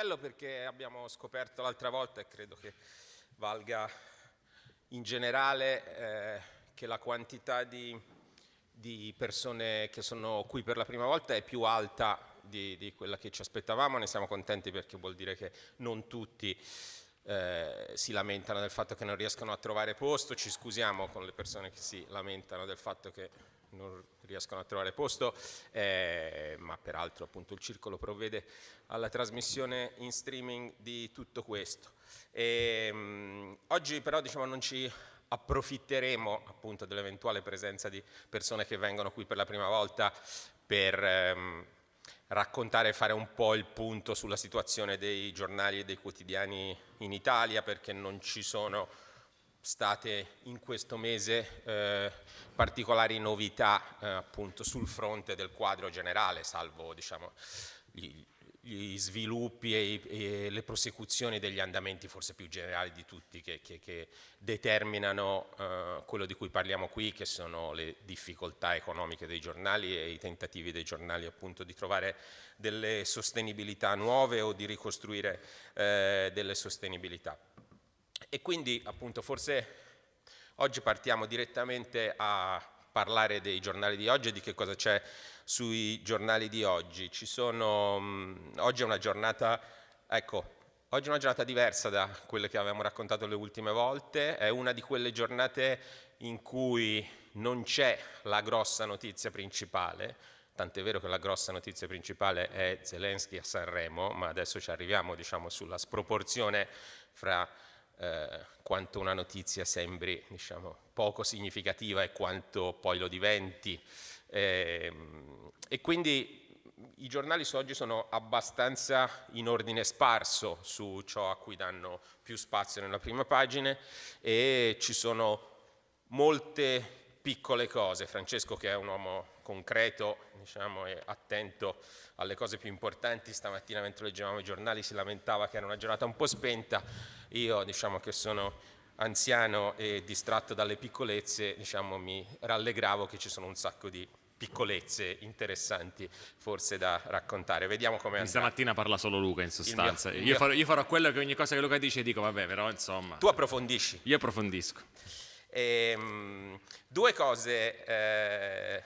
appello perché abbiamo scoperto l'altra volta e credo che valga in generale eh, che la quantità di, di, persone che sono qui per la prima volta è più alta di, di, quella che ci aspettavamo, ne siamo contenti perché vuol dire che non tutti eh, si lamentano del fatto che non riescono a trovare posto, ci scusiamo con le persone che si lamentano del fatto che non riescono a trovare posto, eh, ma peraltro appunto il circolo provvede alla trasmissione in streaming di tutto questo. E, mh, oggi però diciamo, non ci approfitteremo appunto dell'eventuale presenza di persone che vengono qui per la prima volta per ehm, raccontare e fare un po' il punto sulla situazione dei giornali e dei quotidiani in Italia perché non ci sono state in questo mese eh, particolari novità eh, appunto sul fronte del quadro generale, salvo diciamo, gli, gli sviluppi e, e, le prosecuzioni degli andamenti forse più generali di tutti che, che, che determinano eh, quello di cui parliamo qui, che sono le difficoltà economiche dei giornali e i tentativi dei giornali appunto di trovare delle sostenibilità nuove o di ricostruire eh, delle sostenibilità. E quindi appunto forse oggi partiamo direttamente a parlare dei giornali di oggi e di che cosa c'è sui giornali di oggi. Sono, mh, oggi è una giornata, ecco, oggi è una giornata diversa da quelle che avevamo raccontato le ultime volte, è una di quelle giornate in cui non c'è la grossa notizia principale, tant'è vero che la grossa notizia principale è Zelensky a Sanremo, ma adesso ci arriviamo diciamo, sulla sproporzione fra eh, quanto una notizia sembri diciamo, poco significativa e quanto poi lo diventi. Eh, e quindi i giornali su oggi sono abbastanza in ordine sparso su ciò a cui danno più spazio nella prima pagina e ci sono molte piccole cose. Francesco che è un uomo concreto diciamo, e attento alle cose più importanti, stamattina mentre leggevamo i giornali si lamentava che era una giornata un po' spenta, io diciamo che sono anziano e distratto dalle piccolezze, diciamo, mi rallegravo che ci sono un sacco di piccolezze interessanti forse da raccontare. Vediamo come. Stamattina parla solo Luca in sostanza. Mio, io, farò, io, farò, quello che ogni cosa che Luca dice dico vabbè però insomma. Tu approfondisci. Io approfondisco. E, um, due cose eh,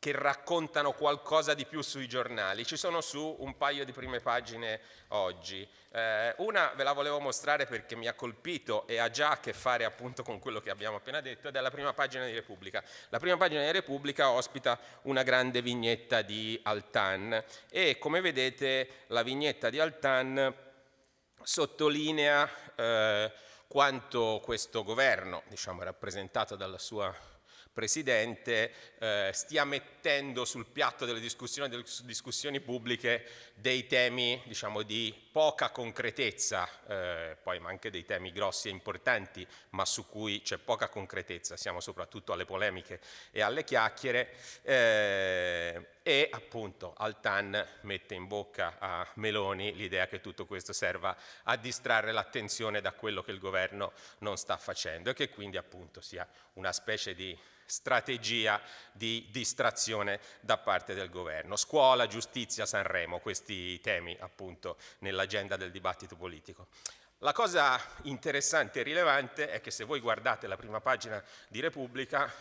che raccontano qualcosa di più sui giornali. Ci sono su un paio di prime pagine oggi. Eh, una ve la volevo mostrare perché mi ha colpito e ha già a che fare appunto con quello che abbiamo appena detto ed è la prima pagina di Repubblica. La prima pagina di Repubblica ospita una grande vignetta di Altan e come vedete la vignetta di Altan sottolinea eh, quanto questo governo, diciamo rappresentato dalla sua Presidente eh, stia mettendo sul piatto delle discussioni, delle discussioni pubbliche dei temi diciamo, di poca concretezza, eh, poi ma anche dei temi grossi e importanti, ma su cui c'è poca concretezza, siamo soprattutto alle polemiche e alle chiacchiere, eh, e appunto Altan mette in bocca a Meloni l'idea che tutto questo serva a distrarre l'attenzione da quello che il governo non sta facendo e che quindi appunto sia una specie di strategia di distrazione da parte del governo. Scuola, giustizia, Sanremo, questi temi appunto nell'agenda del dibattito politico. La cosa interessante e rilevante è che se voi guardate la prima pagina di Repubblica,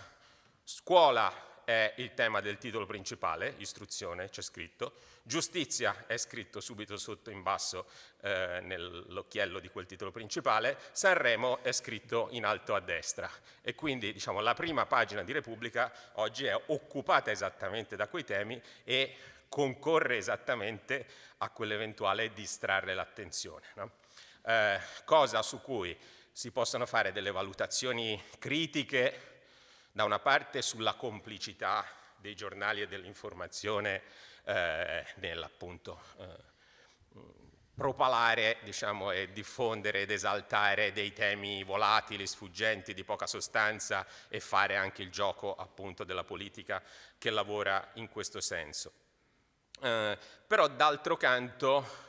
scuola è il tema del titolo principale, istruzione, c'è scritto, giustizia è scritto subito sotto in basso eh, nell'occhiello di quel titolo principale, Sanremo è scritto in alto a destra e quindi diciamo, la prima pagina di Repubblica oggi è occupata esattamente da quei temi e concorre esattamente a quell'eventuale distrarre l'attenzione. No? Eh, cosa su cui si possono fare delle valutazioni critiche da una parte sulla complicità dei giornali e dell'informazione eh, nell'appunto eh, propalare diciamo, e diffondere ed esaltare dei temi volatili, sfuggenti, di poca sostanza e fare anche il gioco appunto della politica che lavora in questo senso. Eh, però d'altro canto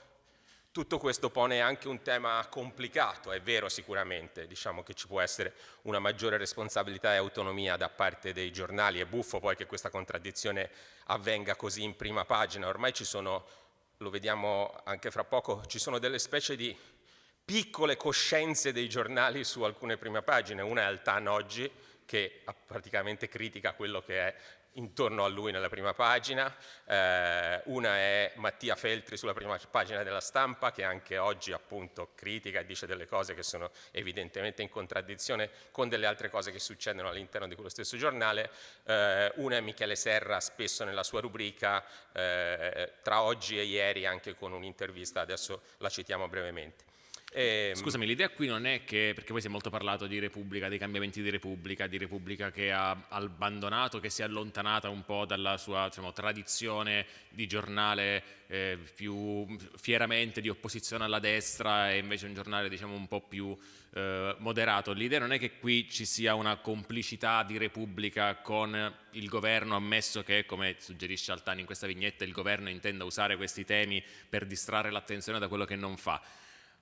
tutto questo pone anche un tema complicato, è vero sicuramente, diciamo che ci può essere una maggiore responsabilità e autonomia da parte dei giornali, è buffo poi che questa contraddizione avvenga così in prima pagina, ormai ci sono lo vediamo anche fra poco, ci sono delle specie di piccole coscienze dei giornali su alcune prime pagine, una è Altan oggi che praticamente critica quello che è intorno a lui nella prima pagina, eh, una è Mattia Feltri sulla prima pagina della stampa che anche oggi appunto critica e dice delle cose che sono evidentemente in contraddizione con delle altre cose che succedono all'interno di quello stesso giornale, eh, una è Michele Serra spesso nella sua rubrica eh, tra oggi e ieri anche con un'intervista, adesso la citiamo brevemente. E... Ehm, Scusami, l'idea qui non è che, perché poi si è molto parlato di Repubblica, dei cambiamenti di Repubblica, di Repubblica che ha abbandonato, che si è allontanata un po' dalla sua diciamo, tradizione di giornale eh, più fieramente di opposizione alla destra e invece un giornale diciamo, un po' più eh, moderato. L'idea non è che qui ci sia una complicità di Repubblica con il governo, ammesso che, come suggerisce Altani in questa vignetta, il governo intenda usare questi temi per distrarre l'attenzione da quello che non fa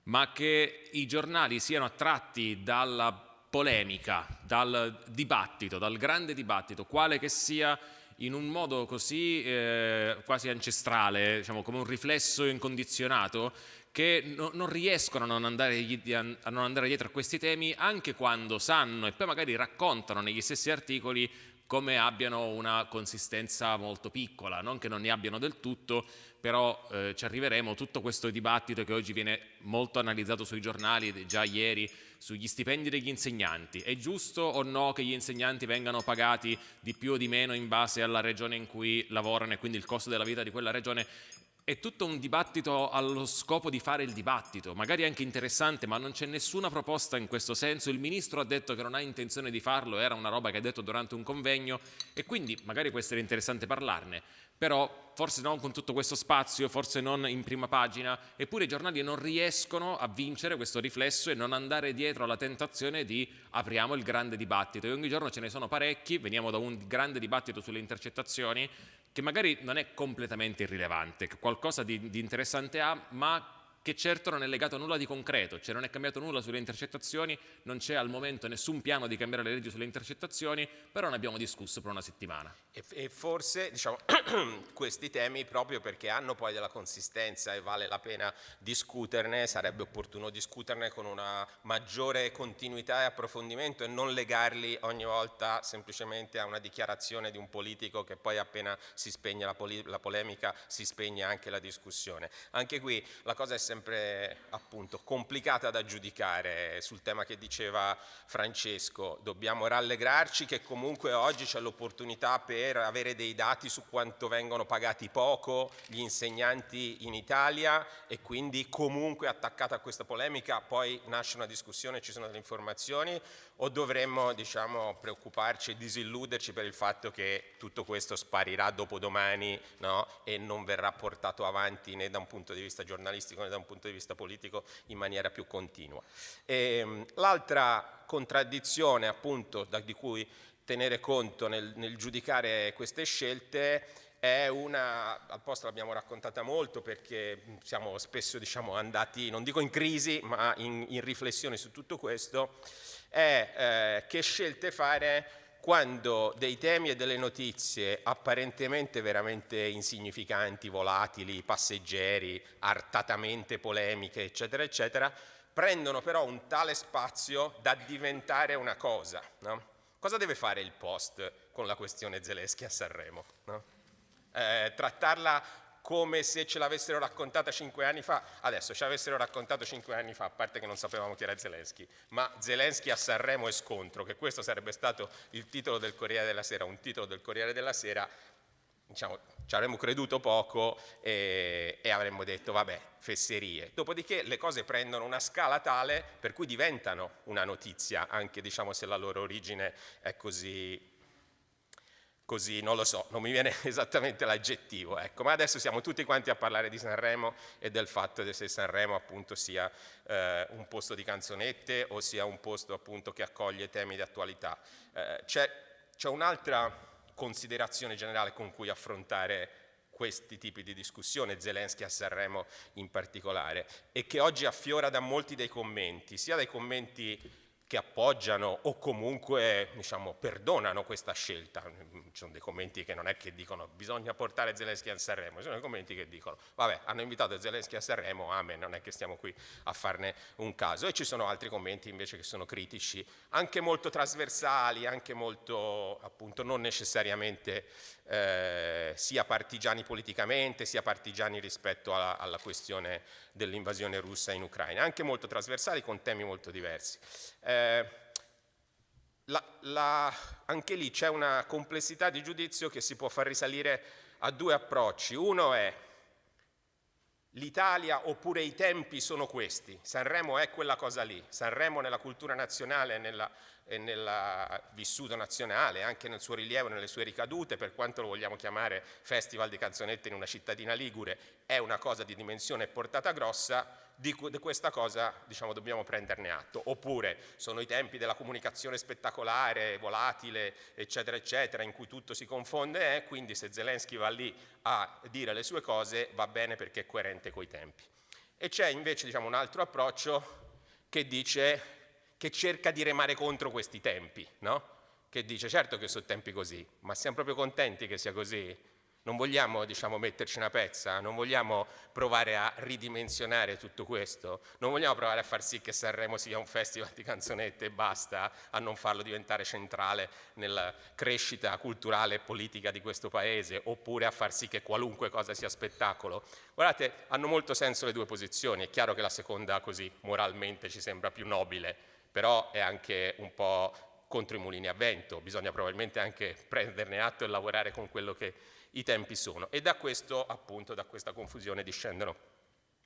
ma che i giornali siano attratti dalla polemica, dal dibattito, dal grande dibattito, quale che sia in un modo così eh, quasi ancestrale, diciamo, come un riflesso incondizionato, che no, non riescono a non, andare, a non andare dietro a questi temi anche quando sanno e poi magari raccontano negli stessi articoli come abbiano una consistenza molto piccola, non che non ne abbiano del tutto, però eh, ci arriveremo, tutto questo dibattito che oggi viene molto analizzato sui giornali, già ieri, sugli stipendi degli insegnanti. È giusto o no che gli insegnanti vengano pagati di più o di meno in base alla regione in cui lavorano e quindi il costo della vita di quella regione? È tutto un dibattito allo scopo di fare il dibattito, magari anche interessante, ma non c'è nessuna proposta in questo senso. Il Ministro ha detto che non ha intenzione di farlo, era una roba che ha detto durante un convegno e quindi magari può essere interessante parlarne però forse non con tutto questo spazio, forse non in prima pagina, eppure i giornali non riescono a vincere questo riflesso e non andare dietro alla tentazione di apriamo il grande dibattito. E ogni giorno ce ne sono parecchi, veniamo da un grande dibattito sulle intercettazioni, che magari non è completamente irrilevante, che qualcosa di, di interessante ha, ma che certo non è legato a nulla di concreto, cioè non è cambiato nulla sulle intercettazioni, non c'è al momento nessun piano di cambiare le leggi sulle intercettazioni, però ne abbiamo discusso per una settimana. E, e forse diciamo, questi temi, proprio perché hanno poi della consistenza e vale la pena discuterne, sarebbe opportuno discuterne con una maggiore continuità e approfondimento e non legarli ogni volta semplicemente a una dichiarazione di un politico che poi appena si spegne la, la polemica si spegne anche la discussione. Anche qui la cosa è sempre appunto complicata da giudicare sul tema che diceva Francesco, dobbiamo rallegrarci che comunque oggi c'è l'opportunità per avere dei dati su quanto vengono pagati poco gli insegnanti in Italia e quindi comunque attaccata a questa polemica poi nasce una discussione, ci sono delle informazioni o dovremmo diciamo, preoccuparci e disilluderci per il fatto che tutto questo sparirà dopodomani no? e non verrà portato avanti né da un punto di vista giornalistico né da un punto di vista politico in maniera più continua. Ehm, l'altra contraddizione appunto da, di cui tenere conto nel, nel giudicare queste scelte è una, al posto l'abbiamo raccontata molto perché siamo spesso diciamo, andati, non dico in crisi, ma in, in riflessione su tutto questo, è eh, che scelte fare quando dei temi e delle notizie apparentemente veramente insignificanti, volatili, passeggeri, artatamente polemiche, eccetera, eccetera, prendono però un tale spazio da diventare una cosa. No? Cosa deve fare il Post con la questione Zelensky a Sanremo? No? Eh, trattarla come se ce l'avessero raccontata cinque anni fa. Adesso ce l'avessero raccontato cinque anni fa, a parte che non sapevamo chi era Zelensky, ma Zelensky a Sanremo e scontro, che questo sarebbe stato il titolo del Corriere della Sera, un titolo del Corriere della Sera, diciamo, ci avremmo creduto poco e, e avremmo detto vabbè, fesserie. Dopodiché le cose prendono una scala tale per cui diventano una notizia, anche diciamo, se la loro origine è così così, non lo so, non mi viene esattamente l'aggettivo, ecco. ma adesso siamo tutti quanti a parlare di Sanremo e del fatto che se Sanremo appunto sia eh, un posto di canzonette o sia un posto appunto che accoglie temi di attualità. Eh, c'è un'altra considerazione generale con cui affrontare questi tipi di discussione, Zelensky a Sanremo in particolare, e che oggi affiora da molti dei commenti, sia dai commenti che appoggiano o comunque diciamo, perdonano questa scelta. Ci sono dei commenti che non è che dicono bisogna portare Zelensky a Sanremo, ci sono dei commenti che dicono vabbè hanno invitato Zelensky a Sanremo, amen, non è che stiamo qui a farne un caso. E ci sono altri commenti invece che sono critici, anche molto trasversali, anche molto appunto non necessariamente eh, sia partigiani politicamente, sia partigiani rispetto alla, alla questione dell'invasione russa in Ucraina, anche molto trasversali con temi molto diversi. Eh, la, la, anche lì c'è una complessità di giudizio che si può far risalire a due approcci. Uno è l'Italia oppure i tempi sono questi, Sanremo è quella cosa lì, Sanremo nella cultura nazionale, nella nel vissuto nazionale, anche nel suo rilievo, nelle sue ricadute, per quanto lo vogliamo chiamare festival di canzonette in una cittadina ligure, è una cosa di dimensione e portata grossa, di, questa cosa diciamo, dobbiamo prenderne atto. Oppure sono i tempi della comunicazione spettacolare, volatile, eccetera, eccetera, in cui tutto si confonde, eh, quindi se Zelensky va lì a dire le sue cose va bene perché è coerente coi tempi. E c'è invece diciamo, un altro approccio che dice che cerca di remare contro questi tempi, no? che dice certo che sono tempi così, ma siamo proprio contenti che sia così? Non vogliamo diciamo, metterci una pezza, non vogliamo provare a ridimensionare tutto questo, non vogliamo provare a far sì che Sanremo sia un festival di canzonette e basta, a non farlo diventare centrale nella crescita culturale e politica di questo paese, oppure a far sì che qualunque cosa sia spettacolo. Guardate, hanno molto senso le due posizioni, è chiaro che la seconda così moralmente ci sembra più nobile, però è anche un po' contro i mulini a vento, bisogna probabilmente anche prenderne atto e lavorare con quello che i tempi sono. E da questo, appunto, da questa confusione discendono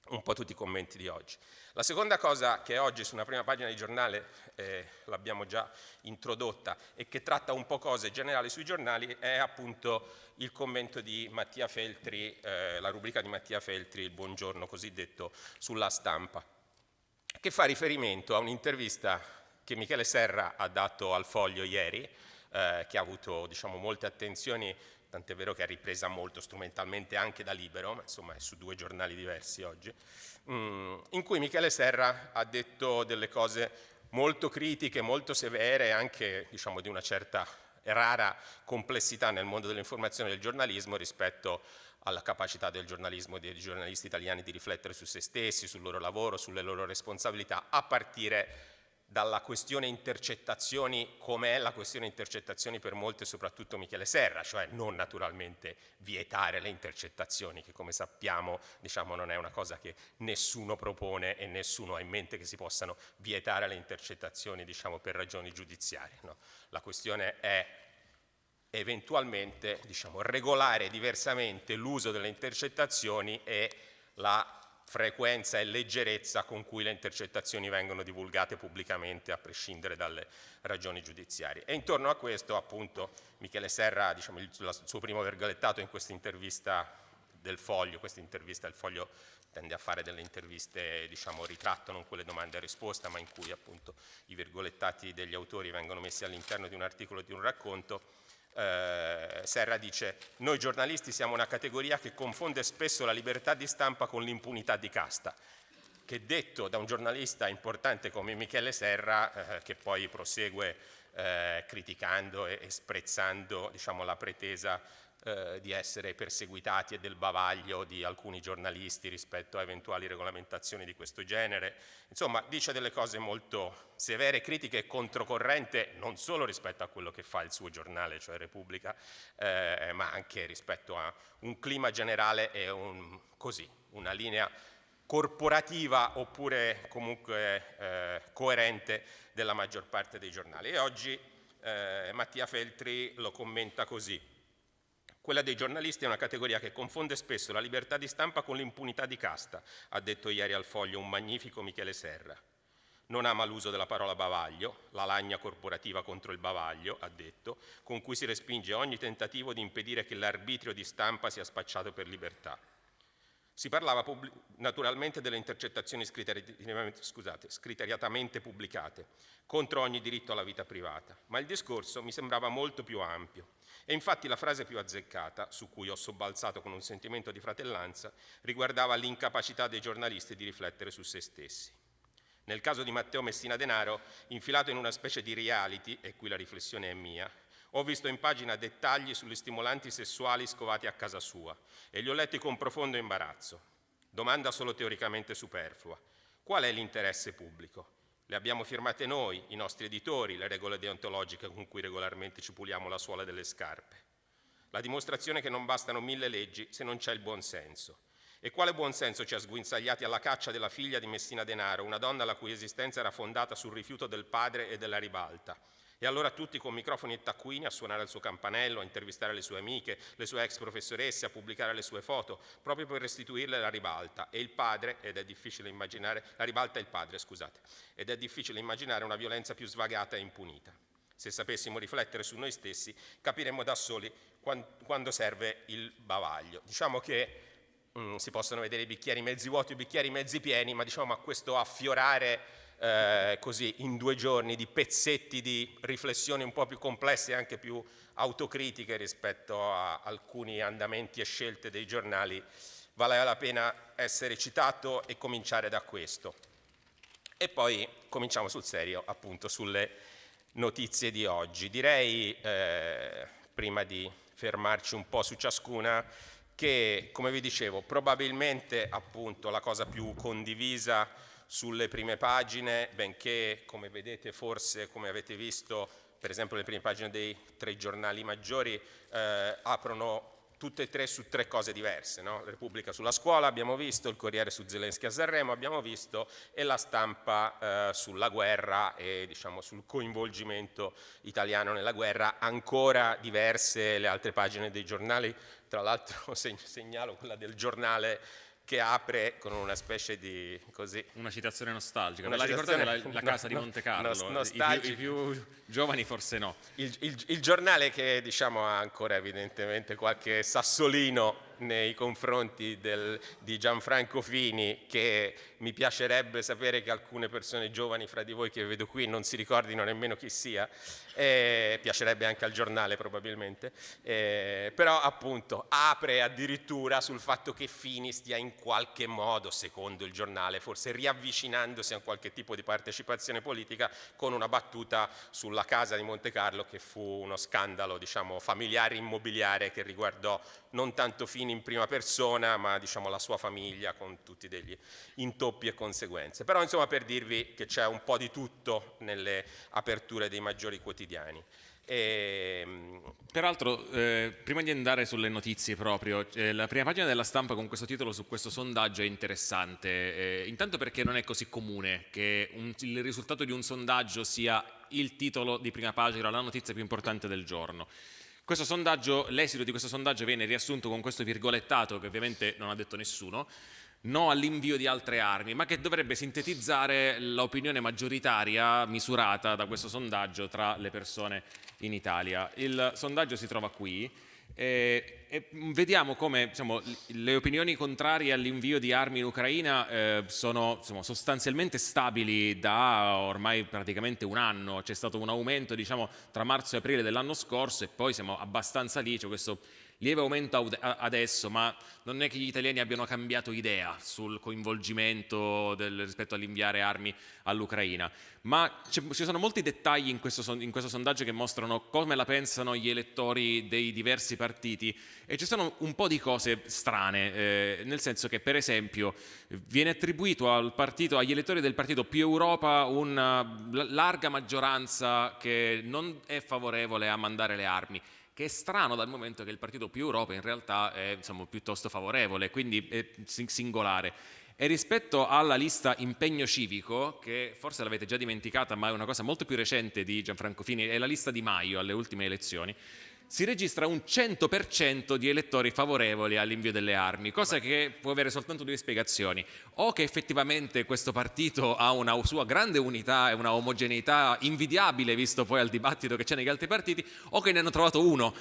un po' tutti i commenti di oggi. La seconda cosa che oggi su una prima pagina di giornale, eh, l'abbiamo già introdotta, e che tratta un po' cose generali sui giornali, è appunto il commento di Mattia Feltri, eh, la rubrica di Mattia Feltri, il buongiorno cosiddetto, sulla stampa che fa riferimento a un'intervista che Michele Serra ha dato al Foglio ieri, eh, che ha avuto diciamo, molte attenzioni, tant'è vero che è ripresa molto strumentalmente anche da Libero, ma insomma è su due giornali diversi oggi, mm, in cui Michele Serra ha detto delle cose molto critiche, molto severe, anche diciamo, di una certa rara complessità nel mondo dell'informazione e del giornalismo rispetto alla capacità del giornalismo e dei giornalisti italiani di riflettere su se stessi, sul loro lavoro, sulle loro responsabilità, a partire dalla questione intercettazioni, come è la questione intercettazioni per molti, soprattutto Michele Serra, cioè non naturalmente vietare le intercettazioni, che come sappiamo diciamo, non è una cosa che nessuno propone e nessuno ha in mente che si possano vietare le intercettazioni diciamo, per ragioni giudiziarie. No? La questione è eventualmente diciamo, regolare diversamente l'uso delle intercettazioni e la frequenza e leggerezza con cui le intercettazioni vengono divulgate pubblicamente a prescindere dalle ragioni giudiziarie. E intorno a questo appunto Michele Serra, diciamo, il, suo primo vergolettato in questa intervista del foglio, questa intervista del foglio tende a fare delle interviste, diciamo, ritratto, non quelle domande e risposta, ma in cui appunto i virgolettati degli autori vengono messi all'interno di un articolo di un racconto, eh, Serra dice noi giornalisti siamo una categoria che confonde spesso la libertà di stampa con l'impunità di casta che detto da un giornalista importante come Michele Serra eh, che poi prosegue eh, criticando e, e sprezzando diciamo, la pretesa eh, di essere perseguitati e del bavaglio di alcuni giornalisti rispetto a eventuali regolamentazioni di questo genere. Insomma, dice delle cose molto severe, critiche e controcorrente, non solo rispetto a quello che fa il suo giornale, cioè Repubblica, eh, ma anche rispetto a un clima generale e un, così, una linea corporativa oppure comunque eh, coerente della maggior parte dei giornali. E oggi eh, Mattia Feltri lo commenta così. Quella dei giornalisti è una categoria che confonde spesso la libertà di stampa con l'impunità di casta, ha detto ieri al foglio un magnifico Michele Serra. Non ama l'uso della parola bavaglio, la lagna corporativa contro il bavaglio, ha detto, con cui si respinge ogni tentativo di impedire che l'arbitrio di stampa sia spacciato per libertà. Si parlava naturalmente delle intercettazioni scusate, scriteriatamente pubblicate, contro ogni diritto alla vita privata, ma il discorso mi sembrava molto più ampio e infatti la frase più azzeccata, su cui ho sobbalzato con un sentimento di fratellanza, riguardava l'incapacità dei giornalisti di riflettere su se stessi. Nel caso di Matteo Messina Denaro, infilato in una specie di reality, e qui la riflessione è mia, ho visto in pagina dettagli sugli stimolanti sessuali scovati a casa sua e li ho letti con profondo imbarazzo. Domanda solo teoricamente superflua. Qual è l'interesse pubblico? Le abbiamo firmate noi, i nostri editori, le regole deontologiche con cui regolarmente ci puliamo la suola delle scarpe. La dimostrazione che non bastano mille leggi se non c'è il buonsenso. E quale buonsenso ci ha sguinzagliati alla caccia della figlia di Messina Denaro, una donna la cui esistenza era fondata sul rifiuto del padre e della ribalta? E allora tutti con microfoni e taccuini a suonare il suo campanello, a intervistare le sue amiche, le sue ex professoresse, a pubblicare le sue foto, proprio per restituirle la ribalta. E il padre, ed è difficile immaginare, la ribalta è il padre, scusate, ed è difficile immaginare una violenza più svagata e impunita. Se sapessimo riflettere su noi stessi, capiremmo da soli quando serve il bavaglio. Diciamo che mm, si possono vedere i bicchieri mezzi vuoti i bicchieri mezzi pieni, ma diciamo a questo affiorare eh, così in due giorni di pezzetti di riflessioni un po' più complesse e anche più autocritiche rispetto a alcuni andamenti e scelte dei giornali, vale la pena essere citato e cominciare da questo. E poi cominciamo sul serio, appunto, sulle notizie di oggi. Direi, eh, prima di fermarci un po' su ciascuna, che, come vi dicevo, probabilmente appunto la cosa più condivisa sulle prime pagine, benché, come vedete, forse, come avete visto, per esempio le prime pagine dei tre giornali maggiori, eh, aprono tutte e tre su tre cose diverse, no? Repubblica sulla scuola abbiamo visto, il Corriere su Zelensky a Sanremo abbiamo visto e la stampa eh, sulla guerra e diciamo, sul coinvolgimento italiano nella guerra, ancora diverse le altre pagine dei giornali, tra l'altro segnalo quella del giornale che apre con una specie di così. Una citazione nostalgica. Una la ricordate la, la, casa no, di Monte Carlo? No, I, più, I, più, giovani forse no. Il, il, il giornale che diciamo ha ancora evidentemente qualche sassolino nei confronti del, di Gianfranco Fini che mi piacerebbe sapere che alcune persone giovani fra di voi che vedo qui non si ricordino nemmeno chi sia, eh, piacerebbe anche al giornale probabilmente, eh, però appunto apre addirittura sul fatto che Fini stia in qualche modo, secondo il giornale, forse riavvicinandosi a qualche tipo di partecipazione politica con una battuta sulla casa di Monte Carlo che fu uno scandalo diciamo, familiare immobiliare che riguardò non tanto Fini in prima persona, ma diciamo la sua famiglia con tutti degli intoppi e conseguenze. Però insomma per dirvi che c'è un po' di tutto nelle aperture dei maggiori quotidiani. E... Ehm, Peraltro, eh, prima di andare sulle notizie proprio, eh, la prima pagina della stampa con questo titolo su questo sondaggio è interessante, eh, intanto perché non è così comune che un, il risultato di un sondaggio sia il titolo di prima pagina, la notizia più importante del giorno. L'esito di questo sondaggio viene riassunto con questo virgolettato che ovviamente non ha detto nessuno, no all'invio di altre armi, ma che dovrebbe sintetizzare l'opinione maggioritaria misurata da questo sondaggio tra le persone in Italia. Il sondaggio si trova qui e, e vediamo come diciamo, le opinioni contrarie all'invio di armi in Ucraina eh, sono insomma, sostanzialmente stabili da ormai praticamente un anno, c'è stato un aumento diciamo, tra marzo e aprile dell'anno scorso e poi siamo abbastanza lì, c'è questo lieve aumento adesso, ma non è che gli italiani abbiano cambiato idea sul coinvolgimento del, rispetto all'inviare armi all'Ucraina, ma ci sono molti dettagli in questo, in questo, sondaggio che mostrano come la pensano gli elettori dei diversi partiti e ci sono un po' di cose strane, eh, nel senso che per esempio viene attribuito al partito, agli elettori del partito più Europa una larga maggioranza che non è favorevole a mandare le armi che è strano dal momento che il partito più Europa in realtà è insomma, piuttosto favorevole, quindi è singolare. E rispetto alla lista impegno civico, che forse l'avete già dimenticata, ma è una cosa molto più recente di Gianfranco Fini, è la lista di Maio alle ultime elezioni, si registra un 100% di elettori favorevoli all'invio delle armi, cosa che può avere soltanto due spiegazioni. O che effettivamente questo partito ha una sua grande unità e una omogeneità invidiabile, visto poi al dibattito che c'è negli altri partiti, o che ne hanno trovato uno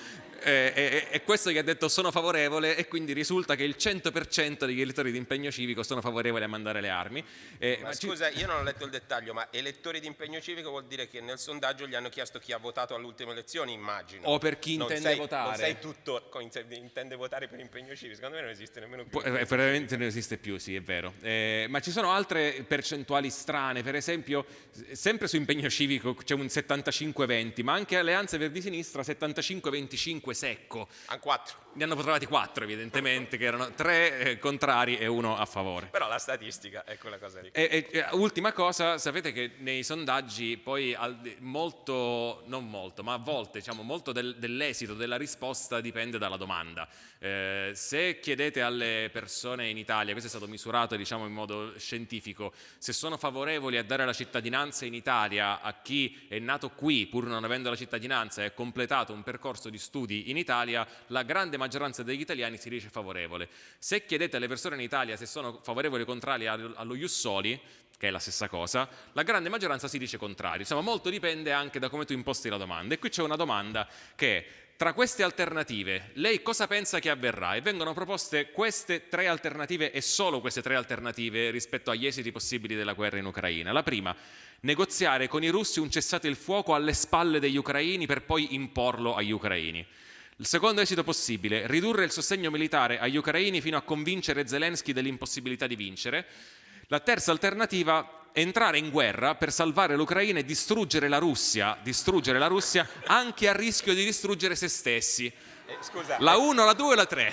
eh, e, e, questo gli ha detto sono favorevole e quindi risulta che il 100% degli elettori di impegno civico sono favorevoli a mandare le armi. Eh, ma, scusa, io non ho letto il dettaglio, ma elettori di impegno civico vuol dire che nel sondaggio gli hanno chiesto chi ha votato alle ultime elezioni, immagino. O per chi non intende sei, votare. Non sei tutto, intende votare per impegno civico, secondo me non esiste nemmeno più. Eh, veramente non esiste più, sì, è vero. Eh, ma ci sono altre percentuali strane, per esempio, sempre su impegno civico c'è un 75-20, ma anche Alleanza Verdi-Sinistra 75-25 secco. A 4. Ne hanno trovati 4 evidentemente, che erano 3 eh, contrari e uno a favore. Però la statistica è quella cosa lì. E, e, ultima cosa, sapete che nei sondaggi poi molto, non molto, ma a volte diciamo, molto del, dell'esito della risposta dipende dalla domanda. Eh, se chiedete alle persone in Italia, questo è stato misurato diciamo, in modo scientifico, se sono favorevoli a dare la cittadinanza in Italia a chi è nato qui pur non avendo la cittadinanza e ha completato un percorso di studi in Italia, la grande maggioranza degli italiani si dice favorevole. Se chiedete alle persone in Italia se sono favorevoli o contrari allo Jussoli, che è la stessa cosa, la grande maggioranza si dice contrario. Insomma, molto dipende anche da come tu imposti la domanda. E qui c'è una domanda che tra queste alternative, lei cosa pensa che avverrà? E vengono proposte queste tre alternative e solo queste tre alternative rispetto agli esiti possibili della guerra in Ucraina. La prima, negoziare con i russi un cessate il fuoco alle spalle degli ucraini per poi imporlo agli ucraini. Il secondo esito possibile, ridurre il sostegno militare agli ucraini fino a convincere Zelensky dell'impossibilità di vincere. La terza alternativa, entrare in guerra per salvare l'Ucraina e distruggere la Russia, distruggere la Russia anche a rischio di distruggere se stessi. Eh, scusa, la 1, la 2 e la 3.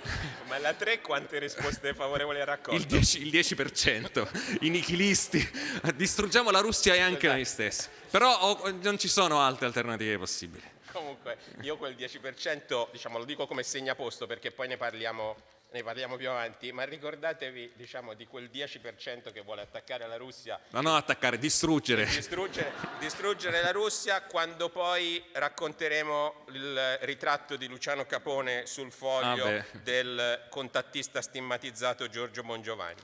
Ma la 3 quante risposte favorevoli ha raccolto? Il 10%, il 10% i nichilisti. Distruggiamo la Russia e anche noi stessi. Però oh, non ci sono altre alternative possibili. Comunque, io quel 10%, diciamo, lo dico come segnaposto perché poi ne parliamo ne parliamo più avanti, ma ricordatevi diciamo, di quel 10% che vuole attaccare la Russia. Ma non attaccare, distruggere. distruggere. distruggere. la Russia quando poi racconteremo il ritratto di Luciano Capone sul foglio ah del contattista stigmatizzato Giorgio Bongiovanni.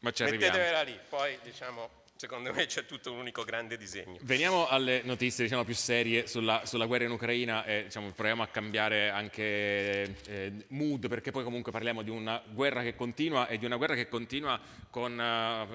Ma ci arriviamo. Mettetevela lì, poi diciamo secondo me c'è tutto un unico grande disegno. Veniamo alle notizie diciamo, più serie sulla, sulla, guerra in Ucraina e diciamo, proviamo a cambiare anche eh, mood perché poi comunque parliamo di una guerra che continua e di una guerra che continua con uh,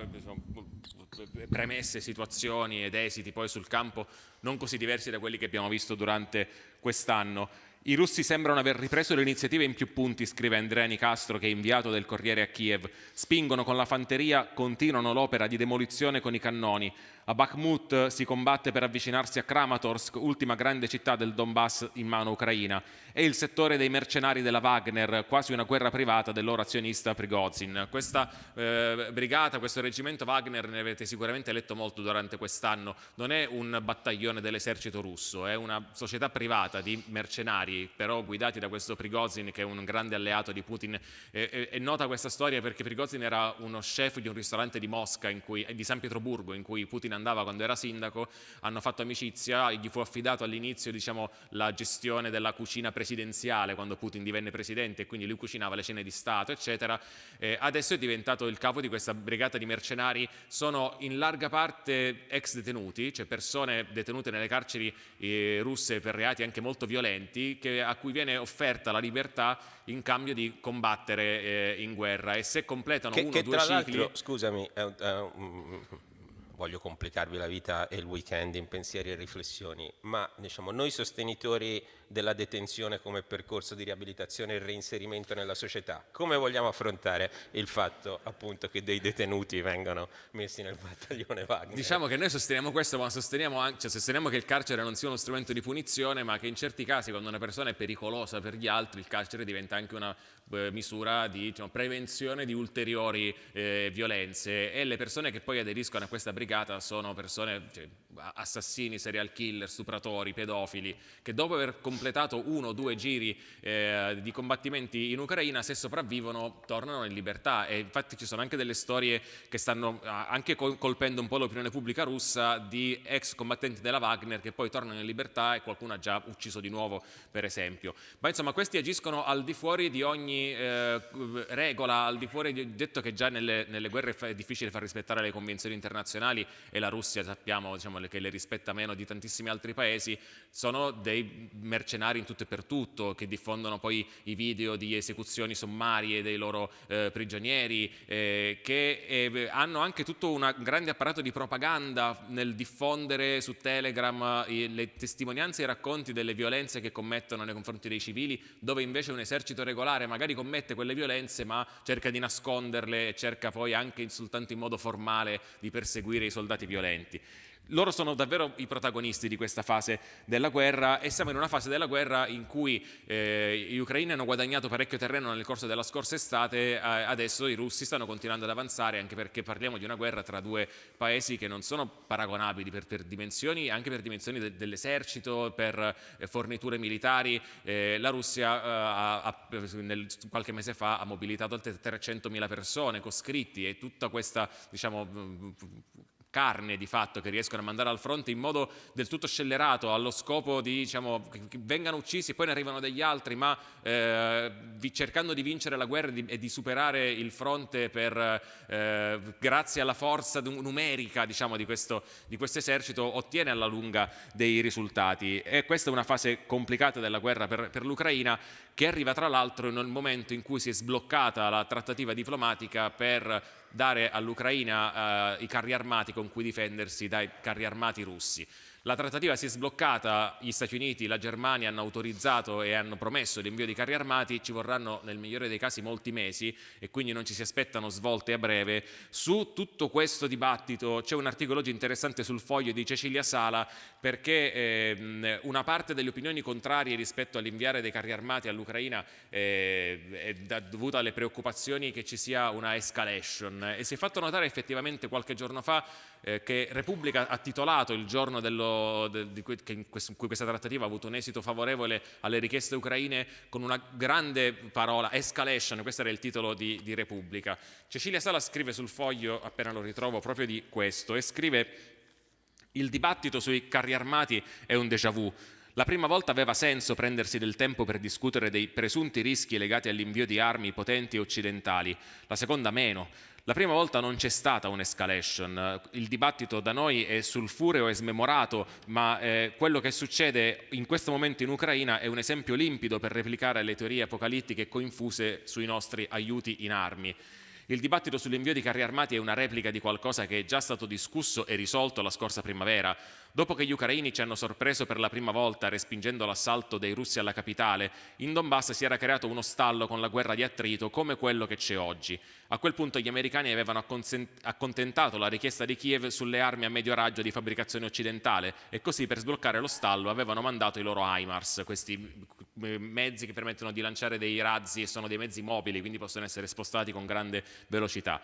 premesse, situazioni ed esiti poi sul campo non così diversi da quelli che abbiamo visto durante quest'anno. I russi sembrano aver ripreso le iniziative in più punti, scrive Andrea Nicastro, che è inviato del Corriere a Kiev. Spingono con la fanteria, continuano l'opera di demolizione con i cannoni. A Bakhmut si combatte per avvicinarsi a Kramatorsk, ultima grande città del Donbass in mano ucraina, e il settore dei mercenari della Wagner, quasi una guerra privata del loro azionista Prigozhin. Questa eh, brigata, questo reggimento Wagner, ne avete sicuramente letto molto durante quest'anno, non è un battaglione dell'esercito russo, è una società privata di mercenari, però guidati da questo Prigozhin che è un grande alleato di Putin. È, è, nota questa storia perché Prigozhin era uno chef di un ristorante di Mosca, cui, di San Pietroburgo, in cui Putin andava quando era sindaco, hanno fatto amicizia, gli fu affidato all'inizio diciamo, la gestione della cucina presidenziale quando Putin divenne presidente e quindi lui cucinava le cene di Stato, eccetera. Eh, adesso è diventato il capo di questa brigata di mercenari, sono in larga parte ex detenuti, cioè persone detenute nelle carceri eh, russe per reati anche molto violenti, che, a cui viene offerta la libertà in cambio di combattere eh, in guerra e se completano che, uno o due cicli... Scusami, è, è, voglio complicarvi la vita e il weekend in pensieri e riflessioni, ma diciamo, noi sostenitori della detenzione come percorso di riabilitazione e reinserimento nella società, come vogliamo affrontare il fatto appunto che dei detenuti vengano messi nel battaglione Wagner? Diciamo che noi sosteniamo questo, ma sosteniamo, anche, cioè, sosteniamo che il carcere non sia uno strumento di punizione, ma che in certi casi quando una persona è pericolosa per gli altri, il carcere diventa anche una eh, misura di diciamo, prevenzione di ulteriori eh, violenze e le persone che poi aderiscono a questa brigata sono persone, cioè, assassini, serial killer, stupratori, pedofili, che dopo aver completato uno o due giri eh, di combattimenti in Ucraina, se sopravvivono, tornano in libertà e infatti ci sono anche delle storie che stanno anche colpendo un po' l'opinione pubblica russa di ex combattenti della Wagner che poi tornano in libertà e qualcuno ha già ucciso di nuovo, per esempio. Ma insomma questi agiscono al di fuori di ogni eh, regola, al di fuori di detto che già nelle, nelle, guerre è difficile far rispettare le convenzioni internazionali e la Russia sappiamo diciamo, che le rispetta meno di tantissimi altri paesi, sono dei mercenari in tutto e per tutto che diffondono poi i video di esecuzioni sommarie dei loro eh, prigionieri, eh, che eh, hanno anche tutto un grande apparato di propaganda nel diffondere su Telegram eh, le testimonianze e i racconti delle violenze che commettono nei confronti dei civili, dove invece un esercito regolare magari commette quelle violenze ma cerca di nasconderle e cerca poi anche soltanto in modo formale di perseguire i soldati violenti loro sono davvero i protagonisti di questa fase della guerra e siamo in una fase della guerra in cui eh, gli ucraini hanno guadagnato parecchio terreno nel corso della scorsa estate, adesso i russi stanno continuando ad avanzare anche perché parliamo di una guerra tra due paesi che non sono paragonabili per, per dimensioni, anche per dimensioni de, dell'esercito, per eh, forniture militari. Eh, la Russia eh, ha, ha, nel, qualche mese fa ha mobilitato oltre 300.000 persone, coscritti e tutta questa diciamo, carne di fatto che riescono a mandare al fronte in modo del tutto scellerato allo scopo di diciamo, che vengano uccisi e poi ne arrivano degli altri ma eh, cercando di vincere la guerra e di, e di superare il fronte per, eh, grazie alla forza numerica diciamo, di, questo, di questo esercito ottiene alla lunga dei risultati. E questa è una fase complicata della guerra per, per l'Ucraina che arriva tra l'altro nel momento in cui si è sbloccata la trattativa diplomatica per dare all'Ucraina eh, i carri armati con cui difendersi dai carri armati russi. La trattativa si è sbloccata, gli Stati Uniti, la Germania hanno autorizzato e hanno promesso l'invio di carri armati, ci vorranno nel migliore dei casi molti mesi e quindi non ci si aspettano svolte a breve. Su tutto questo dibattito c'è un articolo oggi interessante sul foglio di Cecilia Sala perché eh, una parte delle opinioni contrarie rispetto all'inviare dei carri armati all'Ucraina eh, è dovuta alle preoccupazioni che ci sia una escalation e si è fatto notare effettivamente qualche giorno fa eh, che Repubblica ha titolato il giorno dello, de, di cui, in, questo, in cui questa trattativa ha avuto un esito favorevole alle richieste ucraine con una grande parola, escalation, questo era il titolo di, di Repubblica. Cecilia Sala scrive sul foglio, appena lo ritrovo, proprio di questo e scrive il dibattito sui carri armati è un déjà vu. La prima volta aveva senso prendersi del tempo per discutere dei presunti rischi legati all'invio di armi potenti occidentali, la seconda meno. La prima volta non c'è stata un'escalation, il dibattito da noi è sulfureo e smemorato, ma eh, quello che succede in questo momento in Ucraina è un esempio limpido per replicare le teorie apocalittiche coinfuse sui nostri aiuti in armi. Il dibattito sull'invio di carri armati è una replica di qualcosa che è già stato discusso e risolto la scorsa primavera. Dopo che gli ucraini ci hanno sorpreso per la prima volta respingendo l'assalto dei russi alla capitale, in Donbass si era creato uno stallo con la guerra di attrito come quello che c'è oggi. A quel punto gli americani avevano accontentato la richiesta di Kiev sulle armi a medio raggio di fabbricazione occidentale e così per sbloccare lo stallo avevano mandato i loro HIMARS, questi eh, mezzi che permettono di lanciare dei razzi e sono dei mezzi mobili, quindi possono essere spostati con grande velocità.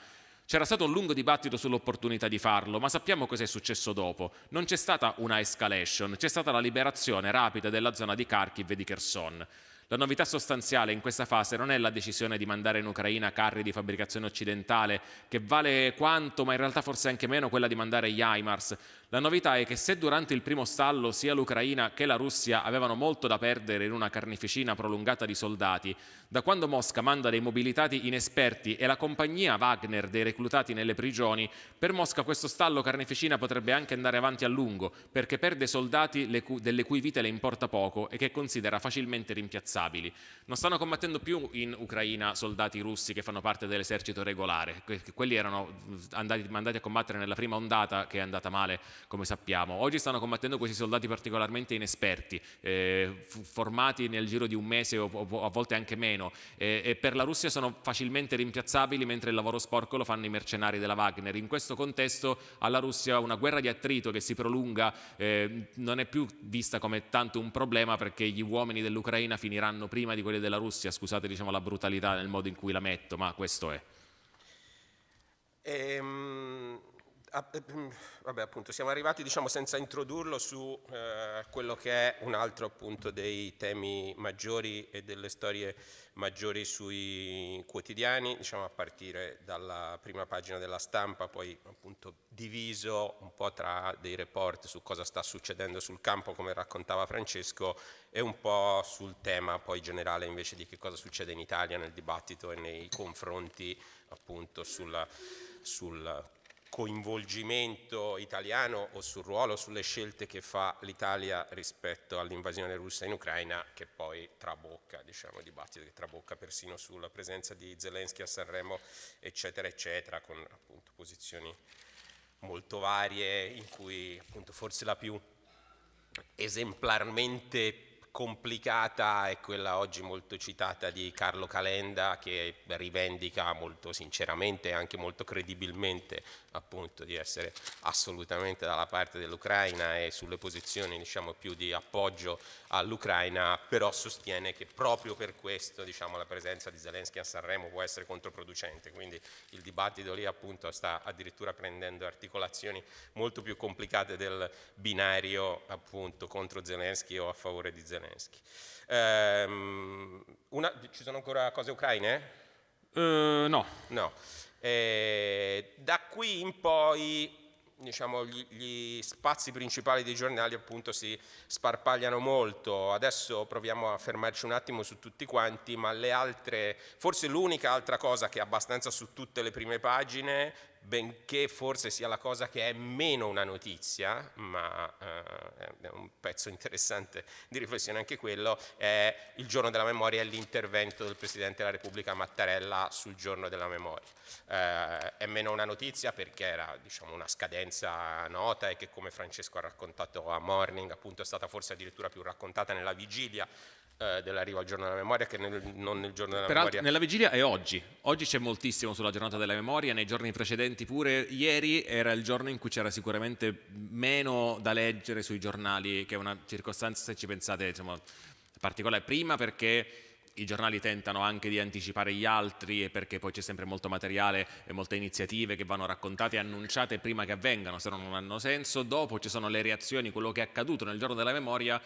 C'era stato un lungo dibattito sull'opportunità di farlo, ma sappiamo cosa è successo dopo. Non c'è stata una escalation, c'è stata la liberazione rapida della zona di Kharkiv e di Kherson. La novità sostanziale in questa fase non è la decisione di mandare in Ucraina carri di fabbricazione occidentale, che vale quanto, ma in realtà forse anche meno, quella di mandare gli HIMARS. La novità è che se durante il primo stallo sia l'Ucraina che la Russia avevano molto da perdere in una carneficina prolungata di soldati, da quando Mosca manda dei mobilitati inesperti e la compagnia Wagner dei reclutati nelle prigioni, per Mosca questo stallo carneficina potrebbe anche andare avanti a lungo, perché perde soldati delle cui vite le importa poco e che considera facilmente rimpiazzabili. Non stanno combattendo più in Ucraina soldati russi che fanno parte dell'esercito regolare, quelli erano andati, mandati a combattere nella prima ondata che è andata male come sappiamo. Oggi stanno combattendo questi soldati particolarmente inesperti, eh, formati nel giro di un mese o, o a volte anche meno eh, e per la Russia sono facilmente rimpiazzabili mentre il lavoro sporco lo fanno i mercenari della Wagner. In questo contesto alla Russia una guerra di attrito che si prolunga eh, non è più vista come tanto un problema perché gli uomini dell'Ucraina finiranno prima di quelli della Russia, scusate diciamo la brutalità nel modo in cui la metto, ma questo è. Ehm, Ah, eh, mm, vabbè, appunto, siamo arrivati diciamo, senza introdurlo su eh, quello che è un altro appunto, dei temi maggiori e delle storie maggiori sui quotidiani, diciamo, a partire dalla prima pagina della stampa, poi appunto, diviso un po' tra dei report su cosa sta succedendo sul campo, come raccontava Francesco, e un po' sul tema poi generale invece di che cosa succede in Italia nel dibattito e nei confronti appunto sulla, sul coinvolgimento italiano o sul ruolo, sulle scelte che fa l'Italia rispetto all'invasione russa in Ucraina che poi trabocca, diciamo, il dibattito che trabocca persino sulla presenza di Zelensky a Sanremo eccetera eccetera con appunto posizioni molto varie in cui appunto forse la più esemplarmente complicata è quella oggi molto citata di Carlo Calenda che rivendica molto sinceramente e anche molto credibilmente appunto di essere assolutamente dalla parte dell'Ucraina e sulle posizioni diciamo più di appoggio all'Ucraina però sostiene che proprio per questo diciamo la presenza di Zelensky a Sanremo può essere controproducente quindi il dibattito lì appunto sta addirittura prendendo articolazioni molto più complicate del binario appunto contro Zelensky o a favore di Zelensky. Um, una, ci sono ancora cose ucraine? Uh, no. no. Eh, da qui in poi diciamo, gli, gli, spazi principali dei giornali appunto si sparpagliano molto. Adesso proviamo a fermarci un attimo su tutti quanti, ma le altre, forse l'unica altra cosa che è abbastanza su tutte le prime pagine benché forse sia la cosa che è meno una notizia, ma eh, è un pezzo interessante di riflessione anche quello, è il giorno della memoria e l'intervento del Presidente della Repubblica Mattarella sul giorno della memoria. Eh, è meno una notizia perché era diciamo, una scadenza nota e che come Francesco ha raccontato a Morning appunto è stata forse addirittura più raccontata nella vigilia eh, dell'arrivo al giorno della memoria che nel, non nel giorno della Peraltro, memoria. Nella vigilia è oggi, oggi c'è moltissimo sulla giornata della memoria, nei giorni precedenti pure, ieri era il giorno in cui c'era sicuramente meno da leggere sui giornali, che è una circostanza, se ci pensate, diciamo, particolare, prima perché i giornali tentano anche di anticipare gli altri e perché poi c'è sempre molto materiale e molte iniziative che vanno raccontate e annunciate prima che avvengano, se no non hanno senso. Dopo ci sono le reazioni, quello che è accaduto nel giorno della memoria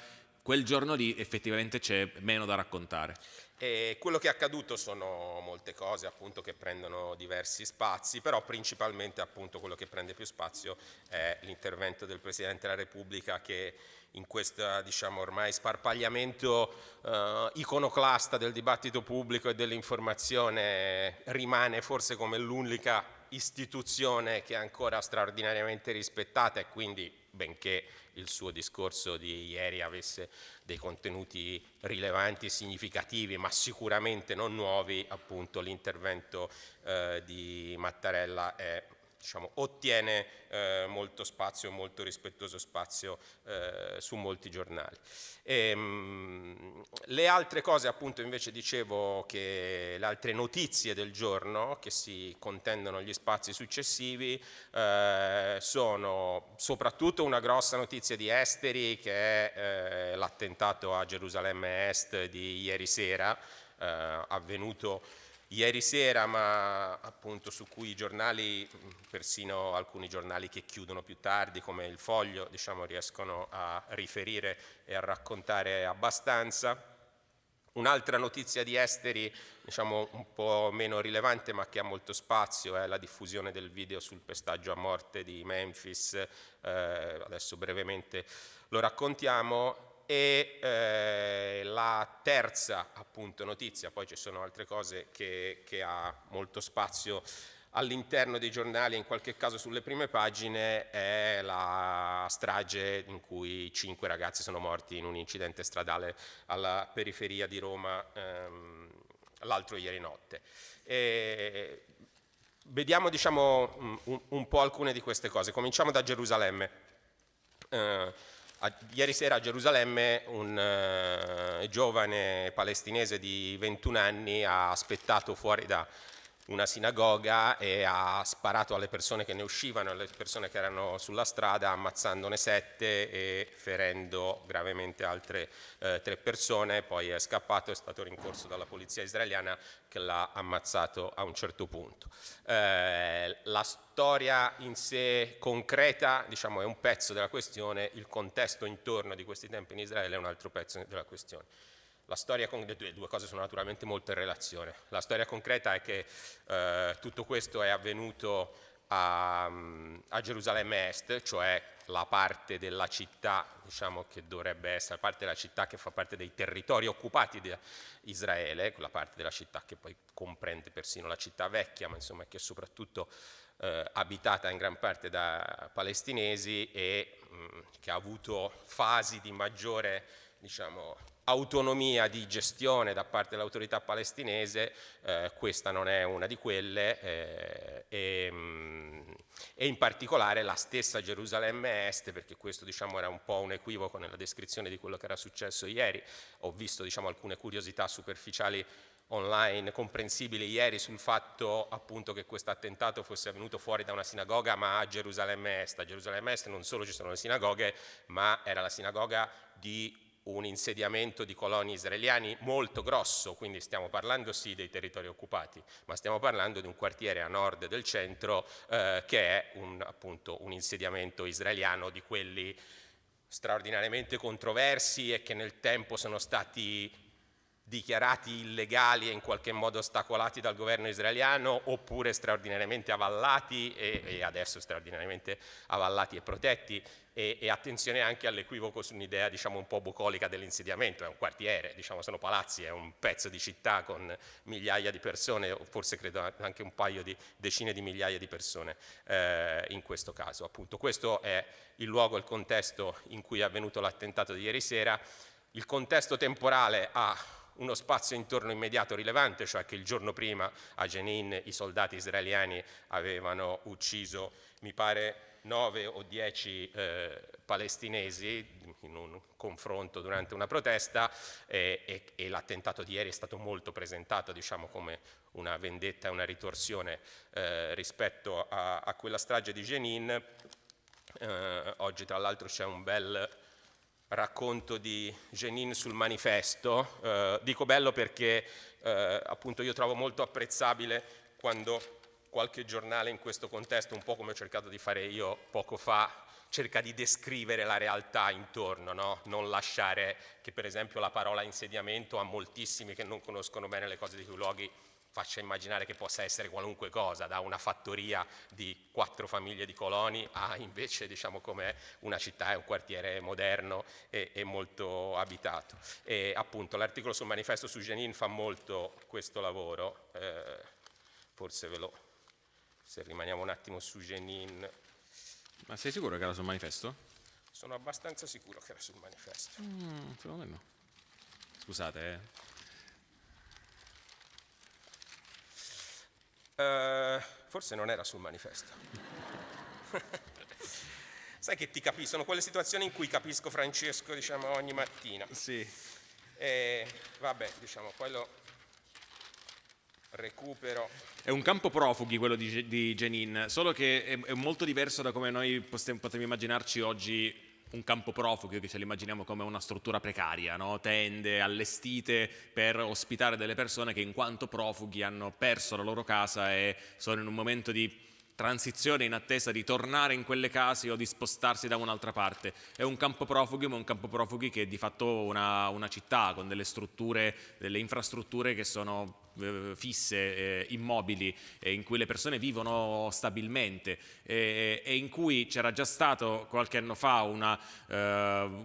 quel giorno lì effettivamente c'è meno da raccontare. E quello che è accaduto sono molte cose appunto che prendono diversi spazi, però principalmente appunto quello che prende più spazio è l'intervento del Presidente della Repubblica che in questo diciamo ormai sparpagliamento eh, iconoclasta del dibattito pubblico e dell'informazione rimane forse come l'unica istituzione che è ancora straordinariamente rispettata e quindi benché il suo discorso di ieri avesse dei contenuti rilevanti significativi, ma sicuramente non nuovi, appunto l'intervento eh, di Mattarella è diciamo, ottiene eh, molto spazio, molto rispettoso spazio eh, su molti giornali. E, ehm, mh, le altre cose appunto invece dicevo che le altre notizie del giorno che si contendono gli spazi successivi eh, sono soprattutto una grossa notizia di esteri che è eh, l'attentato a Gerusalemme Est di ieri sera eh, avvenuto ieri sera, ma appunto su cui i giornali, persino alcuni giornali che chiudono più tardi come il Foglio, diciamo, riescono a riferire e a raccontare abbastanza. Un'altra notizia di esteri, diciamo un po' meno rilevante ma che ha molto spazio, è la diffusione del video sul pestaggio a morte di Memphis, eh, adesso brevemente lo raccontiamo, e eh, la terza appunto notizia, poi ci sono altre cose che, che ha molto spazio all'interno dei giornali, in qualche caso sulle prime pagine, è la strage in cui cinque ragazzi sono morti in un incidente stradale alla periferia di Roma ehm, l'altro ieri notte. E vediamo diciamo, un, un, po' alcune di queste cose. Cominciamo da Gerusalemme. Eh, a, ieri sera a Gerusalemme un uh, giovane palestinese di 21 anni ha aspettato fuori da una sinagoga e ha sparato alle persone che ne uscivano, alle persone che erano sulla strada, ammazzandone sette e ferendo gravemente altre eh, tre persone, poi è scappato, è stato rincorso dalla polizia israeliana che l'ha ammazzato a un certo punto. Eh, la storia in sé concreta diciamo, è un pezzo della questione, il contesto intorno di questi tempi in Israele è un altro pezzo della questione. La storia con le due, cose sono naturalmente molto in relazione. La storia concreta è che eh, tutto questo è avvenuto a, a, Gerusalemme Est, cioè la parte della città diciamo, che dovrebbe essere, la parte della città che fa parte dei territori occupati di Israele, quella parte della città che poi comprende persino la città vecchia, ma insomma che soprattutto eh, abitata in gran parte da palestinesi e mh, che ha avuto fasi di maggiore diciamo, autonomia di gestione da parte dell'autorità palestinese, eh, questa non è una di quelle eh, e, mh, e, in particolare la stessa Gerusalemme Est, perché questo diciamo, era un po' un equivoco nella descrizione di quello che era successo ieri, ho visto diciamo, alcune curiosità superficiali online comprensibili ieri sul fatto appunto che questo attentato fosse avvenuto fuori da una sinagoga ma a Gerusalemme Est. A Gerusalemme Est non solo ci sono le sinagoghe ma era la sinagoga di un insediamento di coloni israeliani molto grosso, quindi stiamo parlando sì dei territori occupati, ma stiamo parlando di un quartiere a nord del centro eh, che è un, appunto un insediamento israeliano di quelli straordinariamente controversi e che nel tempo sono stati dichiarati illegali e in qualche modo ostacolati dal governo israeliano oppure straordinariamente avallati e, e adesso straordinariamente avallati e protetti e, e attenzione anche all'equivoco su un'idea diciamo un po' bucolica dell'insediamento, è un quartiere, diciamo sono palazzi, è un pezzo di città con migliaia di persone, forse credo anche un paio di decine di migliaia di persone eh, in questo caso. Appunto questo è il luogo, il contesto in cui è avvenuto l'attentato di ieri sera, il contesto temporale ha uno spazio intorno immediato rilevante, cioè che il giorno prima a Jenin i soldati israeliani avevano ucciso, mi pare, nove o dieci eh, palestinesi in un confronto durante una protesta e, e, e l'attentato di ieri è stato molto presentato diciamo, come una vendetta una ritorsione eh, rispetto a, a, quella strage di Jenin. Eh, oggi tra l'altro c'è un bel racconto di Jenin sul manifesto. Eh, dico bello perché eh, appunto io trovo molto apprezzabile quando qualche giornale in questo contesto, un po' come ho cercato di fare io poco fa, cerca di descrivere la realtà intorno, no? non lasciare che per esempio la parola insediamento a moltissimi che non conoscono bene le cose di quei luoghi faccia immaginare che possa essere qualunque cosa, da una fattoria di quattro famiglie di coloni a invece diciamo come una città e un quartiere moderno e, e molto abitato. E appunto l'articolo sul manifesto su Jenin fa molto questo lavoro, eh, forse ve lo, se rimaniamo un attimo su Jenin. Ma sei sicuro che era sul manifesto? Sono abbastanza sicuro che era sul manifesto. Mm, secondo me no. Scusate, eh. Uh, forse non era sul manifesto. Sai che ti capisco, sono quelle situazioni in cui capisco Francesco diciamo, ogni mattina. Sì. E vabbè, diciamo, poi lo recupero. È un campo profughi quello di, di Jenin, solo che è, è molto diverso da come noi potremmo immaginarci oggi un campo profughi che ce l'immaginiamo come una struttura precaria, no? tende allestite per ospitare delle persone che in quanto profughi hanno perso la loro casa e sono in un momento di transizione in attesa di tornare in quelle case o di spostarsi da un'altra parte. È un campo profughi, ma un campo profughi che è di fatto una, una città con delle strutture, delle infrastrutture che sono fisse, eh, immobili, eh, in cui le persone vivono stabilmente e in cui c'era già stato qualche anno fa una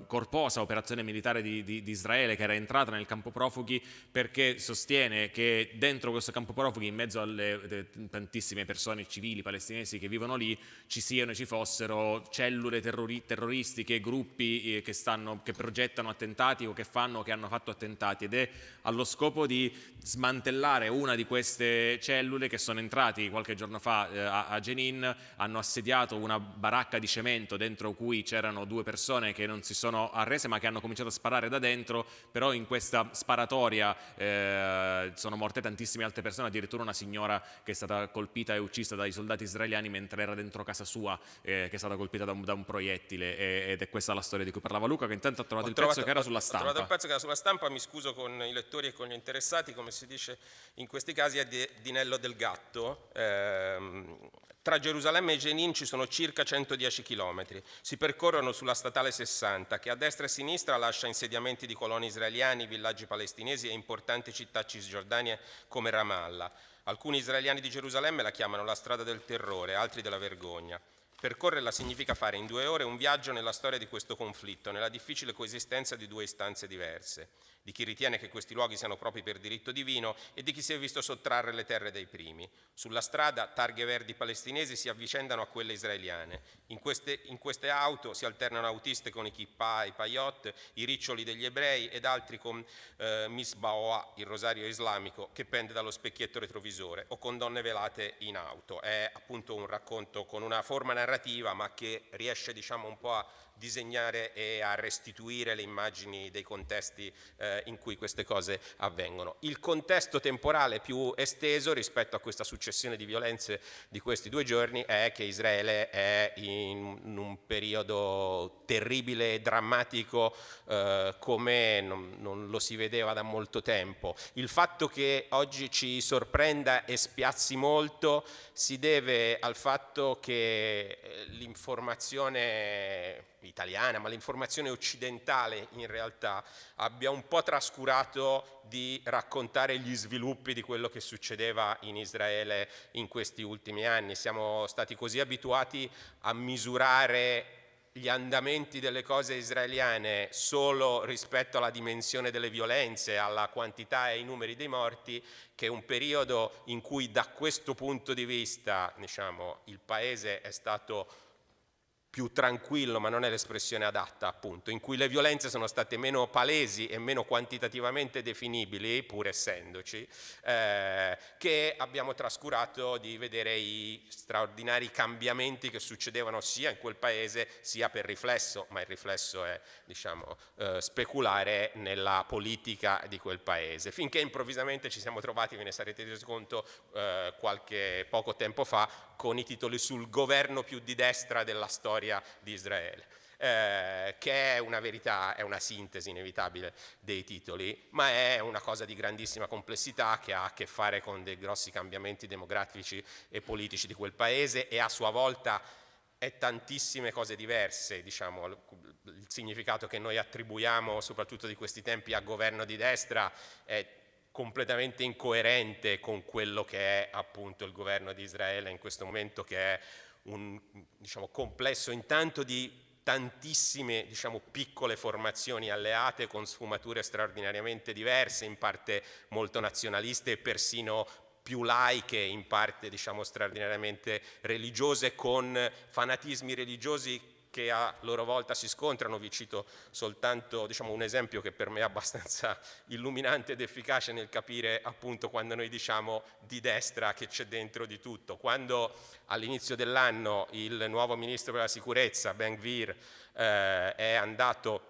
corposa operazione militare di, di, di, Israele che era entrata nel campo profughi perché sostiene che dentro questo campo profughi, in mezzo alle tantissime persone civili palestinesi che vivono lì, ci siano e ci fossero cellule terrori terroristiche, gruppi che, stanno, che progettano attentati o che fanno o che hanno fatto attentati. Ed è allo scopo di smantellare smantellare una di queste cellule che sono entrati qualche giorno fa eh, a, a Jenin, hanno assediato una baracca di cemento dentro cui c'erano due persone che non si sono arrese ma che hanno cominciato a sparare da dentro, però in questa sparatoria eh, sono morte tantissime altre persone, addirittura una signora che è stata colpita e uccisa dai soldati israeliani mentre era dentro casa sua, eh, che è stata colpita da un, da un proiettile ed è questa la storia di cui parlava Luca che intanto ha trovato, il trovato, pezzo che era sulla stampa. Ho trovato il pezzo che era sulla stampa, mi scuso con i lettori e con gli interessati, come si dice in questi casi è di Dinello del Gatto. Eh, tra Gerusalemme e Jenin ci sono circa 110 km. Si percorrono sulla statale 60 che a destra e a sinistra lascia insediamenti di coloni israeliani, villaggi palestinesi e importanti città cisgiordanie come Ramallah. Alcuni israeliani di Gerusalemme la chiamano la strada del terrore, altri della vergogna. Percorrerla significa fare in due ore un viaggio nella storia di questo conflitto, nella difficile coesistenza di due istanze diverse, di chi ritiene che questi luoghi siano propri per diritto divino e di chi si è visto sottrarre le terre dai primi. Sulla strada targhe verdi palestinesi si avvicendano a quelle israeliane. In queste, in queste auto si alternano autiste con i kippah, i payot, i riccioli degli ebrei ed altri con eh, Misbaoa, il rosario islamico, che pende dallo specchietto retrovisore, o con donne velate in auto. È appunto un racconto con una forma narrativa narrativa ma che riesce diciamo, un po' a disegnare e a restituire le immagini dei contesti eh, in cui queste cose avvengono. Il contesto temporale più esteso rispetto a questa successione di violenze di questi due giorni è che Israele è in un periodo terribile e drammatico eh, come non, non lo si vedeva da molto tempo. Il fatto che oggi ci sorprenda e spiazzi molto si deve al fatto che eh, l'informazione italiana, ma l'informazione occidentale in realtà abbia un po' trascurato di raccontare gli sviluppi di quello che succedeva in Israele in questi ultimi anni. Siamo stati così abituati a misurare gli andamenti delle cose israeliane solo rispetto alla dimensione delle violenze, alla quantità e ai numeri dei morti, che un periodo in cui da questo punto di vista diciamo, il paese è stato più tranquillo, ma non è l'espressione adatta appunto, in cui le violenze sono state meno palesi e meno quantitativamente definibili, pur essendoci, eh, che abbiamo trascurato di vedere i straordinari cambiamenti che succedevano sia in quel paese sia per riflesso, ma il riflesso è diciamo, eh, speculare nella politica di quel paese, finché improvvisamente ci siamo trovati, ve ne sarete resi conto eh, qualche poco tempo fa, con i titoli sul governo più di destra della storia di Israele. Eh, che è una verità, è una sintesi inevitabile dei titoli, ma è una cosa di grandissima complessità che ha a che fare con dei grossi cambiamenti demografici e politici di quel paese e a sua volta è tantissime cose diverse, diciamo, il significato che noi attribuiamo soprattutto di questi tempi a governo di destra è completamente incoerente con quello che è appunto il governo di Israele in questo momento che è un diciamo, complesso intanto di tantissime diciamo, piccole formazioni alleate con sfumature straordinariamente diverse, in parte molto nazionaliste e persino più laiche, in parte diciamo, straordinariamente religiose, con fanatismi religiosi che a loro volta si scontrano, vi cito soltanto diciamo, un esempio che per me è abbastanza illuminante ed efficace nel capire appunto quando noi diciamo di destra che c'è dentro di tutto. Quando all'inizio dell'anno il nuovo ministro per la sicurezza, Ben Gvir, eh, è andato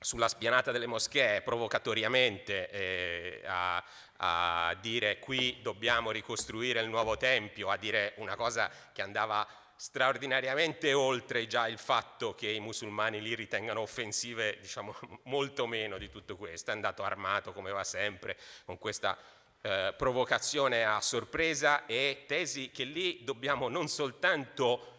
sulla spianata delle moschee provocatoriamente eh, a, a dire qui dobbiamo ricostruire il nuovo tempio, a dire una cosa che andava straordinariamente oltre già il fatto che i musulmani lì ritengano offensive diciamo, molto meno di tutto questo, è andato armato come va sempre con questa eh, provocazione a sorpresa e tesi che lì dobbiamo non soltanto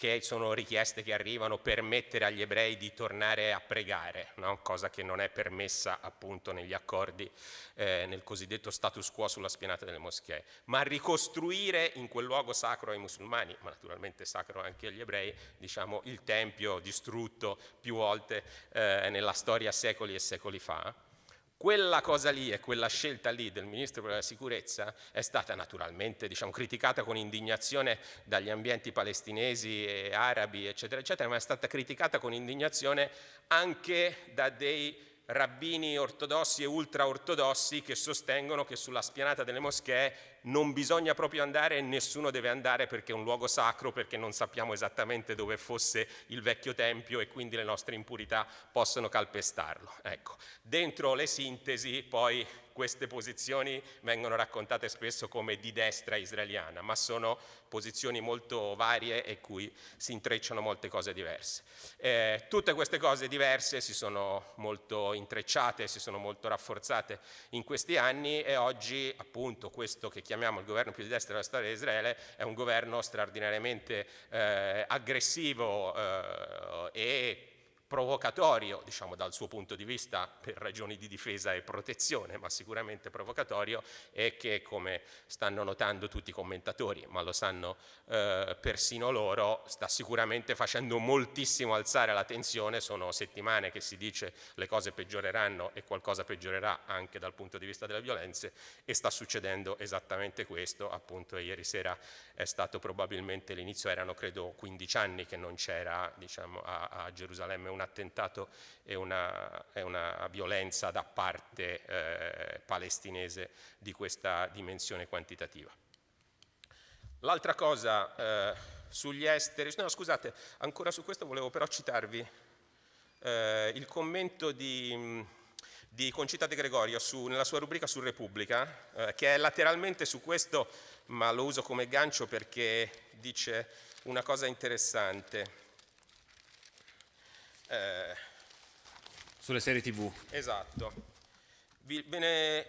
che sono richieste che arrivano per permettere agli ebrei di tornare a pregare, no? cosa che non è permessa appunto negli accordi, eh, nel cosiddetto status quo sulla spianata delle moschee, ma ricostruire in quel luogo sacro ai musulmani, ma naturalmente sacro anche agli ebrei, diciamo il tempio distrutto più volte eh, nella storia secoli e secoli fa, quella cosa lì e quella scelta lì del Ministro per la Sicurezza è stata naturalmente diciamo, criticata con indignazione dagli ambienti palestinesi e arabi, eccetera, eccetera, ma è stata criticata con indignazione anche da dei rabbini ortodossi e ultraortodossi che sostengono che sulla spianata delle moschee non bisogna proprio andare e nessuno deve andare perché è un luogo sacro, perché non sappiamo esattamente dove fosse il vecchio tempio e quindi le nostre impurità possono calpestarlo. Ecco. Dentro le sintesi poi queste posizioni vengono raccontate spesso come di destra israeliana, ma sono posizioni molto varie e cui si intrecciano molte cose diverse. Eh, tutte queste cose diverse si sono molto intrecciate, si sono molto rafforzate in questi anni e oggi appunto questo che chiamiamo il governo più di destra della storia di Israele è un governo straordinariamente eh, aggressivo eh, e provocatorio, diciamo dal suo punto di vista per ragioni di difesa e protezione, ma sicuramente provocatorio, è che come stanno notando tutti i commentatori, ma lo sanno eh, persino loro, sta sicuramente facendo moltissimo alzare la tensione, sono settimane che si dice le cose peggioreranno e qualcosa peggiorerà anche dal punto di vista delle violenze e sta succedendo esattamente questo, appunto ieri sera è stato probabilmente l'inizio, erano credo 15 anni che non c'era diciamo, a, a Gerusalemme un attentato e una, e una violenza da parte eh, palestinese di questa dimensione quantitativa. L'altra cosa eh, sugli esteri, no scusate, ancora su questo volevo però citarvi eh, il commento di, di, Concita De Gregorio su, nella sua rubrica su Repubblica, eh, che è lateralmente su questo, ma lo uso come gancio perché dice una cosa interessante. Eh, Sulle serie tv. Esatto. Vi, ve ne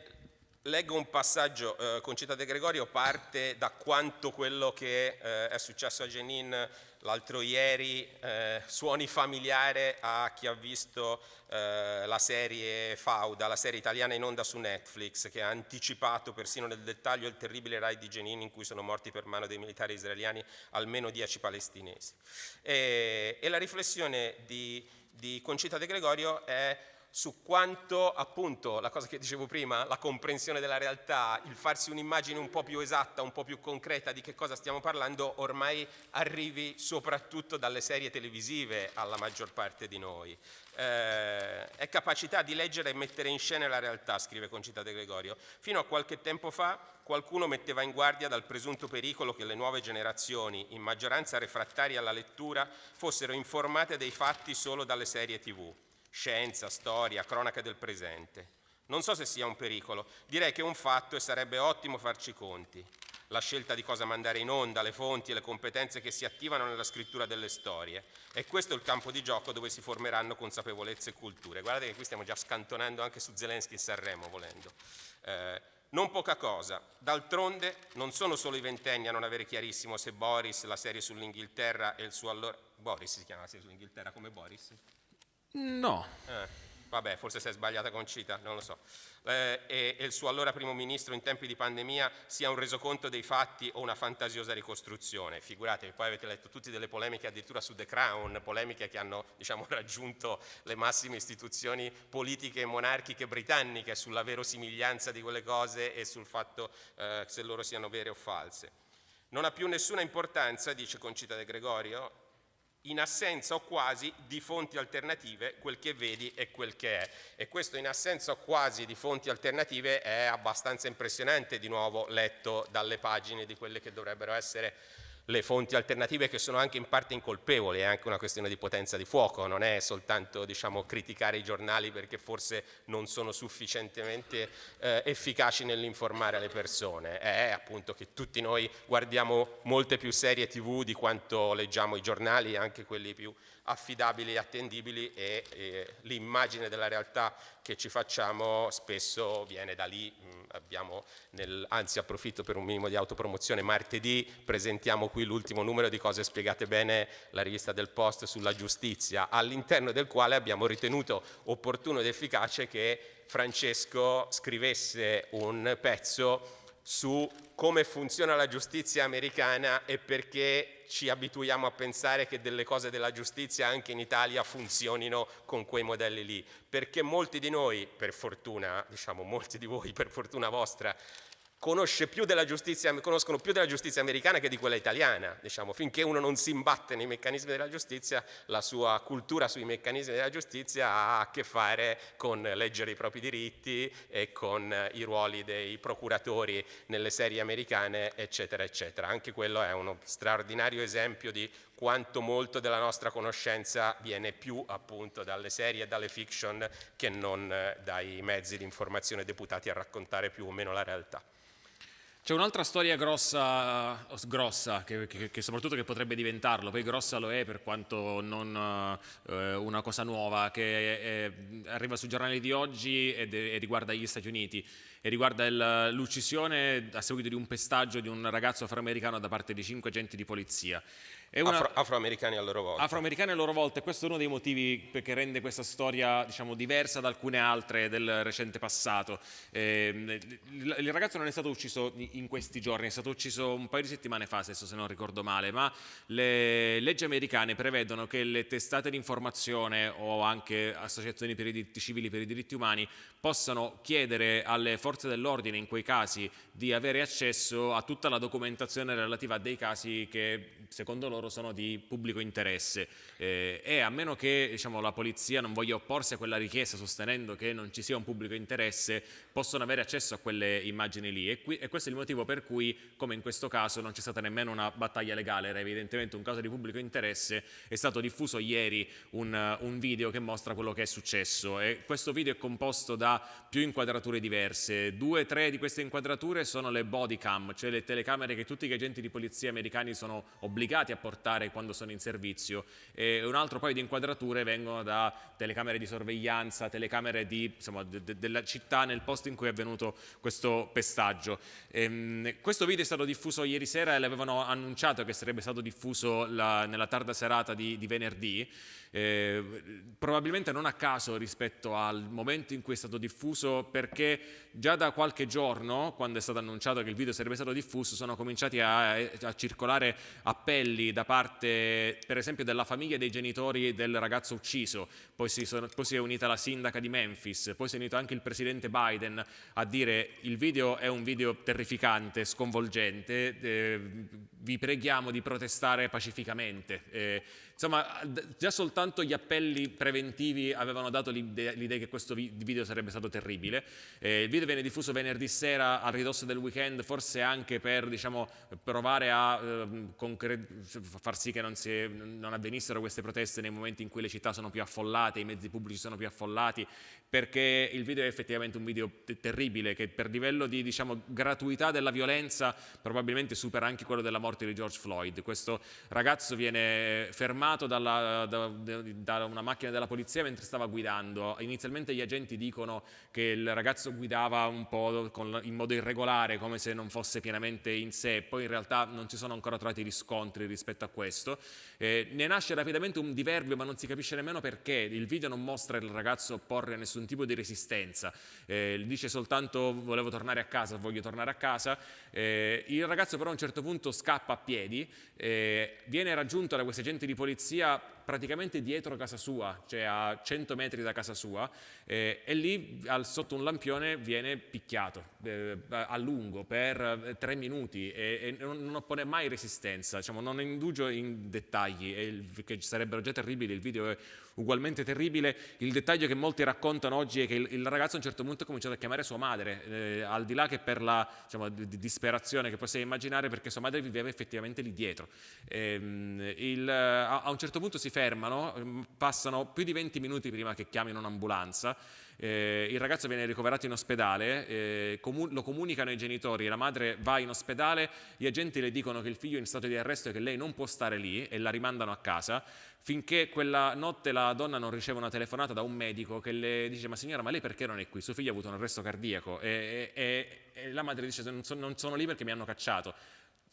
leggo un passaggio, eh, Concita De Gregorio parte da quanto quello che eh, è successo a Jenin l'altro ieri eh, suoni familiare a chi ha visto eh, la serie Fauda, la serie italiana in onda su Netflix, che ha anticipato persino nel dettaglio il terribile raid di Jenin in cui sono morti per mano dei militari israeliani almeno dieci palestinesi. E, e la riflessione di di Concita De Gregorio è su quanto appunto la cosa che dicevo prima, la comprensione della realtà, il farsi un'immagine un po' più esatta, un po' più concreta di che cosa stiamo parlando, ormai arrivi soprattutto dalle serie televisive alla maggior parte di noi. Eh, è capacità di leggere e mettere in scena la realtà, scrive Concita De Gregorio. Fino a qualche tempo fa qualcuno metteva in guardia dal presunto pericolo che le nuove generazioni, in maggioranza refrattarie alla lettura, fossero informate dei fatti solo dalle serie tv scienza, storia, cronaca del presente. Non so se sia un pericolo, direi che è un fatto e sarebbe ottimo farci conti. La scelta di cosa mandare in onda, le fonti e le competenze che si attivano nella scrittura delle storie. E questo è il campo di gioco dove si formeranno consapevolezze e culture. Guardate che qui stiamo già scantonando anche su Zelensky e Sanremo, volendo. Eh, non poca cosa. D'altronde non sono solo i ventenni a non avere chiarissimo se Boris, la serie sull'Inghilterra e il suo allora... Boris si chiama la serie sull'Inghilterra come Boris? No. Eh, vabbè, forse si è sbagliata con Cita, non lo so. Eh, e, e, il suo allora primo ministro in tempi di pandemia sia un resoconto dei fatti o una fantasiosa ricostruzione. Figuratevi, poi avete letto tutte delle polemiche addirittura su The Crown, polemiche che hanno diciamo, raggiunto le massime istituzioni politiche e monarchiche britanniche sulla verosimiglianza di quelle cose e sul fatto eh, se loro siano vere o false. Non ha più nessuna importanza, dice Concita De Gregorio, in assenza o quasi di fonti alternative quel che vedi è quel che è. E questo in assenza o quasi di fonti alternative è abbastanza impressionante di nuovo letto dalle pagine di quelle che dovrebbero essere le fonti alternative che sono anche in parte incolpevoli, è anche una questione di potenza di fuoco, non è soltanto diciamo, criticare i giornali perché forse non sono sufficientemente eh, efficaci nell'informare le persone, è appunto che tutti noi guardiamo molte più serie tv di quanto leggiamo i giornali, anche quelli più affidabili e attendibili e, e l'immagine della realtà che ci facciamo spesso viene da lì, mm, nel, anzi approfitto per un minimo di autopromozione, martedì presentiamo qui l'ultimo numero di cose spiegate bene, la rivista del Post sulla giustizia, all'interno del quale abbiamo ritenuto opportuno ed efficace che Francesco scrivesse un pezzo su come funziona la giustizia americana e perché ci abituiamo a pensare che delle cose della giustizia anche in Italia funzionino con quei modelli lì, perché molti di noi, per fortuna, diciamo molti di voi per fortuna vostra, più conoscono più della giustizia americana che di quella italiana. Diciamo, finché uno non si imbatte nei meccanismi della giustizia, la sua cultura sui meccanismi della giustizia ha a che fare con leggere i propri diritti e con i ruoli dei procuratori nelle serie americane, eccetera, eccetera. Anche quello è uno straordinario esempio di quanto molto della nostra conoscenza viene più appunto dalle serie e dalle fiction che non dai mezzi di informazione deputati a raccontare più o meno la realtà. C'è un'altra storia grossa, grossa che, che, che, soprattutto che potrebbe diventarlo, poi grossa lo è per quanto non eh, una cosa nuova, che è, arriva sui giornali di oggi e riguarda gli Stati Uniti e riguarda l'uccisione a seguito di un pestaggio di un ragazzo afroamericano da parte di cinque agenti di polizia. Una, Afro, afroamericani a loro volta. Afroamericani a loro volta e questo è uno dei motivi che rende questa storia diciamo, diversa da alcune altre del recente passato. Eh, il, il, ragazzo non è stato ucciso in questi giorni, è stato ucciso un paio di settimane fa, se non ricordo male, ma le leggi americane prevedono che le testate di informazione o anche associazioni per i diritti civili per i diritti umani possano chiedere alle forze dell'ordine in quei casi di avere accesso a tutta la documentazione relativa a dei casi che secondo loro sono di pubblico interesse. Eh, e a meno che diciamo, la polizia non voglia opporsi a quella richiesta sostenendo che non ci sia un pubblico interesse possono avere accesso a quelle immagini lì. E, qui, e questo è il motivo per cui come in questo caso non c'è stata nemmeno una battaglia legale. Era evidentemente un caso di pubblico interesse. È stato diffuso ieri un, un video che mostra quello che è successo. E questo video è composto da più inquadrature diverse. Due o tre di queste inquadrature sono le body cam cioè le telecamere che tutti gli agenti di polizia americani sono obbligati a portare quando sono in servizio e un altro paio di inquadrature vengono da telecamere di sorveglianza, telecamere di, insomma, de, de, della città nel posto in cui è avvenuto questo pestaggio. Ehm, questo video è stato diffuso ieri sera e l'avevano annunciato che sarebbe stato diffuso la, nella tarda serata di, di venerdì eh, probabilmente non a caso rispetto al momento in cui è stato diffuso perché già da qualche giorno quando è stato annunciato che il video sarebbe stato diffuso sono cominciati a, a circolare appelli da parte per esempio della famiglia e dei genitori del ragazzo ucciso. Poi si, sono, poi si, è unita la sindaca di Memphis poi si è unito anche il presidente Biden a dire il video è un video terrificante, sconvolgente eh, vi preghiamo di protestare pacificamente eh, Insomma, già soltanto gli appelli preventivi avevano dato l'idea che questo video sarebbe stato terribile. Eh, il video viene diffuso venerdì sera a ridosso del weekend, forse anche per diciamo, provare a eh, far sì che non, si, non avvenissero queste proteste nei momenti in cui le città sono più affollate, i mezzi pubblici sono più affollati, perché il video è effettivamente un video terribile che per livello di diciamo, gratuità della violenza probabilmente supera anche quello della morte di George Floyd. Questo ragazzo viene fermato fermato dalla, da, da, una macchina della polizia mentre stava guidando. Inizialmente gli agenti dicono che il ragazzo guidava un po' con, in modo irregolare, come se non fosse pienamente in sé, poi in realtà non ci sono ancora trovati riscontri rispetto a questo. Eh, ne nasce rapidamente un diverbio, ma non si capisce nemmeno perché. Il video non mostra il ragazzo opporre nessun tipo di resistenza, eh, dice soltanto volevo tornare a casa, voglio tornare a casa. Eh, il ragazzo però a un certo punto scappa a piedi, eh, viene raggiunto da questi agenti di polizia polizia praticamente dietro casa sua, cioè a 100 metri da casa sua, eh, e lì al, sotto un lampione viene picchiato eh, a lungo per eh, tre minuti e, e non, oppone mai resistenza, diciamo, non indugio in dettagli, il, che sarebbero già terribili, il video è ugualmente terribile. Il dettaglio che molti raccontano oggi è che il, il ragazzo a un certo punto ha cominciato a chiamare sua madre, eh, al di là che per la diciamo, di, disperazione che possiamo immaginare, perché sua madre viveva effettivamente lì dietro. Ehm, il, a, a un certo punto si fermano, mm, passano più di 20 minuti prima che chiamino un'ambulanza. Eh, il ragazzo viene ricoverato in ospedale, eh, comu lo comunicano ai genitori, la madre va in ospedale, gli agenti le dicono che il figlio è in stato di arresto e che lei non può stare lì e la rimandano a casa finché quella notte la donna non riceve una telefonata da un medico che le dice ma signora ma lei perché non è qui? Suo figlio ha avuto un arresto cardiaco e, e, e la madre dice non sono, non sono lì perché mi hanno cacciato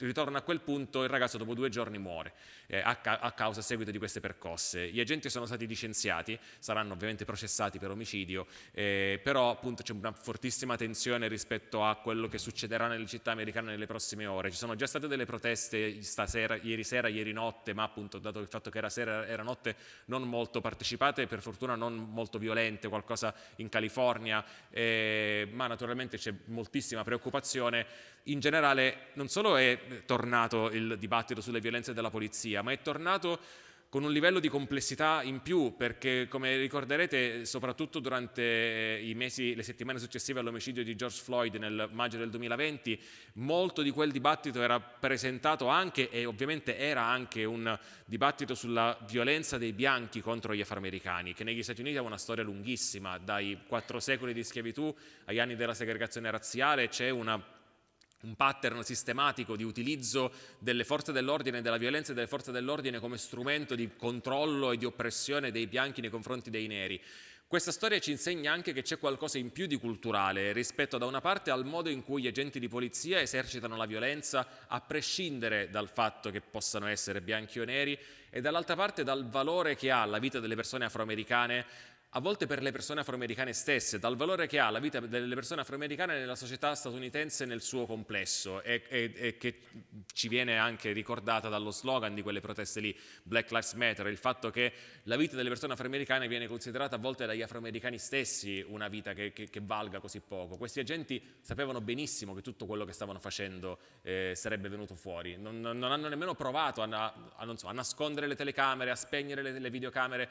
ritorna a quel punto, il ragazzo dopo due giorni muore eh, a, ca a, causa a seguito di queste percosse. Gli agenti sono stati licenziati, saranno ovviamente processati per omicidio, eh, però appunto c'è una fortissima tensione rispetto a quello che succederà nelle città americane nelle prossime ore. Ci sono già state delle proteste stasera, ieri sera, ieri notte, ma appunto dato il fatto che era sera era notte non molto partecipate, per fortuna non molto violente, qualcosa in California, eh, ma naturalmente c'è moltissima preoccupazione in generale non solo è tornato il dibattito sulle violenze della polizia, ma è tornato con un livello di complessità in più, perché come ricorderete, soprattutto durante eh, i mesi, le settimane successive all'omicidio di George Floyd nel maggio del 2020, molto di quel dibattito era presentato anche, e ovviamente era anche un dibattito sulla violenza dei bianchi contro gli afroamericani, che negli Stati Uniti ha una storia lunghissima, dai quattro secoli di schiavitù agli anni della segregazione razziale, c'è una un pattern sistematico di utilizzo delle forze dell'ordine della violenza delle forze dell'ordine come strumento di controllo e di oppressione dei bianchi nei confronti dei neri. Questa storia ci insegna anche che c'è qualcosa in più di culturale rispetto da una parte al modo in cui gli agenti di polizia esercitano la violenza a prescindere dal fatto che possano essere bianchi o neri e dall'altra parte dal valore che ha la vita delle persone afroamericane a volte per le persone afroamericane stesse, dal valore che ha la vita delle persone afroamericane nella società statunitense nel suo complesso. E, e, e, che ci viene anche ricordata dallo slogan di quelle proteste lì, Black Lives Matter, il fatto che la vita delle persone afroamericane viene considerata a volte dagli afroamericani stessi una vita che, che, che valga così poco. Questi agenti sapevano benissimo che tutto quello che stavano facendo eh, sarebbe venuto fuori, non, non, hanno nemmeno provato a, a, so, a, nascondere le telecamere, a spegnere le, le videocamere.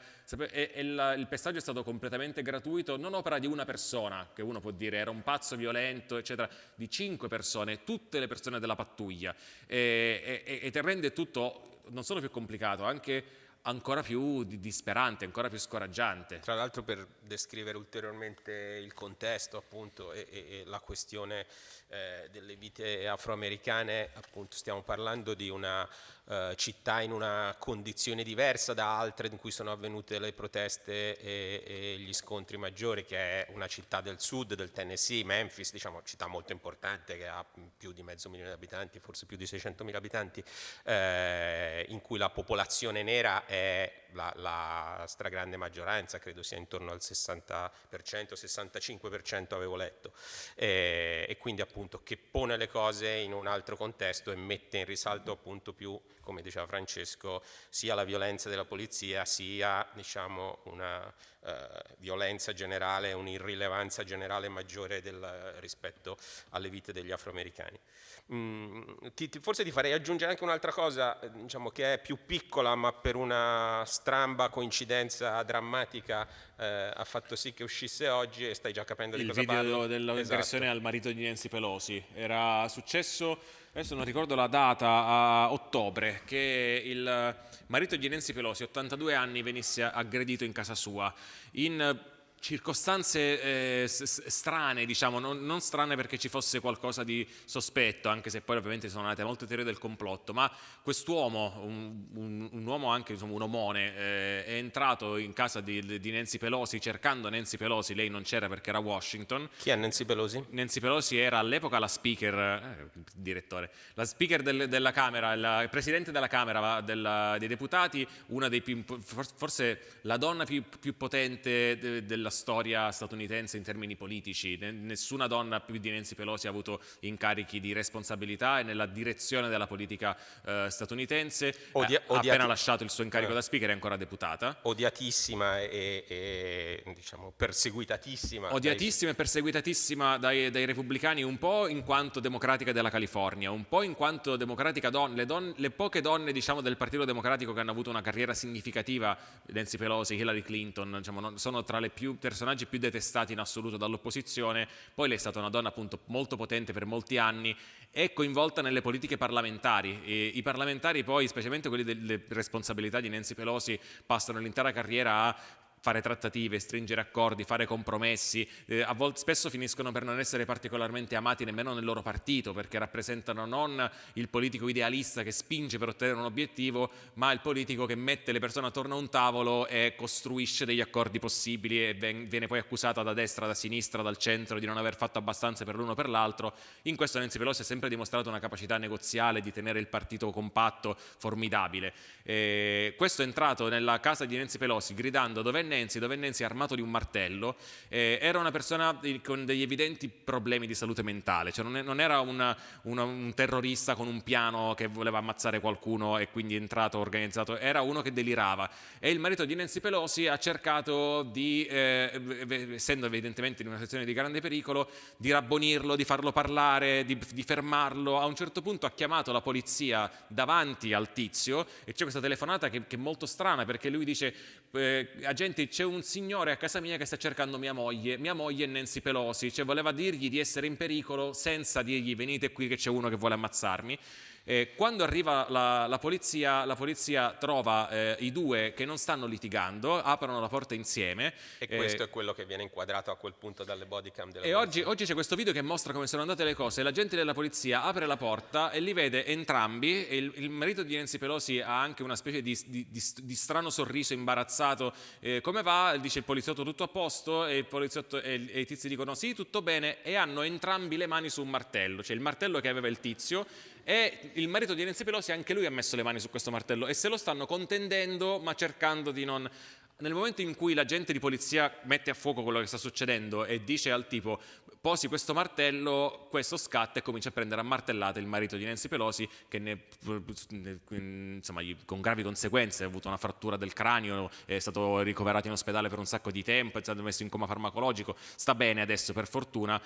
E, e il, il pestaggio è stato completamente gratuito, non opera di una persona, che uno può dire era un pazzo violento, eccetera, di cinque persone, tutte le persone della pattuglia, e, e, e rende tutto non solo più complicato, anche ancora più disperante, ancora più scoraggiante. Tra l'altro per descrivere ulteriormente il contesto appunto e, e, e la questione eh, delle vite afroamericane, appunto stiamo parlando di una eh, città in una condizione diversa da altre in cui sono avvenute le proteste e, e, gli scontri maggiori, che è una città del sud, del Tennessee, Memphis, diciamo città molto importante che ha più di mezzo milione di abitanti, forse più di 600 mila abitanti, eh, in cui la popolazione nera è la, la, stragrande maggioranza, credo sia intorno al 60%, 65% avevo letto, e, e, quindi appunto che pone le cose in un altro contesto e mette in risalto appunto più, come diceva Francesco, sia la violenza della polizia sia diciamo una eh, violenza generale, un'irrilevanza generale maggiore del, rispetto alle vite degli afroamericani. Mm, ti, ti, forse ti farei aggiungere anche un'altra cosa, diciamo che è più piccola ma per una stramba coincidenza drammatica eh, ha fatto sì che uscisse oggi e stai già capendo il di cosa parlo. Il video dell'aggressione esatto. al marito di Nancy Pelosi era successo, adesso non ricordo la data, a ottobre, che il marito di Nancy Pelosi, 82 anni, venisse aggredito in casa sua. In circostanze eh, strane, diciamo, non, non, strane perché ci fosse qualcosa di sospetto, anche se poi ovviamente sono nate molte teorie del complotto, ma quest'uomo, un, un, un, uomo anche insomma, un omone, eh, è entrato in casa di, di, Nancy Pelosi cercando Nancy Pelosi, lei non c'era perché era a Washington. Chi è Nancy Pelosi? Nancy Pelosi era all'epoca la speaker, eh, direttore, la speaker del, della Camera, il presidente della Camera della, dei deputati, una dei più, forse la donna più, più potente de, della della storia statunitense in termini politici. Nessuna donna più di Nancy Pelosi ha avuto incarichi di responsabilità e nella direzione della politica eh, statunitense. Odia ha appena lasciato il suo incarico eh. da speaker, è ancora deputata. Odiatissima e, e diciamo, perseguitatissima. Odiatissima dai... e perseguitatissima dai, dai, repubblicani, un po' in quanto democratica della California, un po' in quanto democratica donna. Le, don le poche donne diciamo, del Partito Democratico che hanno avuto una carriera significativa, Nancy Pelosi, Hillary Clinton, diciamo, sono tra le più personaggi più detestati in assoluto dall'opposizione, poi lei è stata una donna appunto molto potente per molti anni e coinvolta nelle politiche parlamentari. E I parlamentari poi, specialmente quelli delle responsabilità di Nancy Pelosi, passano l'intera carriera a fare trattative, stringere accordi, fare compromessi, eh, a volte spesso finiscono per non essere particolarmente amati nemmeno nel loro partito perché rappresentano non il politico idealista che spinge per ottenere un obiettivo, ma il politico che mette le persone attorno a un tavolo e costruisce degli accordi possibili e viene poi accusato da destra, da sinistra, dal centro di non aver fatto abbastanza per l'uno o per l'altro. In questo Nancy Pelosi ha sempre dimostrato una capacità negoziale di tenere il partito compatto, formidabile. E questo è entrato nella casa di Nancy Pelosi gridando dove Nenzi, dove Nenzi armato di un martello, eh, era una persona con degli evidenti problemi di salute mentale, cioè non, è, non era una, una, un terrorista con un piano che voleva ammazzare qualcuno e quindi è entrato organizzato, era uno che delirava. E il marito di Nancy Pelosi ha cercato di, eh, essendo evidentemente in una situazione di grande pericolo, di rabbonirlo, di farlo parlare, di, di fermarlo. A un certo punto ha chiamato la polizia davanti al tizio e c'è questa telefonata che, che è molto strana perché lui dice eh, agenti c'è un signore a casa mia che sta cercando mia moglie, mia moglie è Nancy Pelosi, cioè voleva dirgli di essere in pericolo senza dirgli venite qui che c'è uno che vuole ammazzarmi Eh, quando arriva la, la, polizia, la polizia trova eh, i due che non stanno litigando, aprono la porta insieme. E questo è quello che viene inquadrato a quel punto dalle bodycam della E oggi, oggi c'è questo video che mostra come sono andate le cose. L'agente della polizia apre la porta e li vede entrambi. il, il marito di Nancy Pelosi ha anche una specie di, di, di, di strano sorriso imbarazzato. Eh, come va? Dice il poliziotto tutto a posto e, il e, e i tizi dicono sì, tutto bene e hanno entrambi le mani su un martello, cioè il martello che aveva il tizio e il marito di Nancy Pelosi anche lui ha messo le mani su questo martello e se lo stanno contendendo ma cercando di non nel momento in cui l'agente di polizia mette a fuoco quello che sta succedendo e dice al tipo posi questo martello, questo scatta e comincia a prendere a martellate il marito di Nancy Pelosi che ne, insomma, con gravi conseguenze ha avuto una frattura del cranio, è stato ricoverato in ospedale per un sacco di tempo, è stato messo in coma farmacologico, sta bene adesso per fortuna,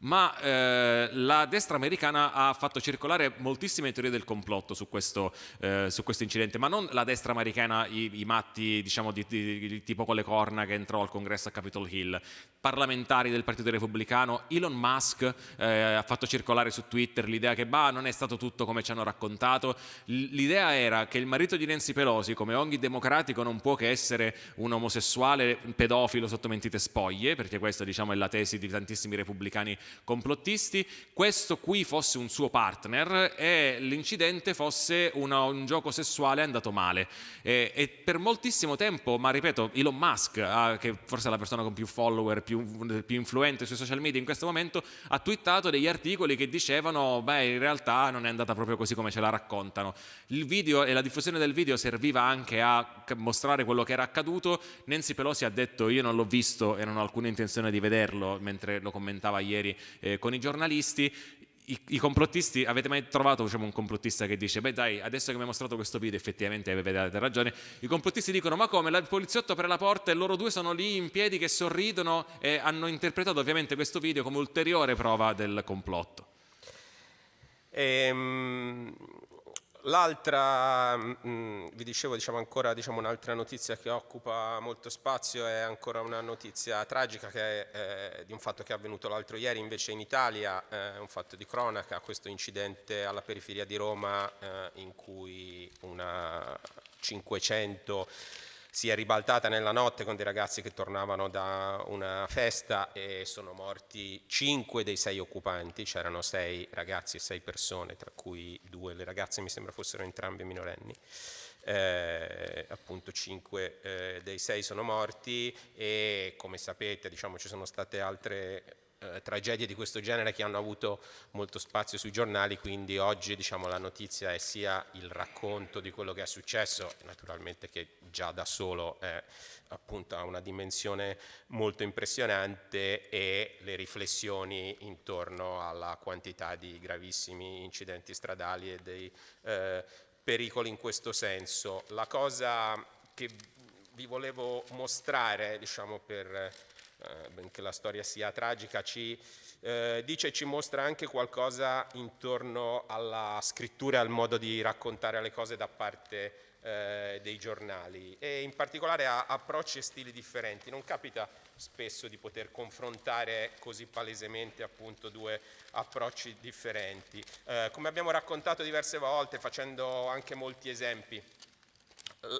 ma eh, la destra americana ha fatto circolare moltissime teorie del complotto su questo, eh, su questo incidente, ma non la destra americana, i, i matti diciamo, di, di, di, tipo con le corna che entrò al congresso a Capitol Hill, parlamentari del Partito Repubblicano, Elon Musk eh, ha fatto circolare su Twitter l'idea che bah, non è stato tutto come ci hanno raccontato, l'idea era che il marito di Nancy Pelosi, come ogni democratico, non può che essere un omosessuale pedofilo sotto mentite spoglie, perché questa diciamo, è la tesi di tantissimi repubblicani complottisti, questo qui fosse un suo partner e l'incidente fosse una, un gioco sessuale andato male. E, e, per moltissimo tempo, ma ripeto, Elon Musk, ah, che forse è la persona con più follower, più, più, influente sui social media in questo momento, ha twittato degli articoli che dicevano, beh, in realtà non è andata proprio così come ce la raccontano. Il video e la diffusione del video serviva anche a mostrare quello che era accaduto. Nancy Pelosi ha detto, io non l'ho visto e non ho alcuna intenzione di vederlo, mentre lo commentava ieri eh, con i giornalisti, i, i, complottisti, avete mai trovato diciamo, un complottista che dice beh dai adesso che mi hai mostrato questo video effettivamente avete ragione, i complottisti dicono ma come, il poliziotto apre la porta e loro due sono lì in piedi che sorridono e hanno interpretato ovviamente questo video come ulteriore prova del complotto. Ehm, L'altra, mm, mm, vi dicevo diciamo ancora diciamo, un'altra notizia che occupa molto spazio è ancora una notizia tragica che è eh, di un fatto che è avvenuto l'altro ieri invece in Italia, eh, un fatto di cronaca, questo incidente alla periferia di Roma eh, in cui una 500 si è ribaltata nella notte con dei ragazzi che tornavano da una festa e sono morti cinque dei sei occupanti, c'erano sei ragazzi e sei persone, tra cui due le ragazze mi sembra fossero entrambe minorenni. Eh, appunto cinque eh, dei sei sono morti e come sapete diciamo, ci sono state altre eh, tragedie di questo genere che hanno avuto molto spazio sui giornali, quindi oggi diciamo, la notizia è sia il racconto di quello che è successo, naturalmente che già da solo è, appunto, ha una dimensione molto impressionante e le riflessioni intorno alla quantità di gravissimi incidenti stradali e dei eh, pericoli in questo senso. La cosa che vi volevo mostrare, diciamo, per eh, benché la storia sia tragica, ci eh, dice e ci mostra anche qualcosa intorno alla scrittura e al modo di raccontare le cose da parte eh, dei giornali e in particolare a approcci e stili differenti. Non capita spesso di poter confrontare così palesemente appunto due approcci differenti. Eh, come abbiamo raccontato diverse volte facendo anche molti esempi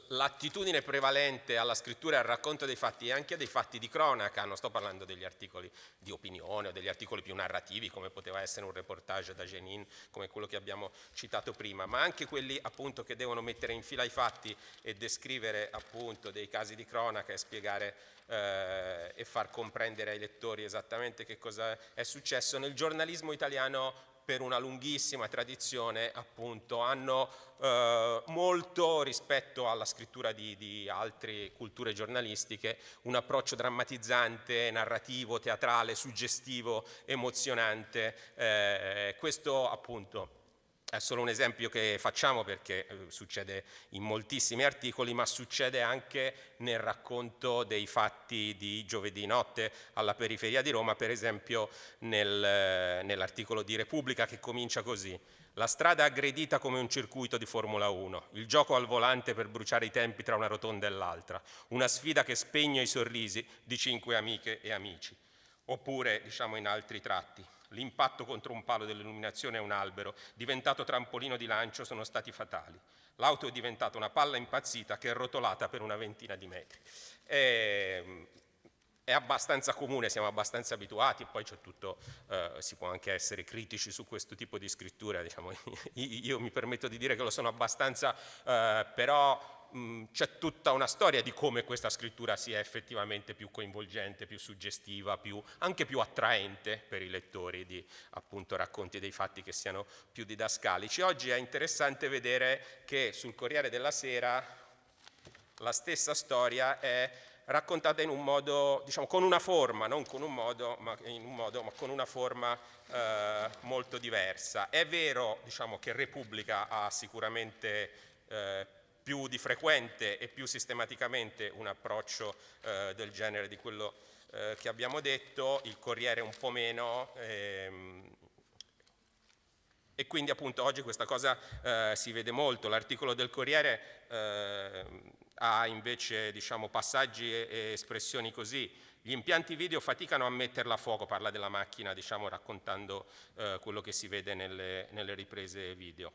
l'attitudine prevalente alla scrittura e al racconto dei fatti e anche dei fatti di cronaca, non sto parlando degli articoli di opinione o degli articoli più narrativi come poteva essere un reportage da Jenin, come quello che abbiamo citato prima, ma anche quelli appunto che devono mettere in fila i fatti e descrivere appunto dei casi di cronaca e spiegare eh, e far comprendere ai lettori esattamente che cosa è successo. Nel giornalismo italiano per una lunghissima tradizione appunto hanno eh, molto rispetto alla scrittura di, di, altre culture giornalistiche un approccio drammatizzante, narrativo, teatrale, suggestivo, emozionante. Eh, questo appunto è solo un esempio che facciamo perché eh, succede in moltissimi articoli, ma succede anche nel racconto dei fatti di giovedì notte alla periferia di Roma, per esempio nel, eh, nell'articolo di Repubblica che comincia così. La strada aggredita come un circuito di Formula 1, il gioco al volante per bruciare i tempi tra una rotonda e l'altra, una sfida che spegne i sorrisi di cinque amiche e amici. Oppure, diciamo in altri tratti, L'impatto contro un palo dell'illuminazione e un albero, diventato trampolino di lancio, sono stati fatali. L'auto è diventata una palla impazzita che è rotolata per una ventina di metri. E, ehm, è abbastanza comune, siamo abbastanza abituati, poi c'è tutto, eh, si può anche essere critici su questo tipo di scrittura, diciamo, io mi permetto di dire che lo sono abbastanza, eh, però c'è tutta una storia di come questa scrittura sia effettivamente più coinvolgente, più suggestiva, più, anche più attraente per i lettori di appunto, racconti dei fatti che siano più didascalici. Oggi è interessante vedere che sul Corriere della Sera la stessa storia è raccontata in un modo, diciamo, con una forma, non con un modo, ma, un modo, ma con una forma eh, molto diversa. È vero diciamo, che Repubblica ha sicuramente eh, più di frequente e più sistematicamente un approccio eh, del genere di quello eh, che abbiamo detto, il Corriere un po' meno, ehm, e quindi appunto oggi questa cosa eh, si vede molto. L'articolo del Corriere eh, ha invece diciamo, passaggi e espressioni così. Gli impianti video faticano a metterla a fuoco, parla della macchina diciamo, raccontando eh, quello che si vede nelle, nelle riprese video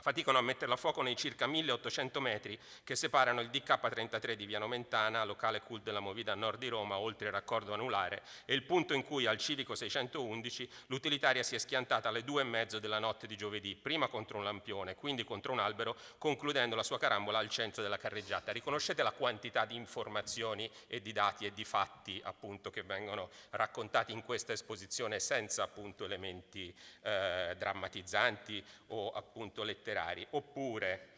faticano a metterla a fuoco nei circa 1800 metri che separano il DK33 di Via Nomentana, locale cult della Movida a nord di Roma, oltre il raccordo anulare, e il punto in cui al civico 611 l'utilitaria si è schiantata alle due e mezzo della notte di giovedì, prima contro un lampione, quindi contro un albero, concludendo la sua carambola al centro della carreggiata. Riconoscete la quantità di informazioni e di dati e di fatti appunto che vengono raccontati in questa esposizione senza appunto elementi eh, drammatizzanti o appunto letterari letterari, oppure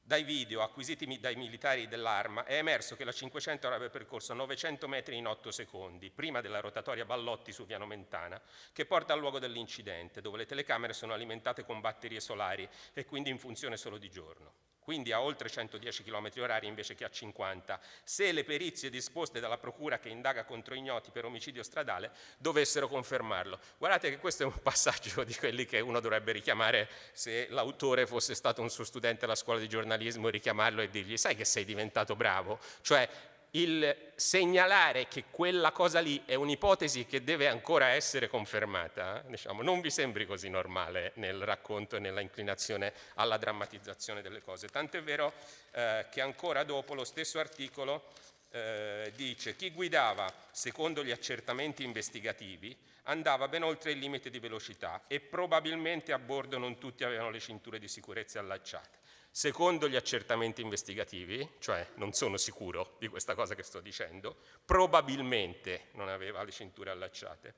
dai video acquisiti dai militari dell'arma è emerso che la 500 avrebbe percorso 900 metri in 8 secondi, prima della rotatoria Ballotti su Piano Mentana, che porta al luogo dell'incidente, dove le telecamere sono alimentate con batterie solari e quindi in funzione solo di giorno quindi a oltre 110 km orari invece che a 50, se le perizie disposte dalla procura che indaga contro ignoti per omicidio stradale dovessero confermarlo. Guardate che questo è un passaggio di quelli che uno dovrebbe richiamare se l'autore fosse stato un suo studente alla scuola di giornalismo, richiamarlo e dirgli sai che sei diventato bravo? Cioè il segnalare che quella cosa lì è un'ipotesi che deve ancora essere confermata, diciamo, non vi sembri così normale nel racconto e nella inclinazione alla drammatizzazione delle cose. Tant'è vero eh, che ancora dopo lo stesso articolo eh, dice chi guidava secondo gli accertamenti investigativi andava ben oltre il limite di velocità e probabilmente a bordo non tutti avevano le cinture di sicurezza allacciate. Secondo gli accertamenti investigativi, cioè non sono sicuro di questa cosa che sto dicendo, probabilmente non aveva le cinture allacciate.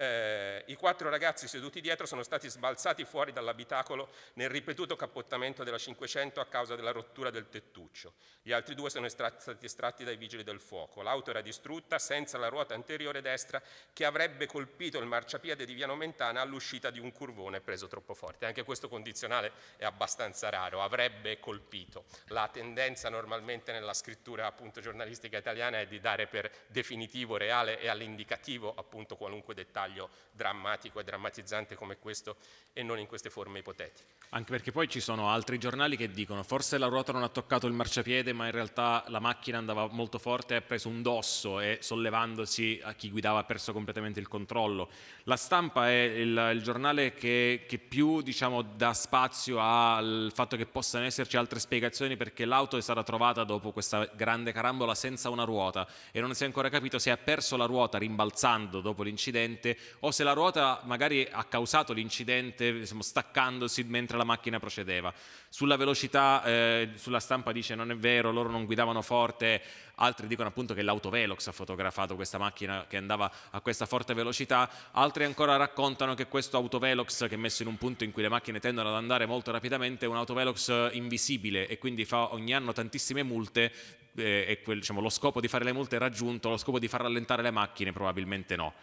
Eh, I quattro ragazzi seduti dietro sono stati sbalzati fuori dall'abitacolo nel ripetuto cappottamento della 500 a causa della rottura del tettuccio. Gli altri due sono estratti, stati estratti dai vigili del fuoco. L'auto era distrutta senza la ruota anteriore destra che avrebbe colpito il marciapiede di Via Nomentana all'uscita di un curvone preso troppo forte. Anche questo condizionale è abbastanza raro, avrebbe colpito. La tendenza normalmente nella scrittura appunto, giornalistica italiana è di dare per definitivo, reale e all'indicativo appunto qualunque dettaglio dettaglio drammatico e drammatizzante come questo e non in queste forme ipotetiche. Anche perché poi ci sono altri giornali che dicono forse la ruota non ha toccato il marciapiede ma in realtà la macchina andava molto forte e ha preso un dosso e sollevandosi a chi guidava ha perso completamente il controllo. La stampa è il, il giornale che, che più diciamo, dà spazio al fatto che possano esserci altre spiegazioni perché l'auto è stata trovata dopo questa grande carambola senza una ruota e non si è ancora capito se ha perso la ruota rimbalzando dopo l'incidente o se la ruota magari ha causato l'incidente diciamo, staccandosi mentre la macchina procedeva. Sulla velocità, eh, sulla stampa dice non è vero, loro non guidavano forte, altri dicono appunto che l'autovelox ha fotografato questa macchina che andava a questa forte velocità, altri ancora raccontano che questo autovelox che è messo in un punto in cui le macchine tendono ad andare molto rapidamente è un autovelox invisibile e quindi fa ogni anno tantissime multe eh, e quel, diciamo, lo scopo di fare le multe è raggiunto, lo scopo di far rallentare le macchine probabilmente no.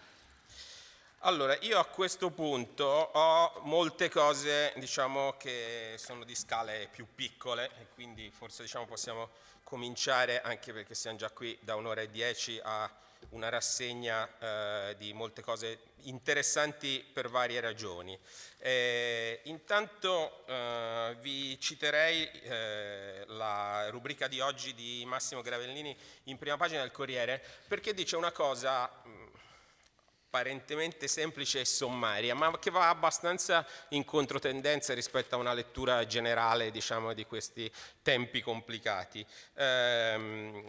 Allora, io a questo punto ho molte cose diciamo, che sono di scale più piccole e quindi forse diciamo, possiamo cominciare, anche perché siamo già qui da un'ora e dieci, a una rassegna eh, di molte cose interessanti per varie ragioni. Eh, intanto eh, vi citerei eh, la rubrica di oggi di Massimo Gravellini in prima pagina del Corriere perché dice una cosa... Apparentemente semplice e sommaria, ma che va abbastanza in controtendenza rispetto a una lettura generale diciamo, di questi tempi complicati. Eh,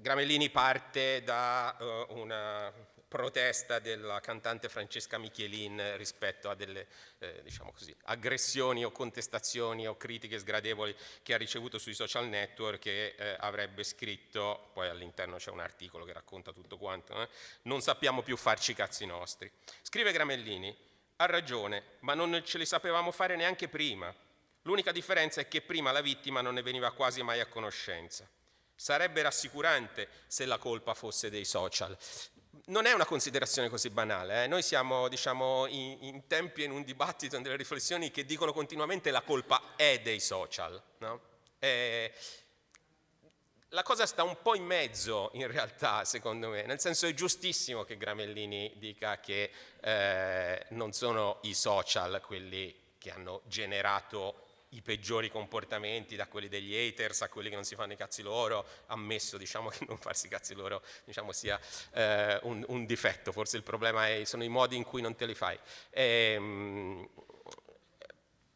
Gramellini parte da uh, una protesta della cantante Francesca Michelin rispetto a delle eh, diciamo così, aggressioni o contestazioni o critiche sgradevoli che ha ricevuto sui social network che eh, avrebbe scritto, poi all'interno c'è un articolo che racconta tutto quanto, eh, non sappiamo più farci i cazzi nostri. Scrive Gramellini, ha ragione, ma non ce li sapevamo fare neanche prima. L'unica differenza è che prima la vittima non ne veniva quasi mai a conoscenza. Sarebbe rassicurante se la colpa fosse dei social non è una considerazione così banale, eh? noi siamo diciamo, in, in, tempi in un dibattito, in delle riflessioni che dicono continuamente la colpa è dei social. No? E la cosa sta un po' in mezzo in realtà secondo me, nel senso è giustissimo che Gramellini dica che eh, non sono i social quelli che hanno generato i peggiori comportamenti, da quelli degli haters a quelli che non si fanno i cazzi loro, ammesso diciamo, che non farsi i cazzi loro diciamo, sia eh, un, un, difetto, forse il problema è, sono i modi in cui non te li fai. E, ehm,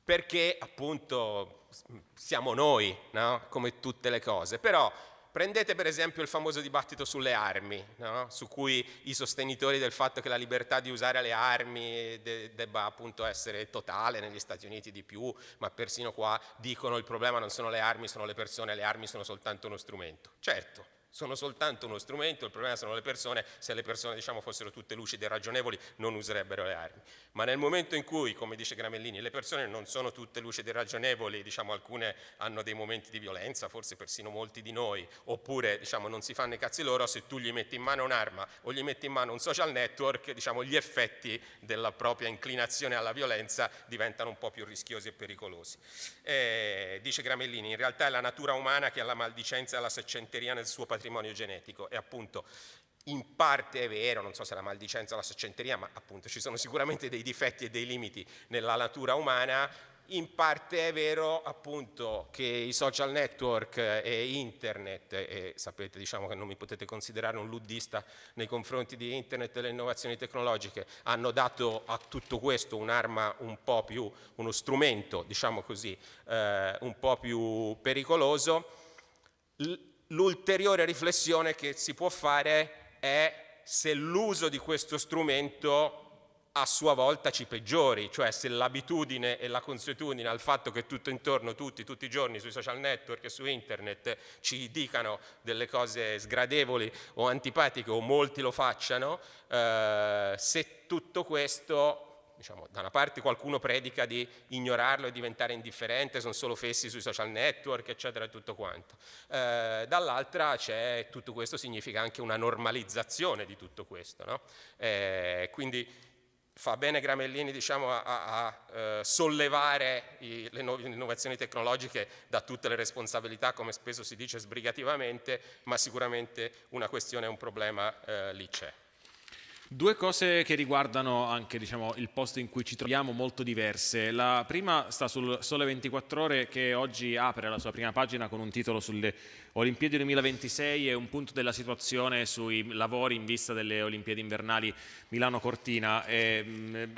perché appunto siamo noi, no? come tutte le cose, però Prendete per esempio il famoso dibattito sulle armi, no? su cui i sostenitori del fatto che la libertà di usare le armi de debba appunto essere totale, negli Stati Uniti di più, ma persino qua dicono il problema non sono le armi, sono le persone, le armi sono soltanto uno strumento. Certo, sono soltanto uno strumento, il problema sono le persone, se le persone diciamo, fossero tutte lucide e ragionevoli non userebbero le armi. Ma nel momento in cui, come dice Gramellini, le persone non sono tutte lucide e ragionevoli, diciamo, alcune hanno dei momenti di violenza, forse persino molti di noi, oppure diciamo, non si fanno i cazzi loro, se tu gli metti in mano un'arma o gli metti in mano un social network, diciamo, gli effetti della propria inclinazione alla violenza diventano un po' più rischiosi e pericolosi. Eh, dice Gramellini, in realtà è la natura umana che ha la maldicenza e la seccenteria nel suo patrimonio patrimonio genetico e appunto in parte è vero, non so se la maldicenza o la saccenteria, ma appunto ci sono sicuramente dei difetti e dei limiti nella natura umana, in parte è vero appunto che i social network e internet, e sapete diciamo che non mi potete considerare un luddista nei confronti di internet e delle innovazioni tecnologiche, hanno dato a tutto questo un'arma un po' più, uno strumento diciamo così, eh, un po' più pericoloso. L l'ulteriore riflessione che si può fare è se l'uso di questo strumento a sua volta ci peggiori, cioè se l'abitudine e la consuetudine al fatto che tutto intorno, tutti, tutti i giorni sui social network e su internet ci dicano delle cose sgradevoli o antipatiche o molti lo facciano, eh, se tutto questo diciamo, da una parte qualcuno predica di ignorarlo e diventare indifferente, sono solo fessi sui social network, eccetera, e tutto quanto. Eh, dall'altra c'è tutto questo significa anche una normalizzazione di tutto questo. No? Eh, quindi fa bene Gramellini diciamo, a, a, a eh, sollevare i, le, le innovazioni tecnologiche da tutte le responsabilità, come spesso si dice sbrigativamente, ma sicuramente una questione, un problema eh, lì c'è. Due cose che riguardano anche diciamo, il posto in cui ci troviamo molto diverse. La prima sta sul Sole 24 Ore che oggi apre la sua prima pagina con un titolo sulle Olimpiadi 2026 e un punto della situazione sui lavori in vista delle Olimpiadi invernali Milano-Cortina.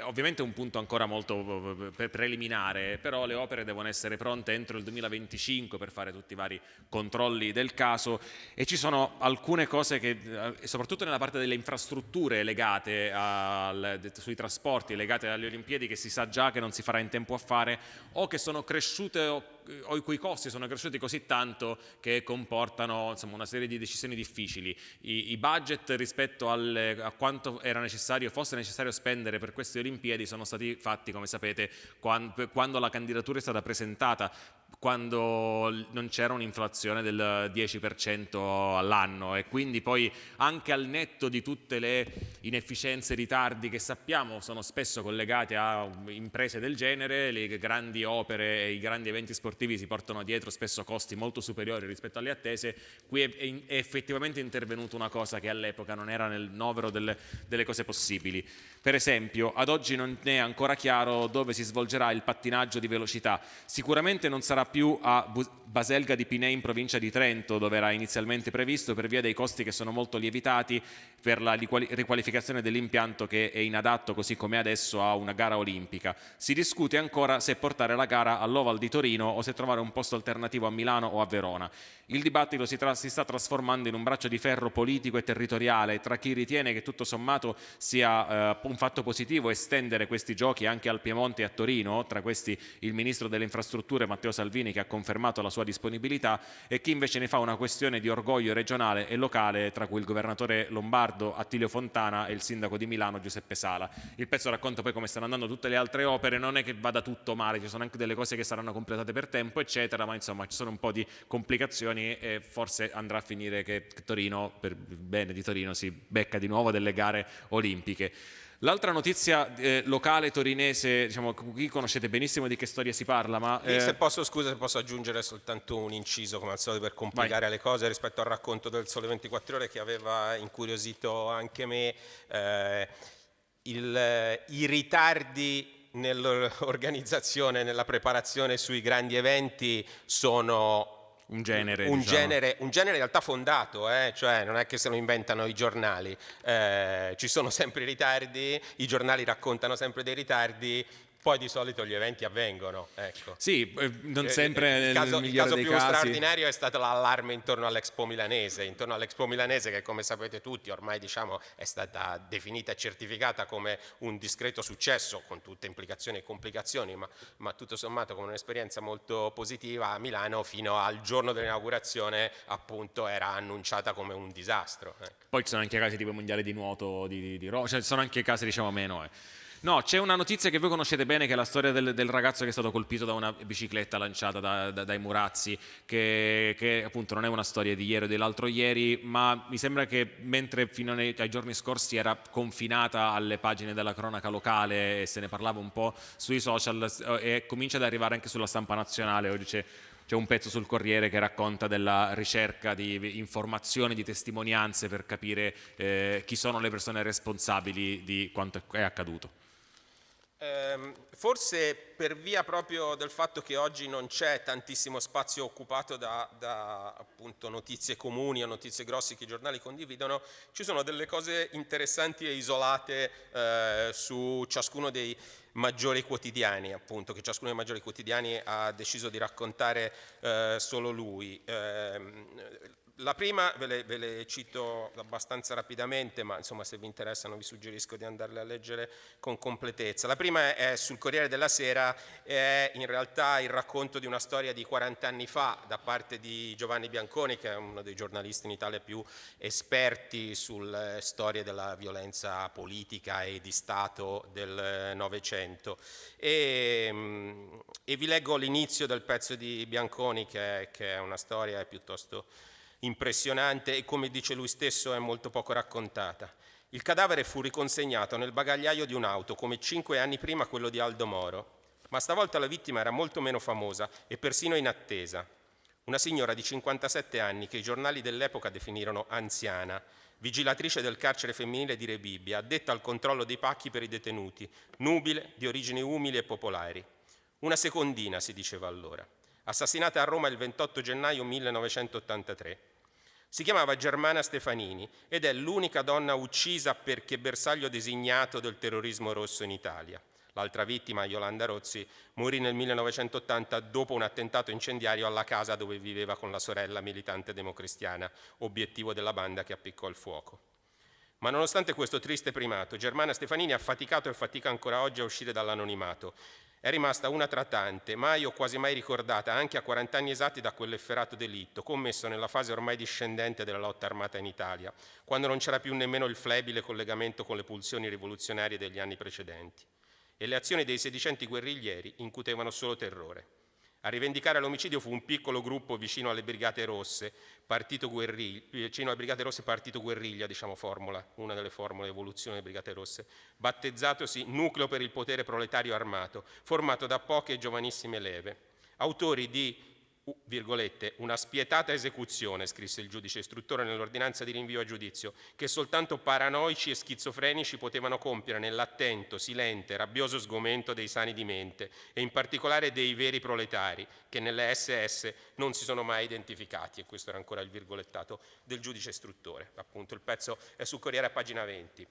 ovviamente è un punto ancora molto preliminare, però le opere devono essere pronte entro il 2025 per fare tutti i vari controlli del caso e ci sono alcune cose che, eh, soprattutto nella parte delle infrastrutture legate al, sui trasporti, legate alle Olimpiadi, che si sa già che non si farà in tempo a fare o che sono cresciute o i cui costi sono cresciuti così tanto che comportano insomma, una serie di decisioni difficili. I, i budget rispetto alle, a quanto necessario, fosse necessario spendere per queste Olimpiadi sono stati fatti, come sapete, quando, quando la candidatura è stata presentata quando non c'era un'inflazione del 10% all'anno e quindi poi anche al netto di tutte le inefficienze e ritardi che sappiamo sono spesso collegati a imprese del genere, le grandi opere e i grandi eventi sportivi si portano dietro spesso costi molto superiori rispetto alle attese, qui è, effettivamente intervenuta una cosa che all'epoca non era nel novero delle, delle cose possibili. Per esempio, ad oggi non è ancora chiaro dove si svolgerà il pattinaggio di velocità, sicuramente non sarà sarà più a Baselga di Pinei in provincia di Trento, dove era inizialmente previsto, per via dei costi che sono molto lievitati per la riqualificazione dell'impianto che è inadatto così come adesso a una gara olimpica. Si discute ancora se portare la gara all'Oval di Torino o se trovare un posto alternativo a Milano o a Verona. Il dibattito si, si, sta trasformando in un braccio di ferro politico e territoriale tra chi ritiene che tutto sommato sia eh, un fatto positivo estendere questi giochi anche al Piemonte e a Torino, tra questi il Ministro delle Infrastrutture Matteo Salvini che ha confermato la sua disponibilità e chi invece ne fa una questione di orgoglio regionale e locale tra cui il governatore Lombardo Attilio Fontana e il sindaco di Milano Giuseppe Sala. Il pezzo racconta poi come stanno andando tutte le altre opere, non è che vada tutto male, ci sono anche delle cose che saranno completate per tempo eccetera, ma insomma ci sono un po' di complicazioni e forse andrà a finire che Torino, per il bene di Torino, si becca di nuovo delle gare olimpiche. L'altra notizia eh, locale torinese, diciamo, qui conoscete benissimo di che storia si parla, ma... Eh... Se posso, scusa, se posso aggiungere soltanto un inciso, come al solito, per complicare Vai. le cose rispetto al racconto del Sole 24 Ore che aveva incuriosito anche me. Eh, il, I ritardi nell'organizzazione, nella preparazione sui grandi eventi sono un genere, un, diciamo. genere, un genere in realtà fondato, eh? cioè non è che se lo inventano i giornali, eh, ci sono sempre i ritardi, i giornali raccontano sempre dei ritardi, poi di solito gli eventi avvengono. Ecco. Sì, eh, non eh, sempre il caso, il caso più casi. straordinario è stato l'allarme intorno all'Expo Milanese, intorno all'Expo Milanese che come sapete tutti ormai diciamo, è stata definita e certificata come un discreto successo con tutte implicazioni e complicazioni, ma, ma tutto sommato come un'esperienza molto positiva a Milano fino al giorno dell'inaugurazione appunto era annunciata come un disastro. Ecco. Poi ci sono anche casi tipo mondiale di nuoto di, di, di Roma, cioè ci sono anche casi diciamo meno. Eh. No, c'è una notizia che voi conoscete bene, che è la storia del, del ragazzo che è stato colpito da una bicicletta lanciata da, da, dai murazzi, che, che, appunto non è una storia di ieri o dell'altro ieri, ma mi sembra che mentre fino ai, ai, giorni scorsi era confinata alle pagine della cronaca locale e se ne parlava un po' sui social, eh, e comincia ad arrivare anche sulla stampa nazionale, oggi c'è c'è un pezzo sul Corriere che racconta della ricerca di informazioni, di testimonianze per capire eh, chi sono le persone responsabili di quanto è accaduto. Ehm, forse per via proprio del fatto che oggi non c'è tantissimo spazio occupato da, da notizie comuni o notizie grosse che i giornali condividono, ci sono delle cose interessanti e isolate eh, su ciascuno dei maggiori quotidiani, appunto, che ciascuno dei maggiori quotidiani ha deciso di raccontare eh, solo lui. La prima ve le, ve le, cito abbastanza rapidamente, ma insomma se vi interessano vi suggerisco di andarle a leggere con completezza. La prima è sul Corriere della Sera, è in realtà il racconto di una storia di 40 anni fa da parte di Giovanni Bianconi, che è uno dei giornalisti in Italia più esperti sulle storie della violenza politica e di Stato del Novecento. E, e, vi leggo l'inizio del pezzo di Bianconi, che è, che è una storia piuttosto impressionante e come dice lui stesso è molto poco raccontata. Il cadavere fu riconsegnato nel bagagliaio di un'auto come cinque anni prima quello di Aldo Moro, ma stavolta la vittima era molto meno famosa e persino in attesa. Una signora di 57 anni che i giornali dell'epoca definirono anziana, vigilatrice del carcere femminile di Rebibbia, addetta al controllo dei pacchi per i detenuti, nubile, di origini umili e popolari. Una secondina, si diceva allora assassinata a Roma il 28 gennaio 1983. Si chiamava Germana Stefanini ed è l'unica donna uccisa perché bersaglio designato del terrorismo rosso in Italia. L'altra vittima, Yolanda Rozzi, morì nel 1980 dopo un attentato incendiario alla casa dove viveva con la sorella militante democristiana, obiettivo della banda che appiccò il fuoco. Ma nonostante questo triste primato, Germana Stefanini ha faticato e fatica ancora oggi a uscire dall'anonimato è rimasta una tra tante, mai o quasi mai ricordata, anche a 40 anni esatti da quell'efferato delitto, commesso nella fase ormai discendente della lotta armata in Italia, quando non c'era più nemmeno il flebile collegamento con le pulsioni rivoluzionarie degli anni precedenti. E le azioni dei sedicenti guerriglieri incutevano solo terrore. A rivendicare l'omicidio fu un piccolo gruppo vicino alle Brigate Rosse, partito vicino alle Brigate Rosse partito guerriglia, diciamo formula, una delle formule evoluzione delle Brigate Rosse, battezzatosi Nucleo per il potere proletario armato, formato da poche giovanissime leve, autori di una spietata esecuzione, scrisse il giudice istruttore nell'ordinanza di rinvio a giudizio, che soltanto paranoici e schizofrenici potevano compiere nell'attento, silente, rabbioso sgomento dei sani di mente e in particolare dei veri proletari che nelle SS non si sono mai identificati. E questo era ancora il virgolettato del giudice istruttore. Appunto, il pezzo è sul Corriere a pagina 20.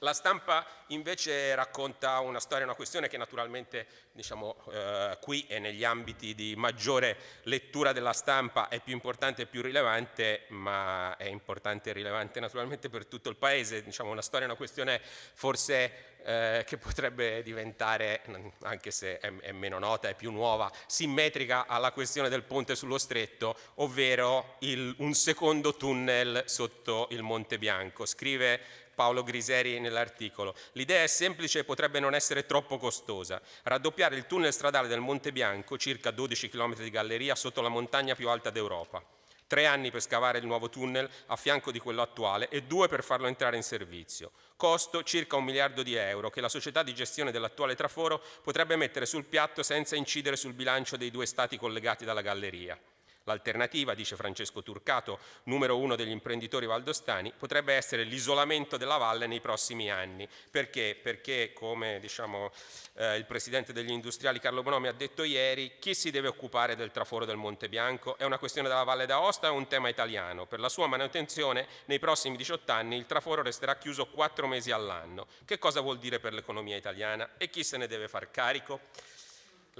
La stampa invece racconta una storia, una questione che naturalmente diciamo, eh, qui e negli ambiti di maggiore lettura della stampa è più importante e più rilevante, ma è importante e rilevante naturalmente per tutto il Paese. Diciamo, una storia, una questione forse eh, che potrebbe diventare, anche se è, è, meno nota, è più nuova, simmetrica alla questione del ponte sullo stretto, ovvero il, un secondo tunnel sotto il Monte Bianco. Scrive Paolo Griseri nell'articolo. L'idea è semplice e potrebbe non essere troppo costosa. Raddoppiare il tunnel stradale del Monte Bianco, circa 12 km di galleria, sotto la montagna più alta d'Europa. Tre anni per scavare il nuovo tunnel a fianco di quello attuale e due per farlo entrare in servizio. Costo circa un miliardo di euro che la società di gestione dell'attuale traforo potrebbe mettere sul piatto senza incidere sul bilancio dei due stati collegati dalla galleria. L'alternativa, dice Francesco Turcato, numero uno degli imprenditori valdostani, potrebbe essere l'isolamento della valle nei prossimi anni. Perché? Perché, come diciamo, eh, il presidente degli industriali Carlo Bonomi ha detto ieri, chi si deve occupare del traforo del Monte Bianco? È una questione della Valle d'Aosta o un tema italiano? Per la sua manutenzione, nei prossimi 18 anni il traforo resterà chiuso 4 mesi all'anno. Che cosa vuol dire per l'economia italiana? E chi se ne deve far carico?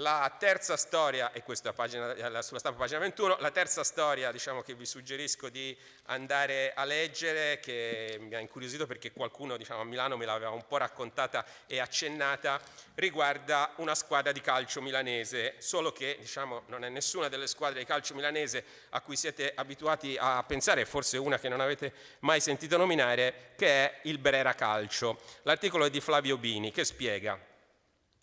La terza storia, e questa pagina, eh, sulla stampa pagina 21, la terza storia diciamo, che vi suggerisco di andare a leggere, che mi ha incuriosito perché qualcuno diciamo, a Milano me l'aveva un po' raccontata e accennata, riguarda una squadra di calcio milanese, solo che diciamo, non è nessuna delle squadre di calcio milanese a cui siete abituati a pensare, forse una che non avete mai sentito nominare, che è il Brera Calcio. L'articolo è di Flavio Bini che spiega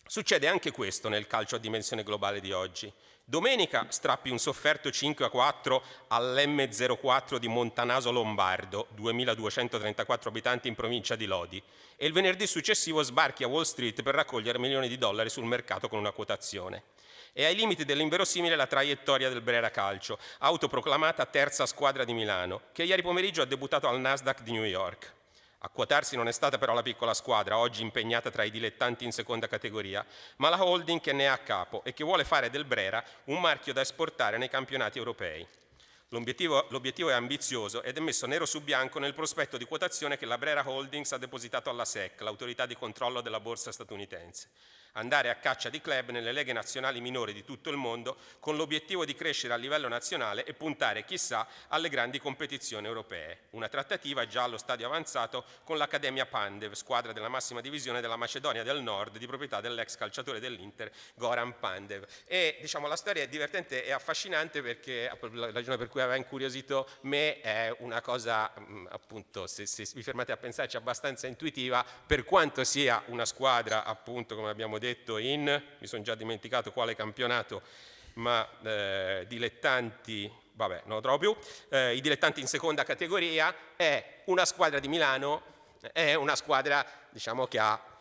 Succede anche questo nel calcio a dimensione globale di oggi. Domenica strappi un sofferto 5 a 4 all'M04 di Montanaso Lombardo, 2234 abitanti in provincia di Lodi, e il venerdì successivo sbarchi a Wall Street per raccogliere milioni di dollari sul mercato con una quotazione. E ai limiti dell'inverosimile la traiettoria del Brera Calcio, autoproclamata terza squadra di Milano, che ieri pomeriggio ha debuttato al Nasdaq di New York. A quotarsi non è stata però la piccola squadra, oggi impegnata tra i dilettanti in seconda categoria, ma la holding che ne è a capo e che vuole fare del Brera un marchio da esportare nei campionati europei. L'obiettivo, è ambizioso ed è messo nero su bianco nel prospetto di quotazione che la Brera Holdings ha depositato alla SEC, l'autorità di controllo della borsa statunitense andare a caccia di club nelle leghe nazionali minori di tutto il mondo con l'obiettivo di crescere a livello nazionale e puntare, chissà, alle grandi competizioni europee. Una trattativa già allo stadio avanzato con l'Accademia Pandev, squadra della massima divisione della Macedonia del Nord, di proprietà dell'ex calciatore dell'Inter, Goran Pandev. E diciamo, la storia è divertente e affascinante perché la ragione per cui aveva incuriosito me è una cosa, appunto, se, se vi fermate a pensarci, abbastanza intuitiva, per quanto sia una squadra, appunto, come abbiamo detto, detto in, mi sono già dimenticato quale campionato, ma eh, dilettanti, vabbè, non lo trovo più, eh, i dilettanti in seconda categoria, è una squadra di Milano, è una squadra diciamo, che ha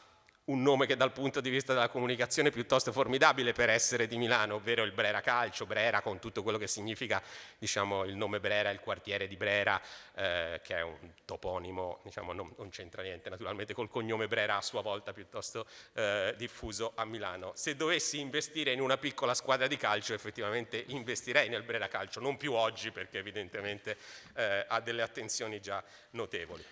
un nome che dal punto di vista della comunicazione è piuttosto formidabile per essere di Milano, ovvero il Brera Calcio, Brera con tutto quello che significa diciamo, il nome Brera, il quartiere di Brera, eh, che è un toponimo, diciamo, non, non c'entra niente naturalmente col cognome Brera a sua volta piuttosto eh, diffuso a Milano. Se dovessi investire in una piccola squadra di calcio effettivamente investirei nel Brera Calcio, non più oggi perché evidentemente eh, ha delle attenzioni già notevoli.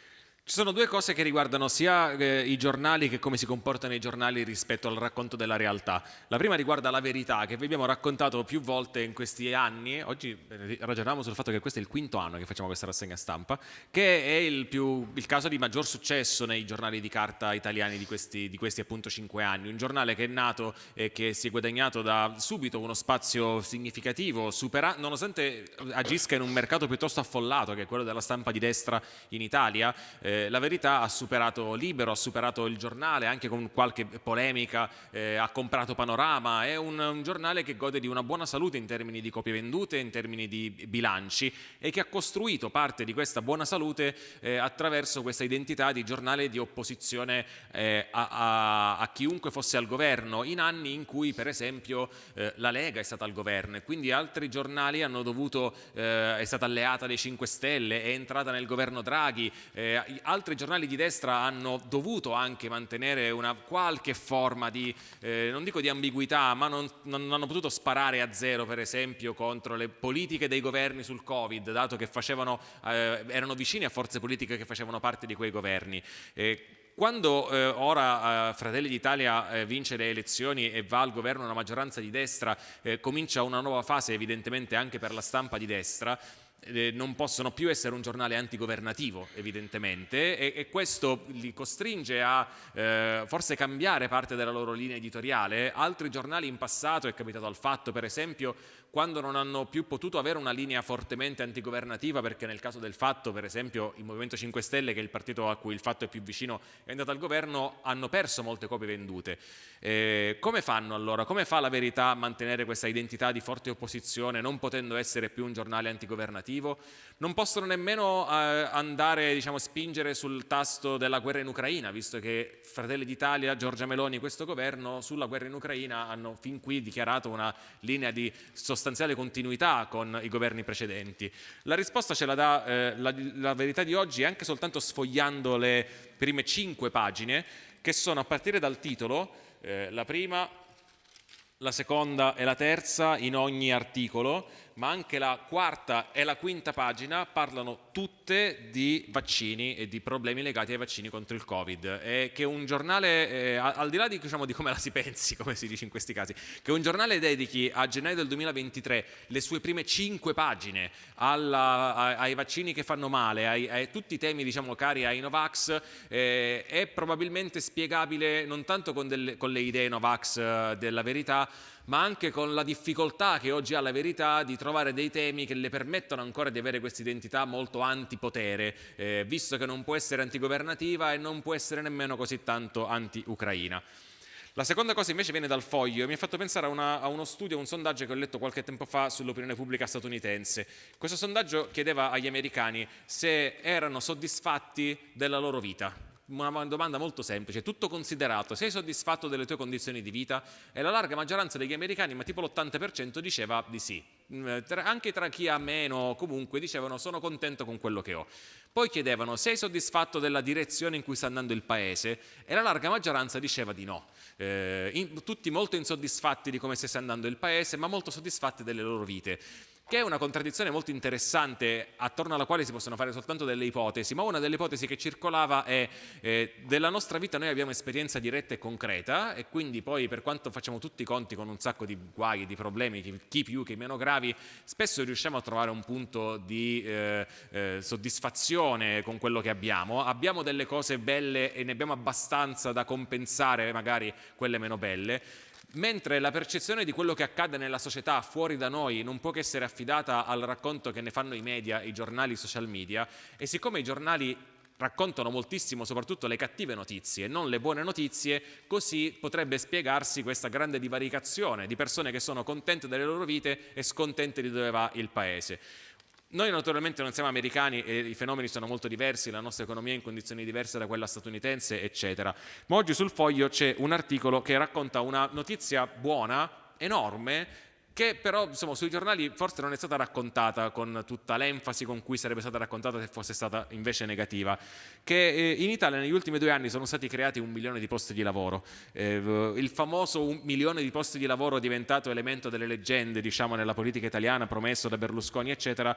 Ci sono due cose che riguardano sia eh, i giornali che come si comportano i giornali rispetto al racconto della realtà. La prima riguarda la verità che vi abbiamo raccontato più volte in questi anni. Oggi eh, ragioniamo sul fatto che questo è il quinto anno che facciamo questa rassegna stampa, che è il, più, il caso di maggior successo nei giornali di carta italiani di questi, di questi appunto cinque anni. Un giornale che è nato e che si è guadagnato da subito uno spazio significativo, supera, nonostante agisca in un mercato piuttosto affollato che è quello della stampa di destra in Italia. Eh, la verità ha superato Libero, ha superato il giornale, anche con qualche polemica, eh, ha comprato Panorama, è un, un, giornale che gode di una buona salute in termini di copie vendute, in termini di bilanci e che ha costruito parte di questa buona salute eh, attraverso questa identità di giornale di opposizione eh, a, a, a, chiunque fosse al governo, in anni in cui per esempio eh, la Lega è stata al governo e quindi altri giornali hanno dovuto, eh, è stata alleata dei 5 Stelle, è entrata nel governo Draghi, eh, altri giornali di destra hanno dovuto anche mantenere una qualche forma di, eh, non dico di ambiguità, ma non, non, hanno potuto sparare a zero per esempio contro le politiche dei governi sul Covid, dato che facevano, eh, erano vicini a forze politiche che facevano parte di quei governi. Quando eh, ora eh, Fratelli d'Italia eh, vince le elezioni e va al governo una maggioranza di destra, eh, comincia una nuova fase evidentemente anche per la stampa di destra, non possono più essere un giornale antigovernativo evidentemente e, e questo li costringe a eh, forse cambiare parte della loro linea editoriale. Altri giornali in passato, è capitato al fatto per esempio, quando non hanno più potuto avere una linea fortemente antigovernativa perché nel caso del fatto per esempio il Movimento 5 Stelle che è il partito a cui il fatto è più vicino è andato al governo hanno perso molte copie vendute eh, come fanno allora? come fa la verità a mantenere questa identità di forte opposizione non potendo essere più un giornale antigovernativo non possono nemmeno eh, andare diciamo spingere sul tasto della guerra in Ucraina visto che Fratelli d'Italia, Giorgia Meloni e questo governo sulla guerra in Ucraina hanno fin qui dichiarato una linea di sostegno sostanziale continuità con i governi precedenti? La risposta ce la dà eh, la, la verità di oggi anche soltanto sfogliando le prime cinque pagine che sono a partire dal titolo, eh, la prima, la seconda e la terza in ogni articolo, ma anche la quarta e la quinta pagina parlano tutte di vaccini e di problemi legati ai vaccini contro il Covid. E che un giornale, eh, al di là di, diciamo, di, come la si pensi, come si dice in questi casi, che un giornale dedichi a gennaio del 2023 le sue prime cinque pagine alla, ai, ai, vaccini che fanno male, ai, a tutti i temi diciamo, cari ai Novax, eh, è probabilmente spiegabile non tanto con, delle, con le idee Novax eh, della verità, ma anche con la difficoltà che oggi ha la verità di trovare dei temi che le permettono ancora di avere questa identità molto antipotere, eh, visto che non può essere antigovernativa e non può essere nemmeno così tanto anti-Ucraina. La seconda cosa invece viene dal foglio e mi ha fatto pensare a, una, a uno studio, a un sondaggio che ho letto qualche tempo fa sull'opinione pubblica statunitense. Questo sondaggio chiedeva agli americani se erano soddisfatti della loro vita, una domanda molto semplice, tutto considerato, sei soddisfatto delle tue condizioni di vita? E la larga maggioranza degli americani, ma tipo l'80% diceva di sì. Mm, anche tra chi ha meno comunque dicevano sono contento con quello che ho. Poi chiedevano sei soddisfatto della direzione in cui sta andando il paese? E la larga maggioranza diceva di no. Eh, in, tutti molto insoddisfatti di come stia andando il paese, ma molto soddisfatti delle loro vite che è una contraddizione molto interessante attorno alla quale si possono fare soltanto delle ipotesi, ma una delle ipotesi che circolava è eh, della nostra vita noi abbiamo esperienza diretta e concreta e quindi poi per quanto facciamo tutti i conti con un sacco di guai, di problemi, chi più, chi meno gravi, spesso riusciamo a trovare un punto di eh, eh, soddisfazione con quello che abbiamo, abbiamo delle cose belle e ne abbiamo abbastanza da compensare magari quelle meno belle, mentre la percezione di quello che accade nella società fuori da noi non può che essere affidata al racconto che ne fanno i media, i giornali, i social media e siccome i giornali raccontano moltissimo soprattutto le cattive notizie non le buone notizie, così potrebbe spiegarsi questa grande divaricazione di persone che sono contente delle loro vite e scontente di dove va il paese. Noi naturalmente non siamo americani e i fenomeni sono molto diversi, la nostra economia è in condizioni diverse da quella statunitense, eccetera. Ma oggi sul foglio c'è un articolo che racconta una notizia buona, enorme, che però insomma, sui giornali forse non è stata raccontata con tutta l'enfasi con cui sarebbe stata raccontata se fosse stata invece negativa, che eh, in Italia negli ultimi due anni sono stati creati un milione di posti di lavoro, eh, il famoso un milione di posti di lavoro diventato elemento delle leggende diciamo, nella politica italiana, promesso da Berlusconi eccetera,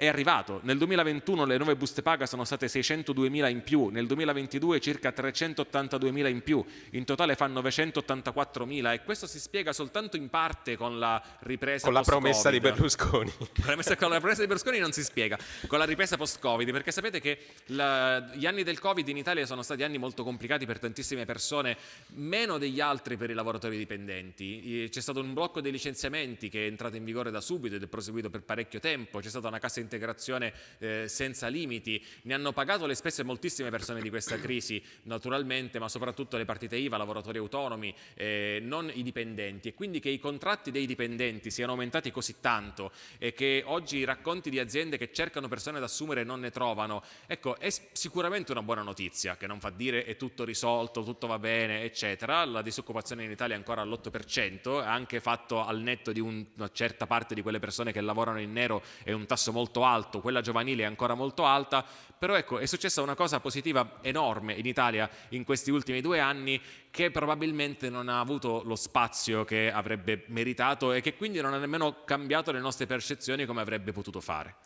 è arrivato. Nel 2021 le nuove buste paga sono state 602.000 in più, nel 2022 circa 382.000 in più, in totale fanno 984.000 e questo si spiega soltanto in parte con la ripresa Con la promessa di Berlusconi. con la promessa di Berlusconi non si spiega, con la ripresa post-Covid, perché sapete che la, gli anni del Covid in Italia sono stati anni molto complicati per tantissime persone, meno degli altri per i lavoratori dipendenti. C'è stato un blocco dei licenziamenti che è entrato in vigore da subito ed è proseguito per parecchio tempo, c'è stata una cassa integrazione integrazione eh, senza limiti, ne hanno pagato le spese moltissime persone di questa crisi naturalmente, ma soprattutto le partite IVA, lavoratori autonomi, eh, non i dipendenti. E quindi che i contratti dei dipendenti siano aumentati così tanto e che oggi i racconti di aziende che cercano persone da assumere non ne trovano, ecco è sicuramente una buona notizia che non fa dire è tutto risolto, tutto va bene eccetera, la disoccupazione in Italia è ancora all'8%, anche fatto al netto di un, una certa parte di quelle persone che lavorano in nero è un tasso molto alto, quella giovanile è ancora molto alta, però ecco è successa una cosa positiva enorme in Italia in questi ultimi due anni che probabilmente non ha avuto lo spazio che avrebbe meritato e che quindi non ha nemmeno cambiato le nostre percezioni come avrebbe potuto fare.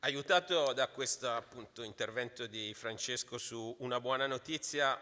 Aiutato da questo appunto, intervento di Francesco su una buona notizia,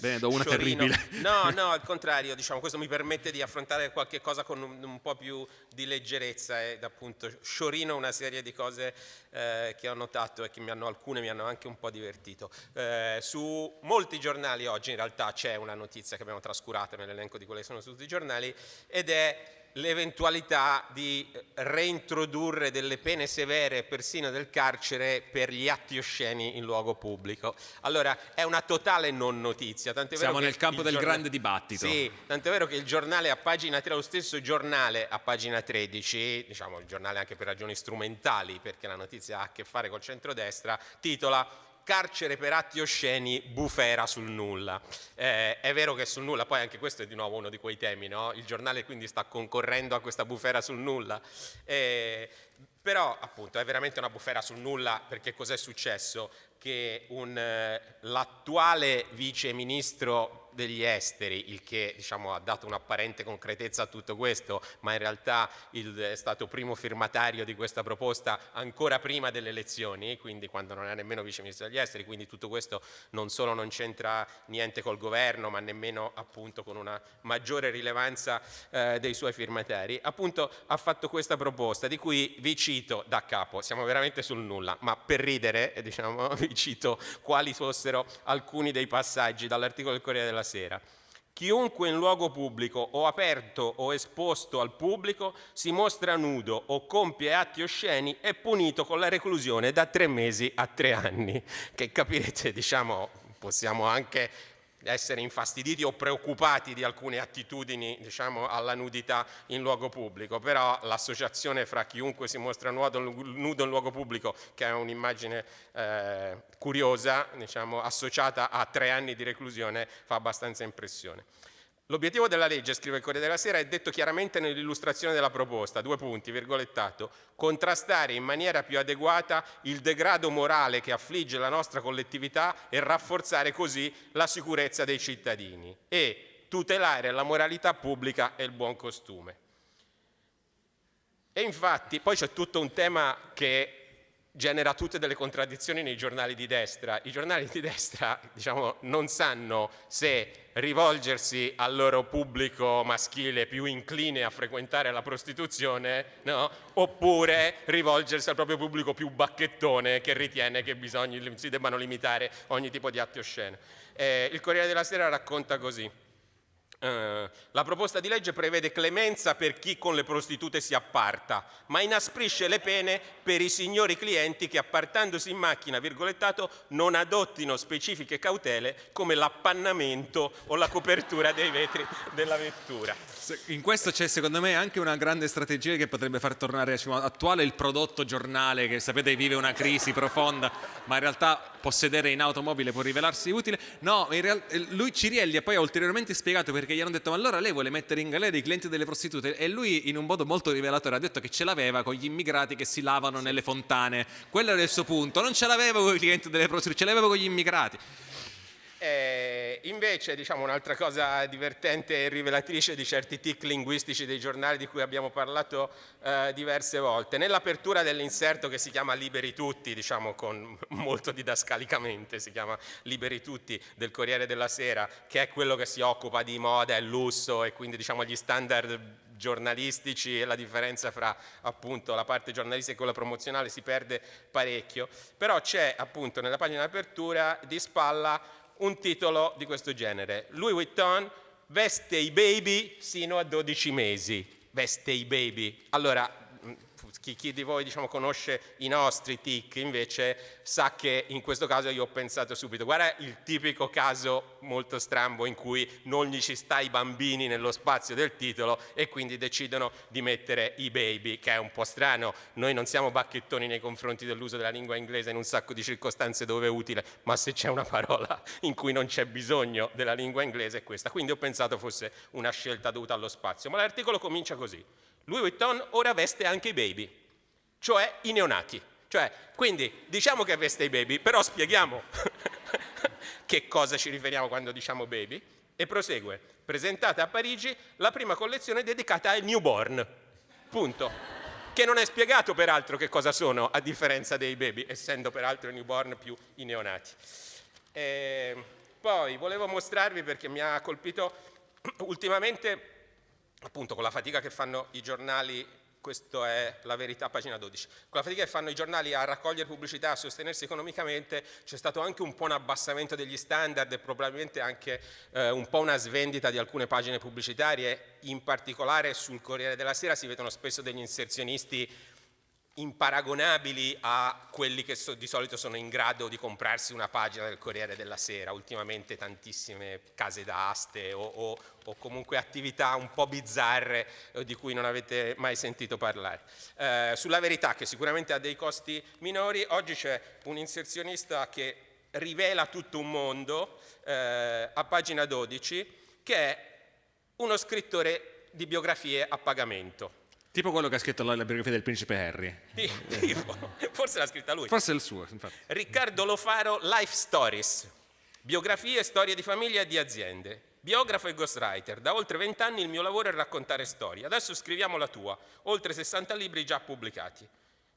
Bene, do una Sciorino. terribile. No, no, al contrario, diciamo, questo mi permette di affrontare qualche cosa con un, un po' più di leggerezza ed appunto sciorino una serie di cose eh, che ho notato e che mi hanno, alcune mi hanno anche un po' divertito. Eh, su molti giornali oggi in realtà c'è una notizia che abbiamo trascurato nell'elenco di quelle che sono su tutti i giornali ed è l'eventualità di reintrodurre delle pene severe persino del carcere per gli atti osceni in luogo pubblico. Allora è una totale non notizia. Siamo nel campo del giornale... grande dibattito. Sì, tant'è vero che il giornale a pagina 3, lo stesso giornale a pagina 13, diciamo il giornale anche per ragioni strumentali perché la notizia ha a che fare col centrodestra, titola carcere per atti osceni, bufera sul nulla. Eh, è vero che sul nulla, poi anche questo è di nuovo uno di quei temi, no? il giornale quindi sta concorrendo a questa bufera sul nulla. Eh, però appunto è veramente una bufera sul nulla perché cos'è successo? Che eh, l'attuale vice ministro degli esteri, il che diciamo, ha dato un'apparente concretezza a tutto questo, ma in realtà il, è stato primo firmatario di questa proposta ancora prima delle elezioni, quindi quando non era nemmeno vice ministro degli esteri, quindi tutto questo non solo non c'entra niente col governo, ma nemmeno appunto con una maggiore rilevanza eh, dei suoi firmatari, appunto ha fatto questa proposta di cui vi cito da capo, siamo veramente sul nulla, ma per ridere diciamo, vi cito quali fossero alcuni dei passaggi dall'articolo del Corriere della sera. Chiunque in luogo pubblico o aperto o esposto al pubblico si mostra nudo o compie atti osceni è punito con la reclusione da tre mesi a tre anni, che capirete, diciamo, possiamo anche essere infastiditi o preoccupati di alcune attitudini diciamo, alla nudità in luogo pubblico, però l'associazione fra chiunque si mostra nudo, in luogo pubblico, che è un'immagine eh, curiosa, diciamo, associata a tre anni di reclusione, fa abbastanza impressione. L'obiettivo della legge, scrive il Corriere della Sera, è detto chiaramente nell'illustrazione della proposta, due punti, virgolettato, contrastare in maniera più adeguata il degrado morale che affligge la nostra collettività e rafforzare così la sicurezza dei cittadini e tutelare la moralità pubblica e il buon costume. E infatti poi c'è tutto un tema che genera tutte delle contraddizioni nei giornali di destra. I giornali di destra diciamo, non sanno se rivolgersi al loro pubblico maschile più incline a frequentare la prostituzione no? oppure rivolgersi al proprio pubblico più bacchettone che ritiene che bisogni, si debbano limitare ogni tipo di atti oscene. Eh, il Corriere della Sera racconta così. Uh, la proposta di legge prevede clemenza per chi con le prostitute si apparta, ma inasprisce le pene per i signori clienti che appartandosi in macchina, virgolettato, non adottino specifiche cautele come l'appannamento o la copertura dei vetri della vettura. In questo c'è secondo me anche una grande strategia che potrebbe far tornare diciamo, attuale il prodotto giornale che sapete vive una crisi profonda, ma in realtà possedere in automobile può rivelarsi utile. No, lui Cirielli ha poi ulteriormente spiegato perché gli hanno detto ma allora lei vuole mettere in galera i clienti delle prostitute e lui in un modo molto rivelatore ha detto che ce l'aveva con gli immigrati che si lavano nelle fontane. Quello era il suo punto, non ce l'aveva con i clienti delle prostitute, ce l'aveva con gli immigrati. Eh, invece diciamo, un'altra cosa divertente e rivelatrice di certi tic linguistici dei giornali di cui abbiamo parlato eh, diverse volte, nell'apertura dell'inserto che si chiama Liberi Tutti, diciamo con molto didascalicamente, si chiama Liberi Tutti del Corriere della Sera, che è quello che si occupa di moda e lusso e quindi diciamo gli standard giornalistici e la differenza fra appunto la parte giornalistica e quella promozionale si perde parecchio, però c'è appunto nella pagina d'apertura di spalla un titolo di questo genere. Louis Vuitton veste i baby sino a 12 mesi. Veste i baby. Allora, chi, chi, di voi diciamo, conosce i nostri tic invece sa che in questo caso io ho pensato subito, guarda il tipico caso molto strambo in cui non gli ci sta i bambini nello spazio del titolo e quindi decidono di mettere i baby, che è un po' strano, noi non siamo bacchettoni nei confronti dell'uso della lingua inglese in un sacco di circostanze dove è utile, ma se c'è una parola in cui non c'è bisogno della lingua inglese è questa, quindi ho pensato fosse una scelta dovuta allo spazio, ma l'articolo comincia così. Louis Vuitton ora veste anche i baby, cioè i neonati. Cioè, quindi diciamo che veste i baby, però spieghiamo che cosa ci riferiamo quando diciamo baby. E prosegue, presentata a Parigi la prima collezione dedicata ai newborn. Punto. Che non è spiegato peraltro che cosa sono, a differenza dei baby, essendo peraltro i newborn più i neonati. E poi volevo mostrarvi perché mi ha colpito ultimamente appunto con la fatica che fanno i giornali, questa è la verità, pagina 12, con la fatica che fanno i giornali a raccogliere pubblicità, a sostenersi economicamente, c'è stato anche un po' un abbassamento degli standard e probabilmente anche eh, un po' una svendita di alcune pagine pubblicitarie, in particolare sul Corriere della Sera si vedono spesso degli inserzionisti imparagonabili a quelli che so, di solito sono in grado di comprarsi una pagina del Corriere della Sera, ultimamente tantissime case d'aste o, o, o, comunque attività un po' bizzarre eh, di cui non avete mai sentito parlare. Eh, sulla verità, che sicuramente ha dei costi minori, oggi c'è un inserzionista che rivela tutto un mondo eh, a pagina 12, che è uno scrittore di biografie a pagamento. Tipo quello che ha scritto la, la biografia del principe Harry. Tipo, forse l'ha scritta lui. Forse è il suo, infatti. Riccardo Lofaro, Life Stories, biografie storie di famiglia e di aziende. Biografo e ghostwriter, da oltre vent'anni il mio lavoro è raccontare storie. Adesso scriviamo la tua, oltre 60 libri già pubblicati.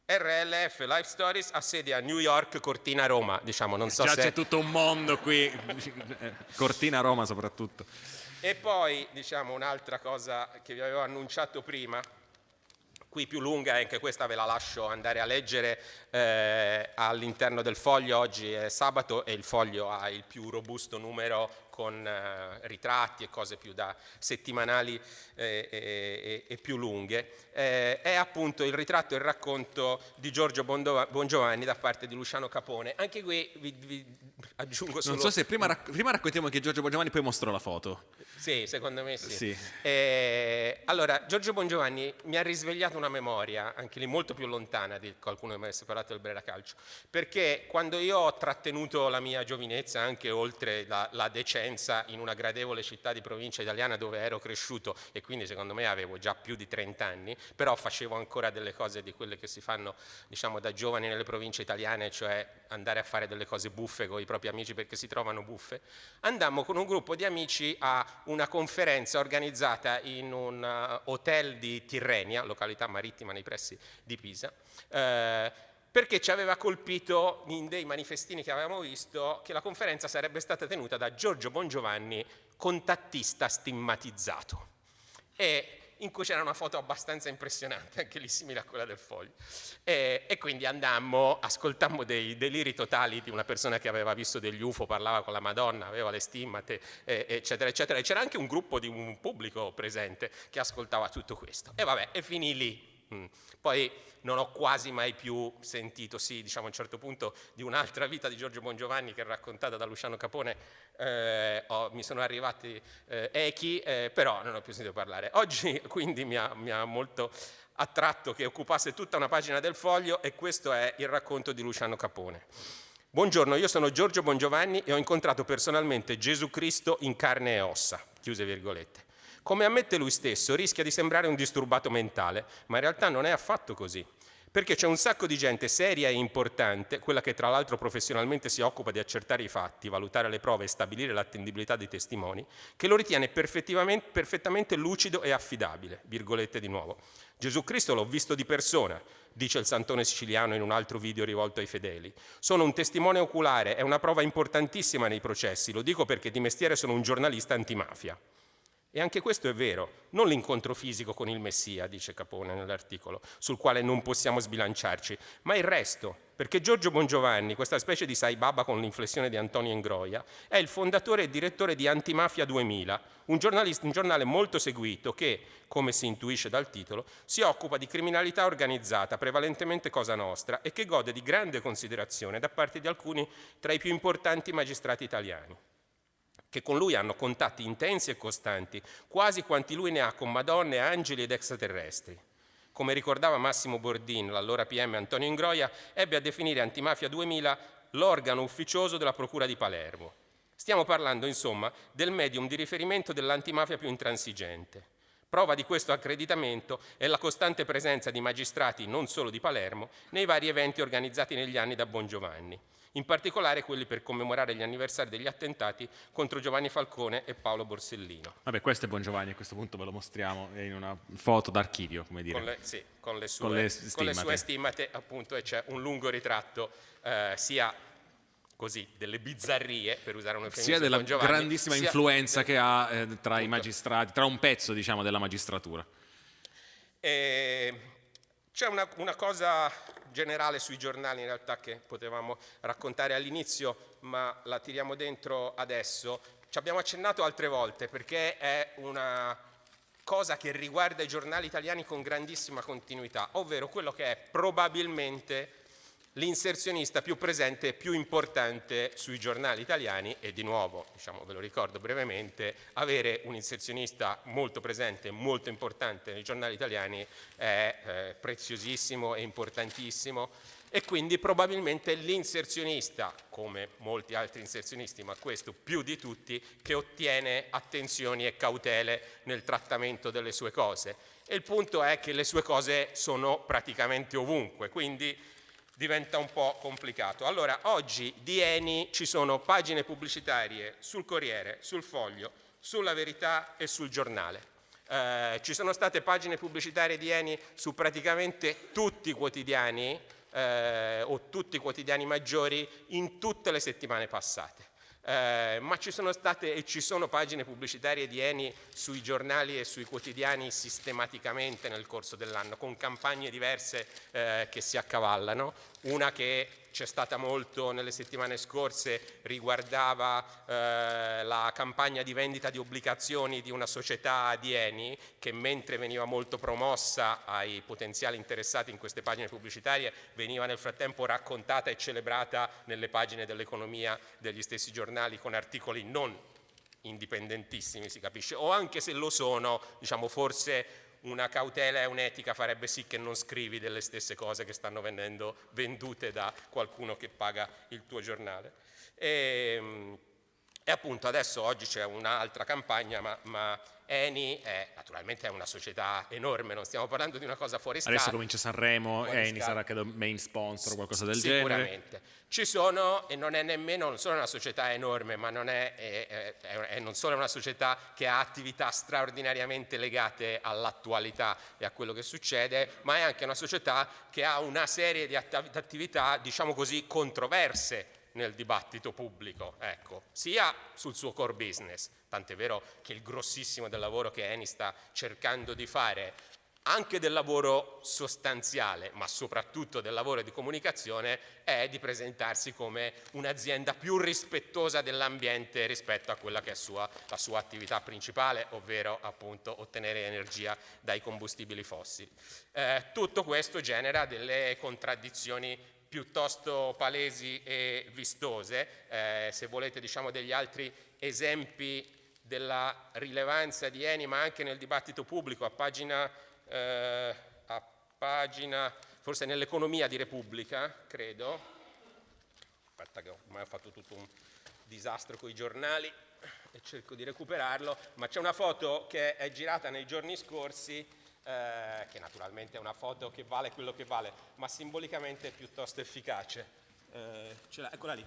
RLF Life Stories ha sede a New York, Cortina, Roma, diciamo, non so Già se... c'è tutto un mondo qui, Cortina, Roma soprattutto. E poi, diciamo, un'altra cosa che vi avevo annunciato prima, qui più lunga anche questa ve la lascio andare a leggere eh, all'interno del foglio, oggi è sabato e il foglio ha il più robusto numero con eh, ritratti e cose più da settimanali eh, e, e, più lunghe, eh, è appunto il ritratto e il racconto di Giorgio Bongiovanni da parte di Luciano Capone. Anche qui vi, vi aggiungo solo... Non so se prima, rac prima raccontiamo che Giorgio Bongiovanni poi mostrò la foto. Sì, secondo me sì. sì. Eh, allora, Giorgio Bongiovanni mi ha risvegliato una memoria, anche lì molto più lontana di qualcuno che mi avesse parlato del Brera Calcio, perché quando io ho trattenuto la mia giovinezza, anche oltre la, la decenza, presenza in una gradevole città di provincia italiana dove ero cresciuto e quindi secondo me avevo già più di 30 anni, però facevo ancora delle cose di quelle che si fanno diciamo, da giovani nelle province italiane, cioè andare a fare delle cose buffe con i propri amici perché si trovano buffe. Andammo con un gruppo di amici a una conferenza organizzata in un uh, hotel di Tirrenia, località marittima nei pressi di Pisa, eh, perché ci aveva colpito in dei manifestini che avevamo visto che la conferenza sarebbe stata tenuta da Giorgio Bongiovanni, contattista stigmatizzato. E in cui c'era una foto abbastanza impressionante, anche lì simile a quella del foglio. E, e quindi andammo, ascoltammo dei deliri totali di una persona che aveva visto degli UFO, parlava con la Madonna, aveva le stimmate, eccetera, eccetera. E c'era anche un gruppo di un pubblico presente che ascoltava tutto questo. E vabbè, e finì lì. Mm. Poi non ho quasi mai più sentito, sì, diciamo a un certo punto, di un'altra vita di Giorgio Bongiovanni che è raccontata da Luciano Capone, eh, ho, mi sono arrivati eh, echi, eh, però non ho più sentito parlare. Oggi quindi mi ha, mi ha molto attratto che occupasse tutta una pagina del foglio e questo è il racconto di Luciano Capone. Buongiorno, io sono Giorgio Bongiovanni e ho incontrato personalmente Gesù Cristo in carne e ossa, chiuse virgolette. Come ammette lui stesso, rischia di sembrare un disturbato mentale, ma in realtà non è affatto così. Perché c'è un sacco di gente seria e importante, quella che tra l'altro professionalmente si occupa di accertare i fatti, valutare le prove e stabilire l'attendibilità dei testimoni, che lo ritiene perfettamente lucido e affidabile. Virgolette di nuovo. Gesù Cristo l'ho visto di persona, dice il santone siciliano in un altro video rivolto ai fedeli. Sono un testimone oculare, è una prova importantissima nei processi, lo dico perché di mestiere sono un giornalista antimafia. E anche questo è vero, non l'incontro fisico con il Messia, dice Capone nell'articolo, sul quale non possiamo sbilanciarci, ma il resto, perché Giorgio Bongiovanni, questa specie di Sai Baba con l'inflessione di Antonio Ingroia, è il fondatore e direttore di Antimafia 2000, un, un giornale molto seguito che, come si intuisce dal titolo, si occupa di criminalità organizzata, prevalentemente cosa nostra, e che gode di grande considerazione da parte di alcuni tra i più importanti magistrati italiani che con lui hanno contatti intensi e costanti, quasi quanti lui ne ha con madonne, angeli ed extraterrestri. Come ricordava Massimo Bordin, l'allora PM Antonio Ingroia, ebbe a definire Antimafia 2000 l'organo ufficioso della Procura di Palermo. Stiamo parlando, insomma, del medium di riferimento dell'antimafia più intransigente. Prova di questo accreditamento è la costante presenza di magistrati, non solo di Palermo, nei vari eventi organizzati negli anni da Bongiovanni in particolare quelli per commemorare gli anniversari degli attentati contro Giovanni Falcone e Paolo Borsellino. Vabbè, questo è Buon Giovanni, a questo punto ve lo mostriamo in una foto d'archivio, come dire. Con le, sì, con le sue, con le stimate, con le sue stimate appunto, e c'è un lungo ritratto eh, sia così, delle bizzarrie, per usare un eufemismo Sia della Giovanni, grandissima sia influenza che ha eh, tra appunto. i magistrati, tra un pezzo diciamo della magistratura. C'è una, una cosa generale sui giornali in realtà che potevamo raccontare all'inizio, ma la tiriamo dentro adesso. Ci abbiamo accennato altre volte perché è una cosa che riguarda i giornali italiani con grandissima continuità, ovvero quello che è probabilmente l'inserzionista più presente e più importante sui giornali italiani e di nuovo, diciamo, ve lo ricordo brevemente, avere un inserzionista molto presente e molto importante nei giornali italiani è eh, preziosissimo e importantissimo e quindi probabilmente l'inserzionista, come molti altri inserzionisti, ma questo più di tutti, che ottiene attenzioni e cautele nel trattamento delle sue cose. E il punto è che le sue cose sono praticamente ovunque, quindi diventa un po' complicato. Allora, oggi di Eni ci sono pagine pubblicitarie sul Corriere, sul Foglio, sulla Verità e sul Giornale. Eh, ci sono state pagine pubblicitarie di Eni su praticamente tutti i quotidiani eh, o tutti i quotidiani maggiori in tutte le settimane passate. Eh, ma ci sono state e ci sono pagine pubblicitarie di Eni sui giornali e sui quotidiani sistematicamente nel corso dell'anno, con campagne diverse eh, che si accavallano, una che c'è stata molto nelle settimane scorse riguardava eh, la campagna di vendita di obbligazioni di una società di Eni che mentre veniva molto promossa ai potenziali interessati in queste pagine pubblicitarie veniva nel frattempo raccontata e celebrata nelle pagine dell'economia degli stessi giornali con articoli non indipendentissimi si capisce. O anche se lo sono diciamo forse una cautela e un'etica farebbe sì che non scrivi delle stesse cose che stanno venendo vendute da qualcuno che paga il tuo giornale. E, ehm, e appunto adesso oggi c'è un'altra campagna, ma, ma Eni è, naturalmente è una società enorme, non stiamo parlando di una cosa fuori scala. Adesso comincia Sanremo, Eni scala. sarà credo main sponsor o qualcosa del Sicuramente. genere. Sicuramente. Ci sono, e non è nemmeno, non solo una società enorme, ma non è, è, è, è non solo una società che ha attività straordinariamente legate all'attualità e a quello che succede, ma è anche una società che ha una serie di attività, diciamo così, controverse nel dibattito pubblico, ecco, sia sul suo core business, tant'è vero che il grossissimo del lavoro che Eni sta cercando di fare, anche del lavoro sostanziale, ma soprattutto del lavoro di comunicazione, è di presentarsi come un'azienda più rispettosa dell'ambiente rispetto a quella che è sua, la sua attività principale, ovvero appunto ottenere energia dai combustibili fossili. Eh, tutto questo genera delle contraddizioni piuttosto palesi e vistose. Eh, se volete diciamo degli altri esempi della rilevanza di Eni, ma anche nel dibattito pubblico, a pagina, eh, a pagina forse nell'economia di Repubblica, credo. Aspetta che ormai ho fatto tutto un disastro con i giornali e cerco di recuperarlo, ma c'è una foto che è girata nei giorni scorsi eh, che naturalmente è una foto che vale quello che vale, ma simbolicamente è piuttosto efficace. Eh, eccola lì.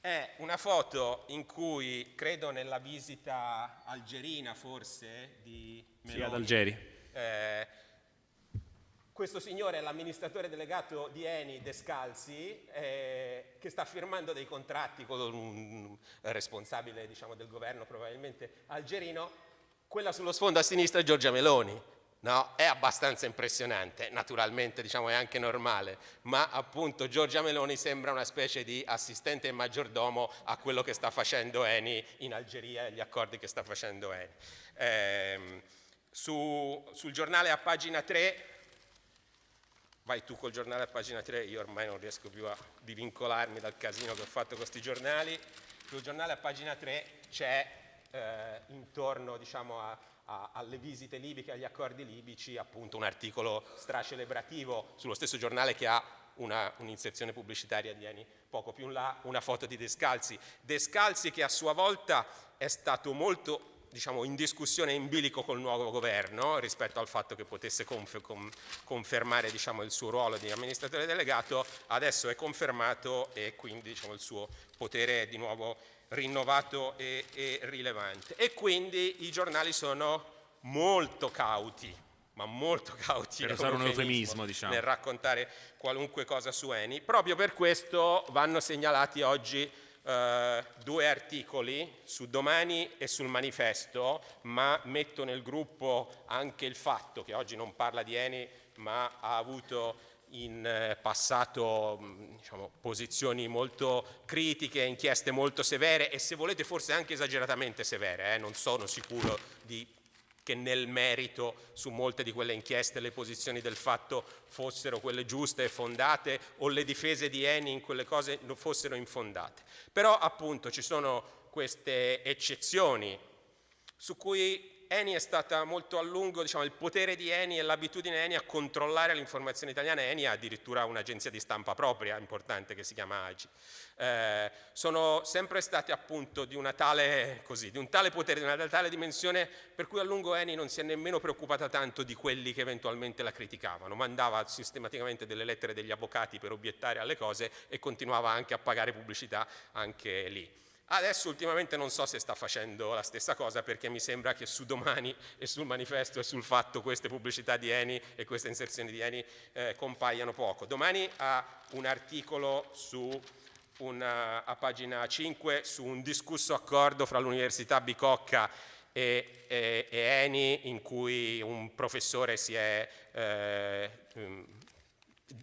È una foto in cui, credo nella visita algerina forse, di Meloni, sì, ad Algeri. Eh, questo signore è l'amministratore delegato di Eni Descalzi eh, che sta firmando dei contratti con un responsabile diciamo, del governo probabilmente algerino, quella sullo sfondo a sinistra è Giorgia Meloni, No, è abbastanza impressionante, naturalmente diciamo, è anche normale, ma appunto Giorgia Meloni sembra una specie di assistente e maggiordomo a quello che sta facendo Eni in Algeria e gli accordi che sta facendo Eni. Eh, su, sul giornale a pagina 3, vai tu col giornale a pagina 3, io ormai non riesco più a divincolarmi dal casino che ho fatto con questi giornali, sul giornale a pagina 3 c'è eh, intorno diciamo, a a, alle visite libiche, agli accordi libici, appunto un articolo stracelebrativo sullo stesso giornale che ha un'inserzione un pubblicitaria di Eni poco più in là, una foto di Descalzi. Descalzi che a sua volta è stato molto diciamo, in discussione in bilico col nuovo governo rispetto al fatto che potesse confermare diciamo, il suo ruolo di amministratore delegato, adesso è confermato e quindi diciamo, il suo potere è di nuovo rinnovato e, e rilevante. E quindi i giornali sono molto cauti, ma molto cauti per usare un eufemismo diciamo. nel raccontare qualunque cosa su Eni. Proprio per questo vanno segnalati oggi eh, due articoli su Domani e sul Manifesto, ma metto nel gruppo anche il fatto che oggi non parla di Eni, ma ha avuto in eh, passato diciamo, posizioni molto critiche, inchieste molto severe e se volete forse anche esageratamente severe, eh? non sono sicuro di, che nel merito su molte di quelle inchieste le posizioni del fatto fossero quelle giuste e fondate o le difese di Eni in quelle cose fossero infondate. Però appunto ci sono queste eccezioni su cui Eni è stata molto a lungo, diciamo, il potere di Eni e l'abitudine Eni a controllare l'informazione italiana, Eni ha addirittura un'agenzia di stampa propria importante che si chiama AGI. Eh, sono sempre state appunto di, tale, così, di, un tale potere, di una tale dimensione per cui a lungo Eni non si è nemmeno preoccupata tanto di quelli che eventualmente la criticavano, mandava sistematicamente delle lettere degli avvocati per obiettare alle cose e continuava anche a pagare pubblicità anche lì. Adesso ultimamente non so se sta facendo la stessa cosa perché mi sembra che su domani e sul manifesto e sul fatto queste pubblicità di Eni e queste inserzioni di Eni eh, compaiano poco. Domani ha un articolo su una, a pagina 5 su un discusso accordo fra l'Università Bicocca e, e, e, Eni in cui un professore si è, eh,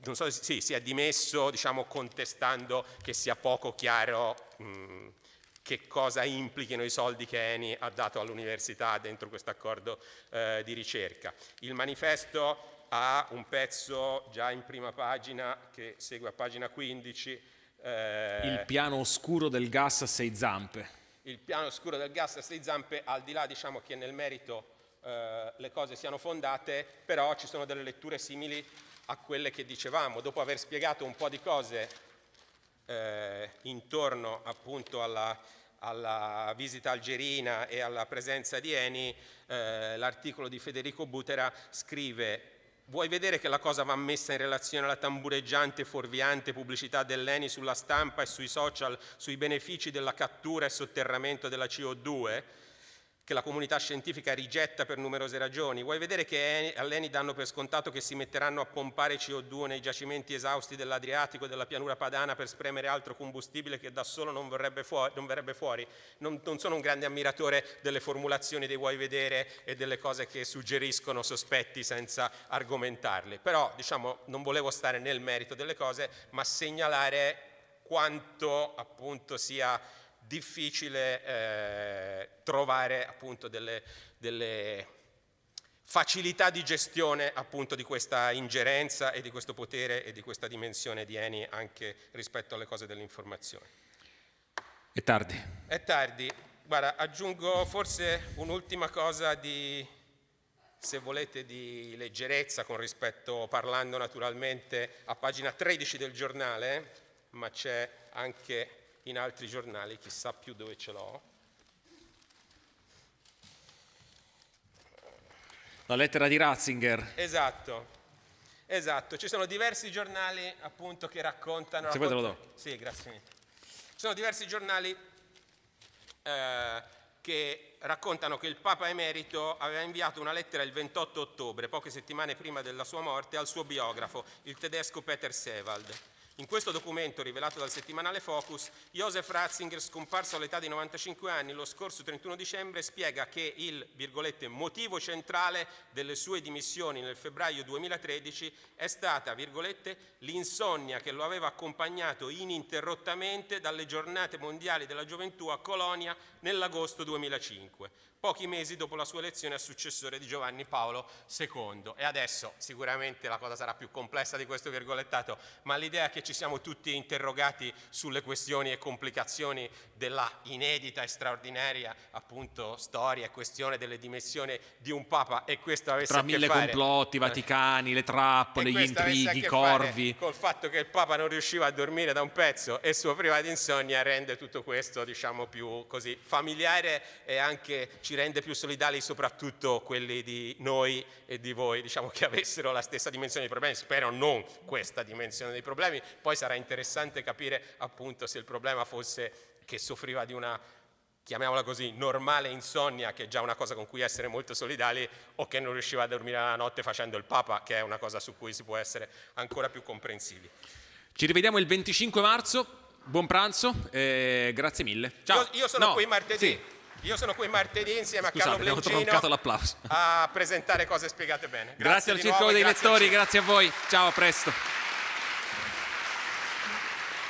non so, sì, si è dimesso diciamo, contestando che sia poco chiaro mh, che cosa implichino i soldi che Eni ha dato all'università dentro questo accordo eh, di ricerca. Il manifesto ha un pezzo già in prima pagina che segue a pagina 15. Eh, il piano oscuro del gas a sei zampe. Il piano oscuro del gas a sei zampe, al di là diciamo che nel merito eh, le cose siano fondate, però ci sono delle letture simili a quelle che dicevamo. Dopo aver spiegato un po' di cose eh, intorno appunto alla, alla, visita algerina e alla presenza di Eni, eh, l'articolo di Federico Butera scrive Vuoi vedere che la cosa va messa in relazione alla tambureggiante fuorviante pubblicità dell'Eni sulla stampa e sui social sui benefici della cattura e sotterramento della CO2? Che la comunità scientifica rigetta per numerose ragioni. Vuoi vedere che all'ENI danno per scontato che si metteranno a pompare CO2 nei giacimenti esausti dell'Adriatico e della pianura padana per spremere altro combustibile che da solo non, fuori, non verrebbe fuori? Non, non, sono un grande ammiratore delle formulazioni dei vuoi vedere e delle cose che suggeriscono sospetti senza argomentarli, però diciamo, non volevo stare nel merito delle cose, ma segnalare quanto appunto sia difficile eh, trovare appunto delle, delle, facilità di gestione appunto di questa ingerenza e di questo potere e di questa dimensione di Eni anche rispetto alle cose dell'informazione. È tardi. È tardi. Guarda, aggiungo forse un'ultima cosa di, se volete, di leggerezza con rispetto, parlando naturalmente a pagina 13 del giornale, ma c'è anche in altri giornali, chissà più dove ce l'ho. La lettera di Ratzinger. Esatto, esatto. Ci sono diversi giornali appunto che raccontano... Se vuoi te lo do. Sì, grazie mille. Ci sono diversi giornali eh, che raccontano che il Papa Emerito aveva inviato una lettera il 28 ottobre, poche settimane prima della sua morte, al suo biografo, il tedesco Peter Sewald. In questo documento, rivelato dal settimanale Focus, Josef Ratzinger, scomparso all'età di 95 anni lo scorso 31 dicembre, spiega che il motivo centrale delle sue dimissioni nel febbraio 2013 è stata l'insonnia che lo aveva accompagnato ininterrottamente dalle giornate mondiali della gioventù a Colonia nell'agosto 2005 pochi mesi dopo la sua elezione a successore di Giovanni Paolo II. E adesso sicuramente la cosa sarà più complessa di questo virgolettato, ma l'idea che ci siamo tutti interrogati sulle questioni e complicazioni della inedita e straordinaria appunto storia e questione delle dimensioni di un Papa e questo avesse Tra mille fare complotti, Vaticani, le trappole, gli intrighi, i corvi. Col fatto che il Papa non riusciva a dormire da un pezzo e soffriva di insonnia rende tutto questo diciamo più così familiare e anche ci rende più solidali soprattutto quelli di noi e di voi, diciamo che avessero la stessa dimensione dei problemi, spero non questa dimensione dei problemi, poi sarà interessante capire appunto se il problema fosse che soffriva di una chiamiamola così, normale insonnia, che è già una cosa con cui essere molto solidali, o che non riusciva a dormire la notte facendo il Papa, che è una cosa su cui si può essere ancora più comprensivi. Ci rivediamo il 25 marzo, buon pranzo, eh, grazie mille. Ciao. Io, io sono no, qui martedì. Sì. Io sono qui martedì insieme Scusate, a Carlo Blencino a presentare cose spiegate bene. Grazie, grazie al Circolo dei Lettori, grazie a voi. Ciao, a presto.